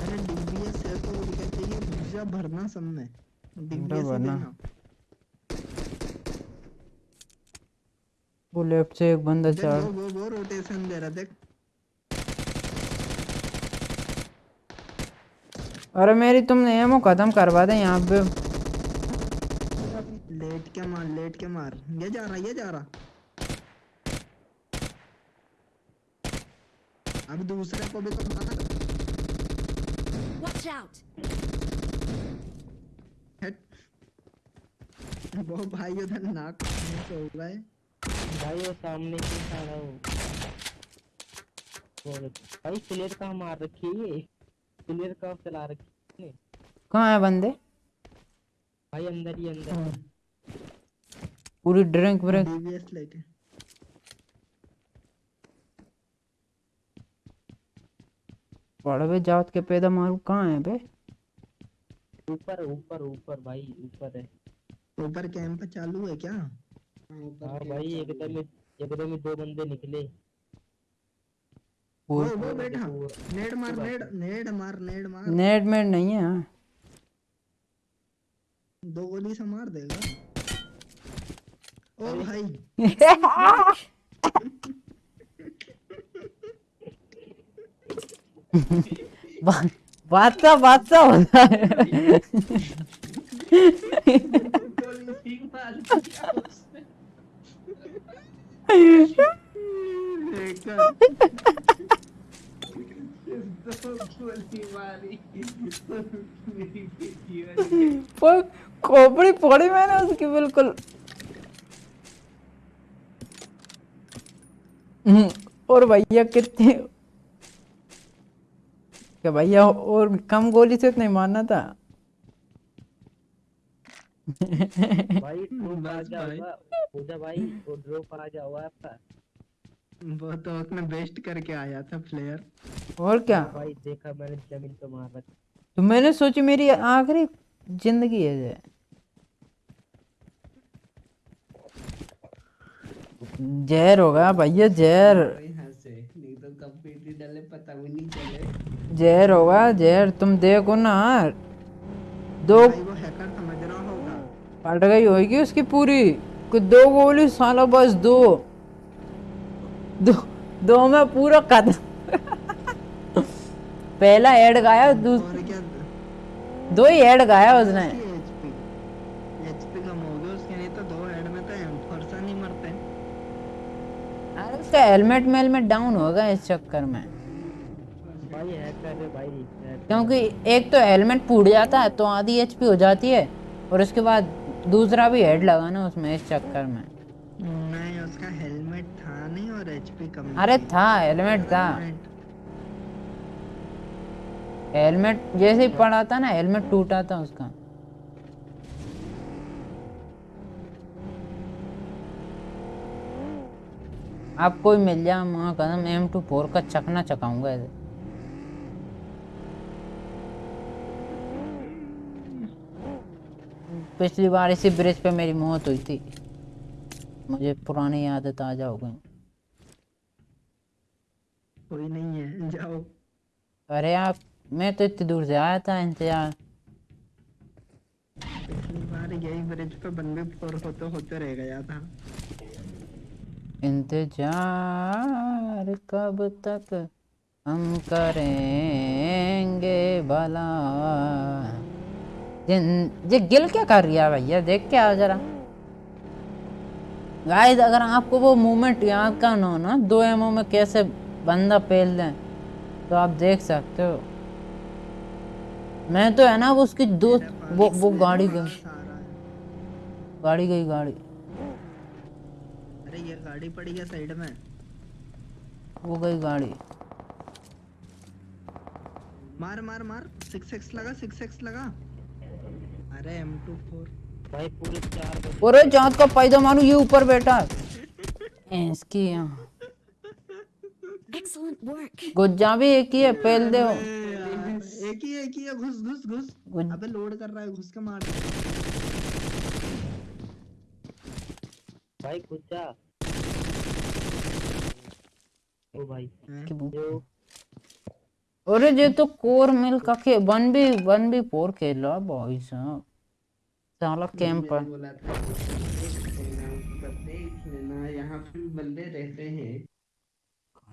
S8: अरे डीबीएस है तो चाहिए भूजा भरना सब में। डीबीएस
S1: भरना। वो लेफ़्ट से एक बंदा चढ़
S8: वो वो वो रोटेशन दे रहा देख।
S1: अरे मेरी तुमने एमओ खत्म करवा दे यहाँ पे।
S8: लेट के मार लेट के मार? ये जा रहा ये जा रहा। अब दूसरे को भी तो मार।
S4: Out.
S8: हट *laughs* वो भाई उधर नाक में से हो गए।
S5: भाई वो सामने से खड़ा हो वो भाई प्लेयर कहाँ मार रखी है ये? प्लेयर कहाँ चला रखी है
S1: कहाँ है बंदे?
S5: भाई अंदर ही अंदर।
S1: पूरी ड्रिंक व्रिंक
S8: डीबीएस लेके।
S1: बड़े बे जात के पैदा मारू कहाँ है बे?
S5: ऊपर ऊपर ऊपर भाई ऊपर है।
S8: ऊपर कैंप चालू है क्या?
S5: हाँ भाई एकदम ही- एकदम ही दो बंदे निकले।
S8: वो वो बैठा नेड मार नेड नेड मार नेड मार।
S1: नेट मेट नहीं है। हाँ।
S8: दो गोली से मार देगा। ओ भाई। *laughs*
S1: बा- बादशाह बादशाह होता है *laughs* *laughs*
S5: गोली ठीक मार दिया उसने
S8: देखा
S5: दो गोली मारी मेरी बेटी वाली
S1: पर खोपड़ी फोड़ी मैंने उसकी बिल्कुल। हम्म, और भैया कितने क्या भैया और कम गोली से नहीं मारना था?
S5: भाई ड्रॉप आ गया पूजा भाई वो ड्रॉप आ गया हुआ आपका।
S8: वो तो उसने बेस्ट करके आया था फ्लेयर
S1: और क्या?
S5: भाई देखा मैंने ज़मीन पे मार रखा।
S1: तो मैंने सोची मेरी आखिरी ज़िंदगी है ये। जहर होगा भैया जहर।
S5: यहाँ से नहीं तो कब पीटी डाले पता भी नहीं चले।
S1: जहर होगा जहर। तुम देखो ना दो
S8: भाई वो हैकर समझ रहा होगा
S1: फट गई होगी उसकी पूरी? कि दो गोली साला बस दो। दो दो में पूरा कदम *laughs* पहला हेड गाया दो ही हेड गाया उसने।
S8: हो उसके तो में तो एम फरसा नहीं मरते।
S1: अरे उसका हेलमेट मेलमेट डाउन होगा इस चक्कर में। क्योंकि एक तो हेलमेट फूट जाता है तो आधी एचपी हो जाती है और उसके बाद दूसरा भी हेड लगाना उसमें इस चक्कर में।
S8: नहीं उसका हेलमेट था नहीं और एचपी कम
S1: अरे
S8: था
S1: हेलमेट था।
S8: हेलमेट
S1: जैसे ही पड़ा था ना हेलमेट टूटा था उसका। आपको भी मिल जाए कदम एम टू फोर का चकना चकाऊँगा ऐसे पिछली बार इसी ब्रिज पे मेरी मौत हुई थी। मुझे पुरानी यादें ताज़ा हो गई।
S8: कोई नहीं है जाओ।
S1: अरे आप मैं तो इतनी दूर से आया था इंतज़ार।
S8: पिछली बार यही ब्रिज पे बंदे फोर होते होते रह गया था।
S1: इंतज़ार कब तक हम करेंगे भला? ये गिल क्या कर रही है भैया? देख के आओ जरा। गाइस अगर आपको वो मूवमेंट याद करना हो ना दो एमओ में कैसे बंदा पेल दें तो आप देख सकते हो। मैं तो है ना वो उसकी दो वो वो गाड़ी गई। गाड़ी गई गाड़ी।
S8: अरे ये गाड़ी पड़ी है साइड में।
S1: वो गई गाड़ी।
S8: मार मार मार। सिक्स एक्स लगा सिक्स एक्स लगा। अरे एम टू फोर
S5: भाई पूरे चार
S1: अरे जात का पैदा मारू ये ऊपर बैठा है। इसकी यहाँ।
S4: Excellent work.
S1: गुज्जा भी एक ही है पहल दे
S8: एक ही एक ही है घुस घुस घुस। अबे लोड कर रहा है घुस के मार।
S5: भाई कुछ जा ओ भाई?
S1: की
S5: जो
S1: अरे ये तो कोर मिल का खे वन भी वन भी फोर खेल रहा भाई साहब। साला कैंप पर
S5: बोला देख लेना देख पे बंदे रहते हैं।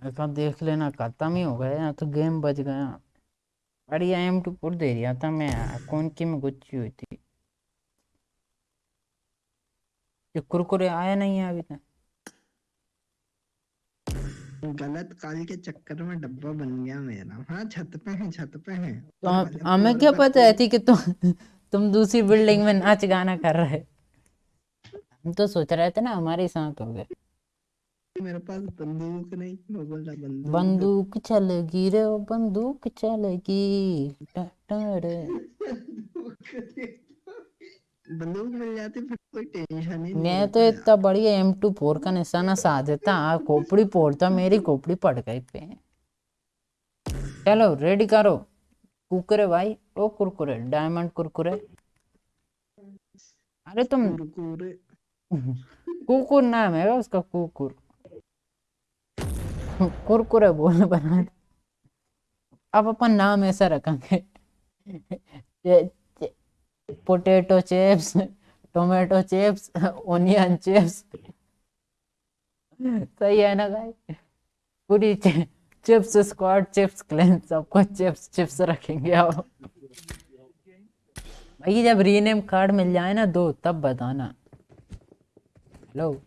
S1: ऐसा देख लेना खत्म ही हो गया तो गेम बच गया। अरे एम टू पुर दे दिया था मैं कौन की में गुच्ची हुई थी? ये कुरकुरे आया नहीं है अभी तक?
S8: गलत काल के चक्कर में डब्बा बन गया मेरा। हाँ छत पे है छत पे है।
S1: तो हमें क्या पता है थी कि तुम तुम दूसरी बिल्डिंग में नाच गाना कर रहे हम तो सोच रहे थे ना हमारे साथ हो गए।
S8: मेरे पास बंदूक नहीं मैं बोल रहा बंदूक।
S1: बंदूक चलेगी रे बंदूक चलेगी टा टा रे।
S8: बंदूक मिल जाती फिर कोई टेंशन ही नहीं
S1: मैं तो इतना बढ़िया एम टू फोर का निशाना साध देता खोपड़ी फोड़ता मेरी खोपड़ी पड़ गई पे। चलो रेडी करो। कुरकुरे भाई ओ कुरकुरे डायमंड कुरकुरे। अरे तुम
S8: कुरकुरे।
S1: कुकुर नाम है उसका कुकुर। कुरकुरे बोल बना। अब अपन नाम ऐसा रखेंगे। Potato chips tomato chips onion chips सही है ना भाई? पूरी चिप्स स्क्वाड चिप्स क्लैन सबको चिप्स चिप्स रखेंगे अब। भाई जब रीनेम कार्ड मिल जाए ना दो, तब बताना। हेलो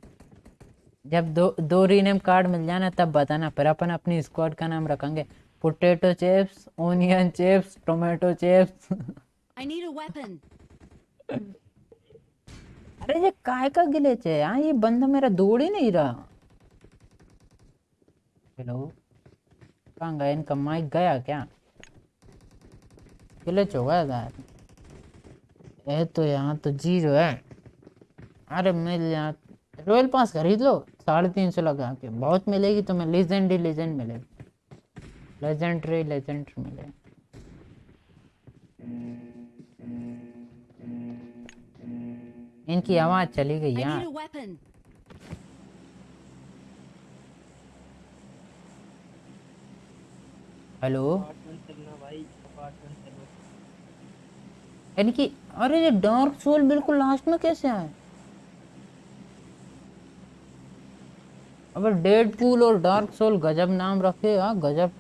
S1: जब दो दो रीनेम कार्ड मिल जाए ना, तब बताना। फिर अपन अपनी स्क्वाड का नाम रखेंगे। Potato chips onion chips tomato chips
S4: I need a weapon.
S1: अरे ये काय का गिलेच है यार ये बंदा मेरा दौड़ ही नहीं रहा। हेलो? कहाँ गया इनका माइक गया क्या? गिलेच हो गया यार। ये तो यहाँ तो ज़ीरो है। अरे मिल यहाँ रॉयल पास खरीद लो। साढ़े तीन सौ लगा के। बहुत मिलेगी तुम्हें लेजेंड ही लेजेंड मिलेगी। लेजेंडरी लेजेंडरी मिलेगी। इनकी आवाज़ चली गई यार. हेलो? इनकी अरे ये डार्क सोल बिल्कुल लास्ट में कैसे आए? अबे डेड पूल और डार्क सोल गजब नाम रखे हाँ गजब।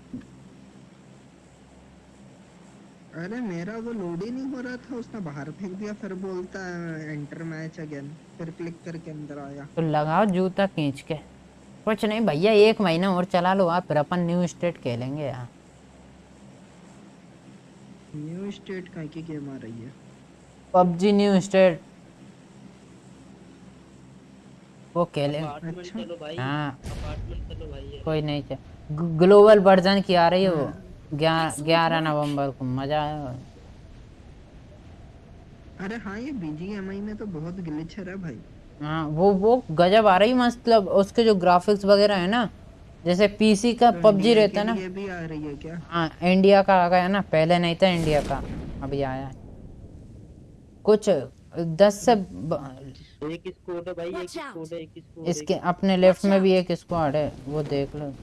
S8: अरे मेरा वो लोड ही नहीं हो रहा था उसने बाहर फेंक दिया फिर बोलता है एंटर मैच अगेन फिर क्लिक करके अंदर आया।
S1: तो लगाओ जूता खींच के। कुछ नहीं भैया एक महीना और चला लो आप फिर अपन न्यू स्टेट खेलेंगे यार
S8: न्यू स्टेट का की गेम आ रही है।
S1: पबजी न्यू स्टेट वो खेले।
S8: अच्छा।
S1: हाँ।
S5: अपार्टमेंट चलो भाई ये।
S1: कोई नहीं ग्लोबल वर्जन की आ रही है वो। ग्यारह नवंबर को मज़ा आया।
S8: अरे हाँ ये बीजीएमआई में तो बहुत ग्लिच है भाई।
S1: हाँ वो वो गजब आ रही मतलब उसके जो ग्राफिक्स वगैरह है ना जैसे पीसी का
S8: तो
S1: पबजी रहता है ना।
S8: लिए भी आ रही है क्या?
S1: हाँ इंडिया का आ गया ना पहले नहीं था इंडिया का अभी आया है। कुछ दस से ब-
S5: एक स्कोर है भाई एक स्कोर है एक स्कोर
S1: इसके अपने लेफ़्ट में भी एक स्क्वाड है वो देख लो।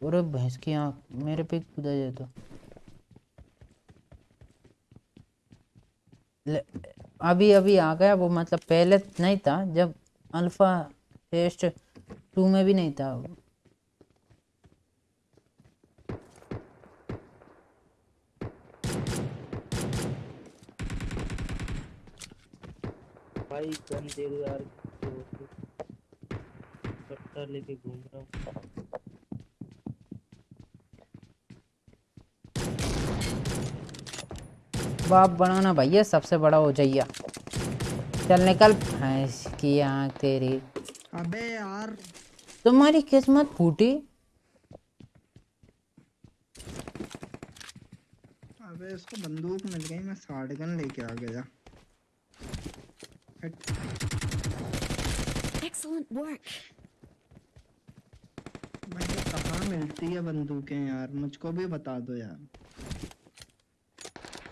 S1: पूरे भैंस की आँख मेरे पे कूदा जाए तो। अभी अभी आ गया वो मतलब पहले नहीं था, जब अल्फ़ा टेस्ट टू में भी नहीं था।
S5: भाई गन दे यार लेके घूम रहा हूँ।
S1: बाप बनाना भैया सबसे बड़ा हो जाइए चल निकल। भैंस की आँख तेरी।
S8: अबे यार।
S1: तुम्हारी किस्मत फूटी।
S8: अबे इसको बंदूक मिल गई मैं शॉटगन लेके आ गया। हट,
S4: Excellent work.
S8: कहाँ मिलती है बंदूकें यार? मुझको भी बता दो यार।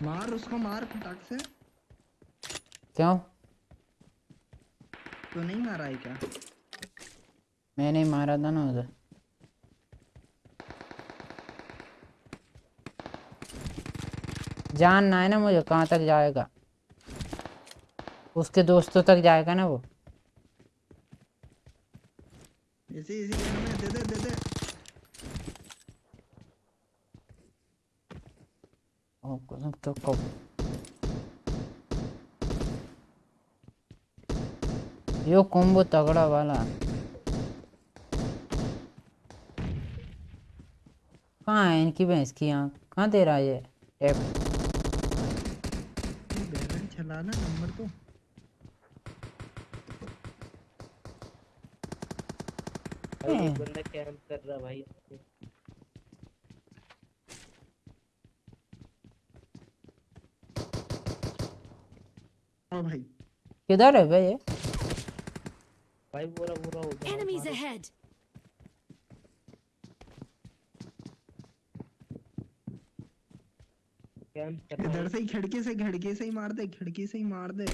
S8: मार उसको मार फटाक से।
S1: क्यों?
S8: तो नहीं मारा है क्या?
S1: मैंने मारा था ना उधर। जानना है ना मुझे कहाँ तक जाएगा। उसके दोस्तों तक जाएगा ना वो।
S8: इसी इसी में दे दे दे।
S1: तो कब यो कोम्बो तगड़ा वाला. कहाँ है इनकी भैंस की आँख? कहाँ दे रहा है ये? टेप
S8: बैरन नंबर तो।
S5: बंदा कैंप कर रहा भाई?
S8: हाँ भाई।
S1: किधर है भाई ये
S5: भाई पूरा पूरा हो. कैंप कर रहा
S8: इधर से ही खिड़की से खिड़की से ही मार दे खिड़की से ही मार दे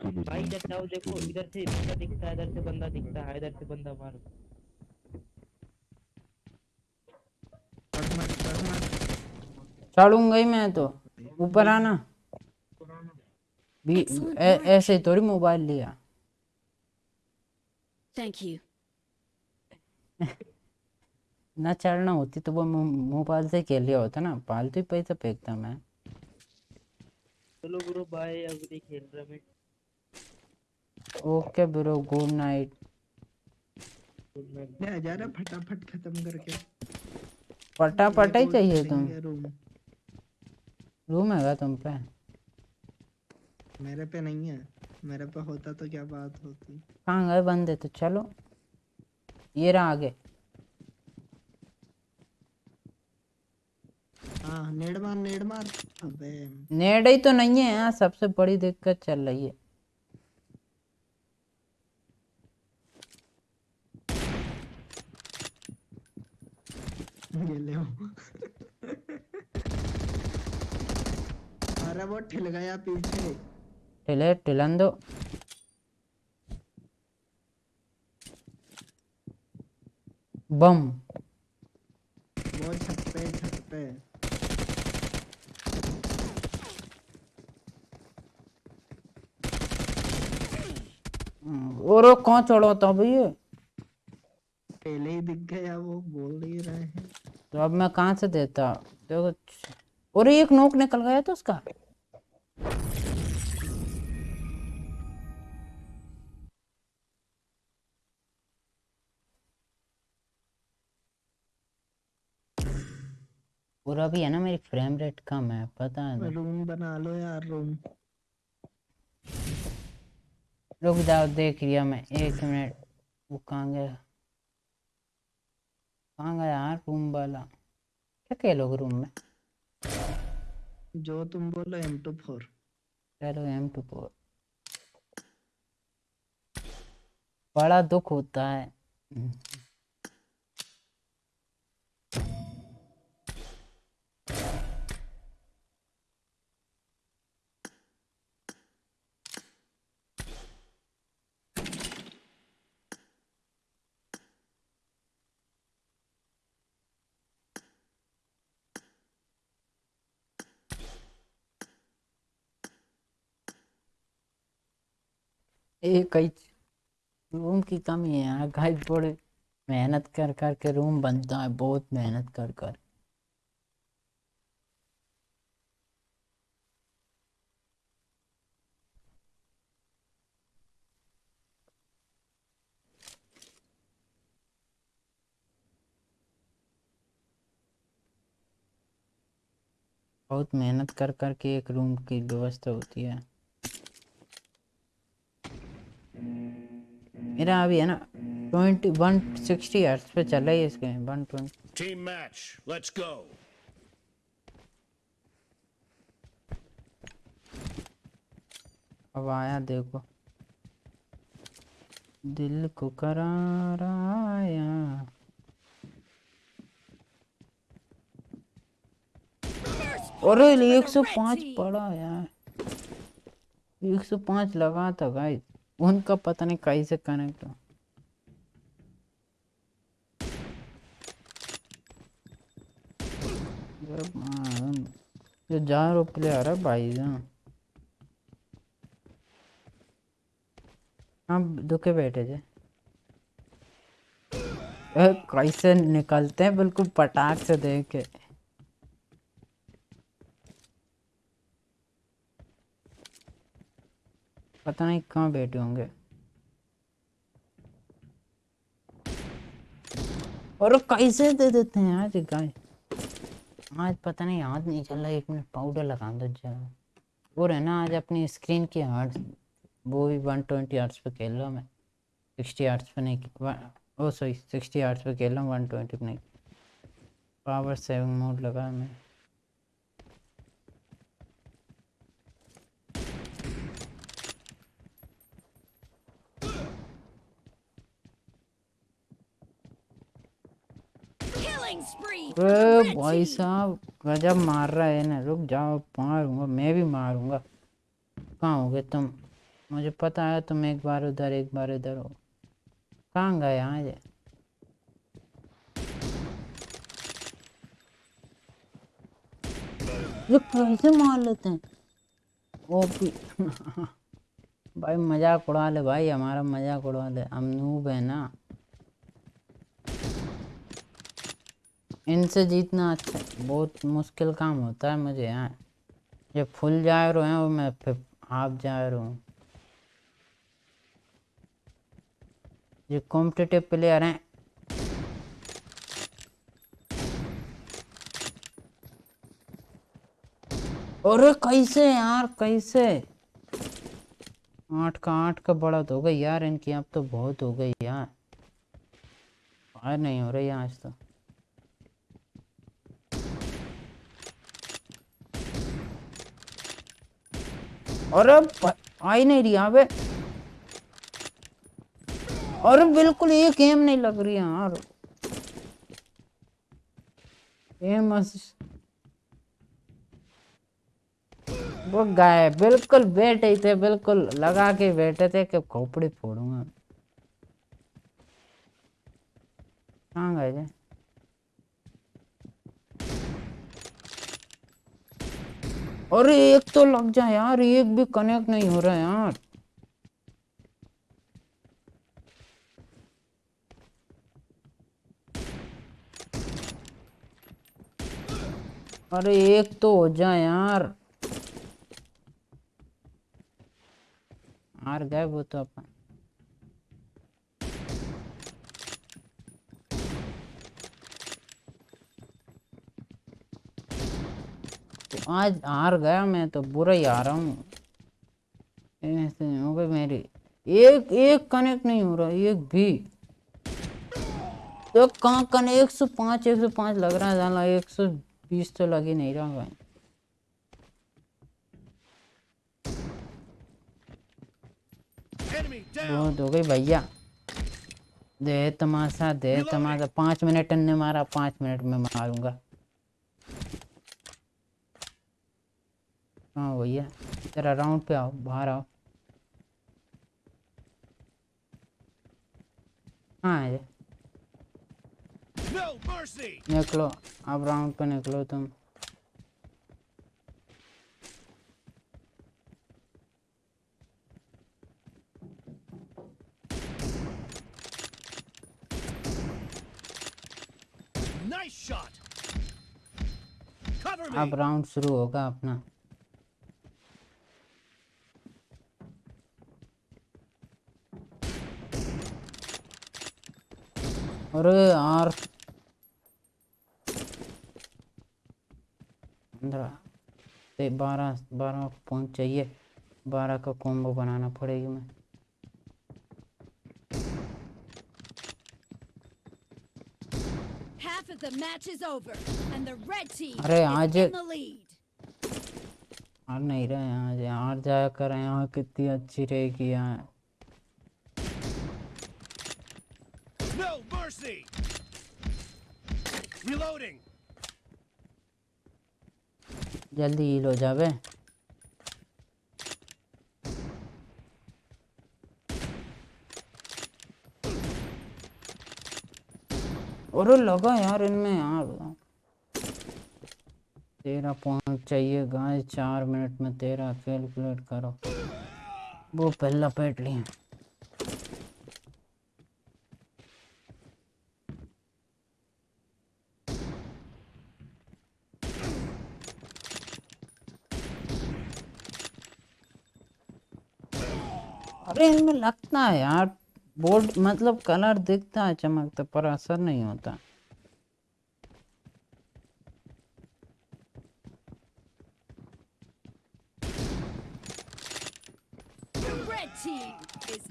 S5: भाई। इधर जाओ देखो इधर से बंदा दिखता है इधर से बंदा दिखता है इधर से बंदा मारो।
S1: चढ़ूँगा ही मैं तो। ऊपर आना। ऐसे ही थोड़ी मोबाइल लिया।
S4: थैंक यू
S1: ना चढ़ना होती तो वो मोबाइल से खेल लिया होता ना। पालतू ही पैसा फेंकता मैं।
S5: चलो ब्रो बाय अब नहीं खेल रहा मैं।
S1: ओके ब्रो गुड नाइट
S8: जा रहा फटाफट खत्म करके।
S1: फटाफट ही चाहिए तुम।
S8: रूम
S1: हैगा तुम पे?
S8: मेरे पे नहीं है। मेरे पे होता तो क्या बात होती?
S1: कहाँ गए? बंदे तो चलो। ये रहा आगे।
S8: हाँ नेड मार नेड मार। अबे।
S1: नेड ही तो नहीं है यहाँ सबसे बड़ी दिक्कत चल रही है।
S8: ये ले अरे वो ठिल गया पीछे।
S1: टिले टिलन दो बम।
S8: वो छत पे छत पे।
S1: और कौन चढ़ाता भैया
S8: पहले ही दिख गया वो बोल ही रहे हैं।
S1: तो अब मैं कहाँ से देता? देखो और एक नोक निकल गया तो उसका। और अभी है ना मेरी फ्रेम रेट कम है पता है
S8: रूम बना लो यार रूम
S1: रुक जाओ देख लिया मैं एक मिनट वो कहाँ गया? कहाँ गया यार रूम वाला? क्या खेलोगे रूम में?
S8: जो तुम बोलो एम टू फोर
S1: चलो एम टू फोर बड़ा दुख होता है। एक रूम की कमी है यार गाइस बड़े मेहनत कर कर के रूम बनता है, बहुत मेहनत कर कर। बहुत मेहनत कर कर के एक रूम की व्यवस्था होती है। मेरा अभी है ना ट्वेंटी वन सिक्सटी हर्ट्स पे चल रही है इसके one twenty
S2: Team match. Let's go.
S1: अब आया देखो दिल को करार आया अरे एक सौ पाँच पड़ा यार एक सौ पाँच लगा था गाइस उनका पता नहीं कैसे कनेक्ट हो ये जा रो प्लेयर है भाई जान हम दुखे बैठे थे। कैसे निकलते हैं? बिल्कुल पटाख से देख के। पता नहीं कहाँ बैठे होंगे। और कैसे दे देते हैं आज गाय? आज पता नहीं याद नहीं चल रहा एक मिनट पाउडर लगा दो जरा। है ना, आज अपनी स्क्रीन की हार्ट वो भी वन ट्वेंटी आर्ट्स पे खेल रहा हूँ मैं। सिक्सटी आर्ट्स पे नहीं ओ सॉरी सिक्सटी आर्ट्स पे खेल रहा हूँ वन ट्वेंटी पे नहीं। पावर सेविंग मोड लगा मैं
S4: Killing spree for the
S1: अरे
S4: red
S1: भाई साहब गजब मार रहा है ना रुक जाओ मारूँगा मैं भी मारूँगा। कहाँ हो गए तुम? मुझे पता है तुम एक बार उधर एक बार इधर हो। कहाँ गए आज ये कैसे मार लेते हैं? ओ भी। *laughs* भाई मज़ाक उड़ा ले भाई हमारा मज़ाक उड़ा ले। हम नूब है ना। इनसे जीतना अच्छा बहुत मुश्किल काम होता है मुझे यहाँ ये फुल जा रहे हैं और मैं फिर हाफ़ जा रहा हूँ। ये कॉम्पिटिटिव प्लेयर हैं। अरे कैसे यार, कैसे? आठ का आठ का बढ़त हो गई यार इनकी, अब तो बहुत हो गई यार। नहीं हो रही आज तो। अरे प- आ ही नहीं रही यहाँ पे। अरे बिल्कुल एक एम नहीं लग रही यार। वो गए बिल्कुल बैठे थे, बिल्कुल लगा के बैठे थे कि खोपड़ी फोड़ूँगा। कहाँ गए अरे, एक तो लग जाए यार, एक भी कनेक्ट नहीं हो रहा यार। अरे, एक तो हो जाए यार। आर गए वो तो अपन। आज हार गया मैं तो बुरा ही आ रहा हूँ। ऐसे नहीं हो गई मेरी। एक एक कनेक्ट नहीं हो रहा एक भी। तो कहाँ कन एक सौ पाँच एक सौ पाँच लग रहा है जाना। एक सौ बीस तो लग ही नहीं रहा भाई। बहुत हो गई भैया। दे तमाशा दे तमाशा। पाँच मिनट ने मारा पाँच मिनट में मारूँगा। हाँ भैया तेरा राउंड पे आओ बाहर आओ। हाँ
S2: mercy.
S1: निकलो अब राउंड पे निकलो तुम. अब राउंड शुरू होगा अपना। अरे यार पंद्रह। बारह बारह पॉइंट चाहिए। बारह का कॉम्बो बनाना पड़ेगी मैं
S4: Half of the match is over, and the red team
S1: अरे आज हार नहीं रहे आज। हार जाया कर यहाँ कितनी अच्छी रहेगी यहाँ
S2: No mercy. Reloading.
S1: जल्दी हील हो जावे अरे लगा यार, इनमें यार तेरह पॉइंट चाहिए गाय चार मिनट में तेरह कैलकुलेट करो वो पहला पेट लिए अरे इनमें लगता है यार बोर्ड मतलब कलर दिखता है चमकता पर असर नहीं होता।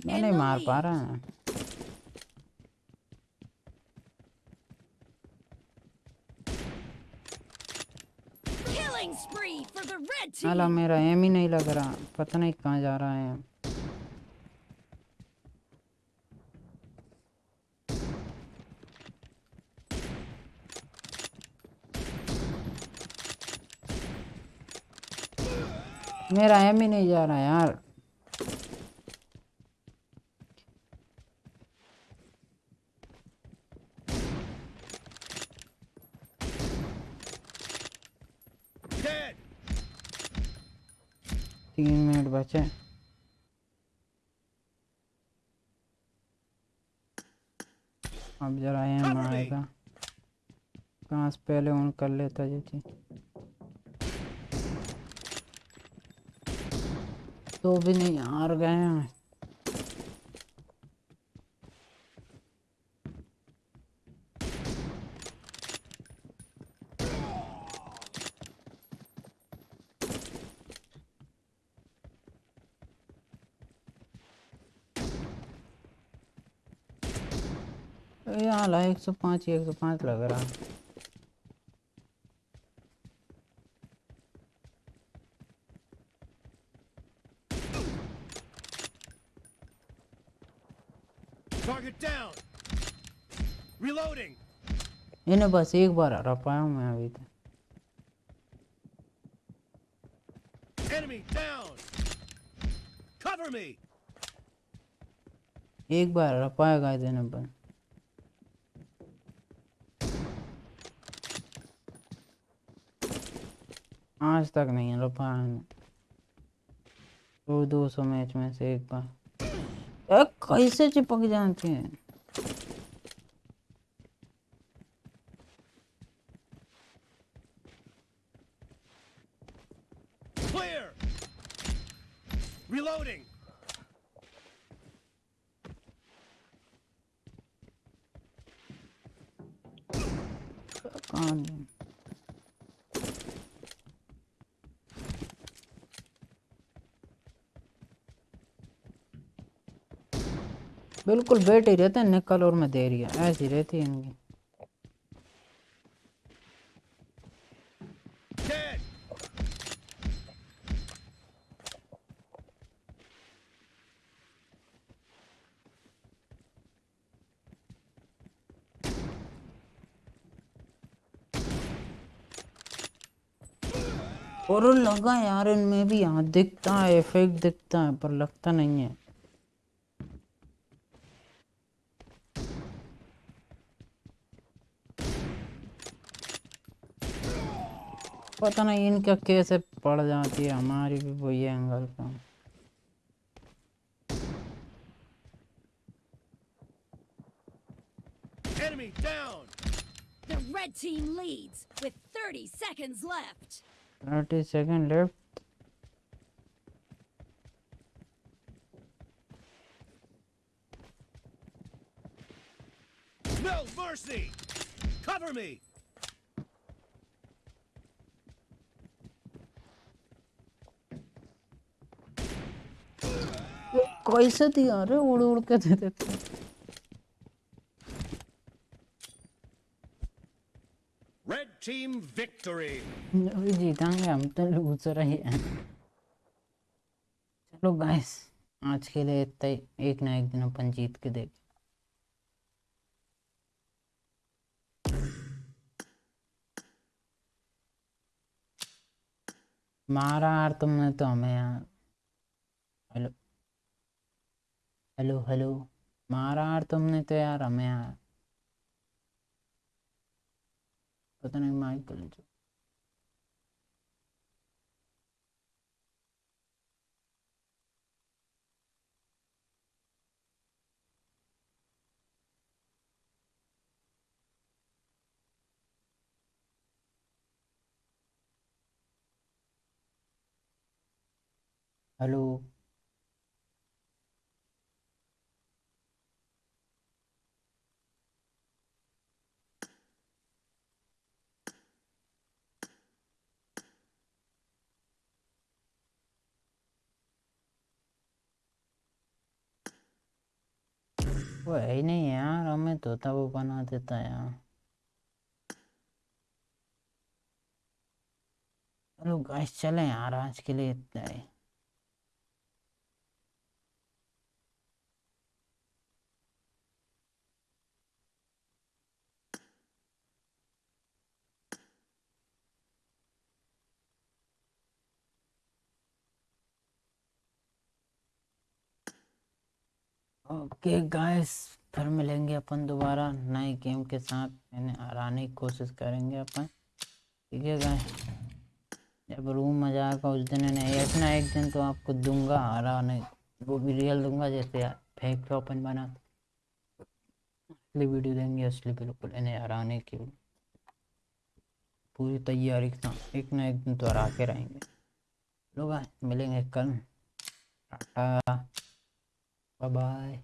S1: मैं नहीं मार पा रहा है. मेरा एम ही नहीं लग रहा पता नहीं कहाँ जा रहा है। मेरा एम ही नहीं जा रहा यार। तीन मिनट बचे। अब जरा एम
S2: हाँ,
S1: आएगा। कहाँ से पहले ऑन कर लेता जी चीज़? तो भी नहीं हार गए हैं। एक सौ पाँच, एक सौ पाँच लग रहा है
S2: Target down. Reloading.
S1: इन्हें बस एक बार हरा पाया हूँ मैं अभी तक
S2: me.
S1: एक बार हरा पाएगा इन्हें बस। आज तक नहीं हरा पाया दो दो सौ मैच में से एक बार। कैसे चिपक जाते हैं
S2: Clear. Reloading.
S1: कहाँ गए? बिल्कुल बैठ ही रहते हैं, निकल और मैं दे रही है, ऐसी रहती है इनकी. और लगा यार, इनमें भी यहाँ दिखता है इफ़ेक्ट दिखता है, पर लगता नहीं है पता नहीं इनका कैसे पड़ जाती है हमारी भी वही एंगल का
S2: Enemy down.
S4: The red team leads with 30 seconds left.
S1: Thirty second left
S2: No mercy. Cover me.
S1: कैसे दिया अरे उड़ उड़ के दे देते।
S2: Red team victory.
S1: अभी जीतेंगे हम तो लूजर ही हैं चलो गाइस आज के लिए इतना ही एक ना एक दिन अपन जीत के देख मारा यार तुमने तो हमें यार हेलो हेलो हेलो मारा यार तुमने तो यार हमें यार पता नहीं माइकल जो हेलो वो है ही नहीं यार हमें तोता वो बना देता है यार। चलो गाइस चलें यार आज के लिए इतना ही। ओके गाइस फिर मिलेंगे अपन दोबारा नए गेम के साथ। इन्हें हराने की कोशिश करेंगे अपन। ठीक है गाइस जब रूम में जाएगा उस दिन इन्हें एक ना एक दिन तो आपको दूँगा हराने। वो भी रियल दूँगा, जैसे फेक पे ओपन बना। असली वीडियो देंगे असली बिल्कुल इन्हें हराने की। पूरी तैयारी के साथ, एक ना एक दिन तो हरा के रहेंगे। लोग मिलेंगे कल। Tata bye bye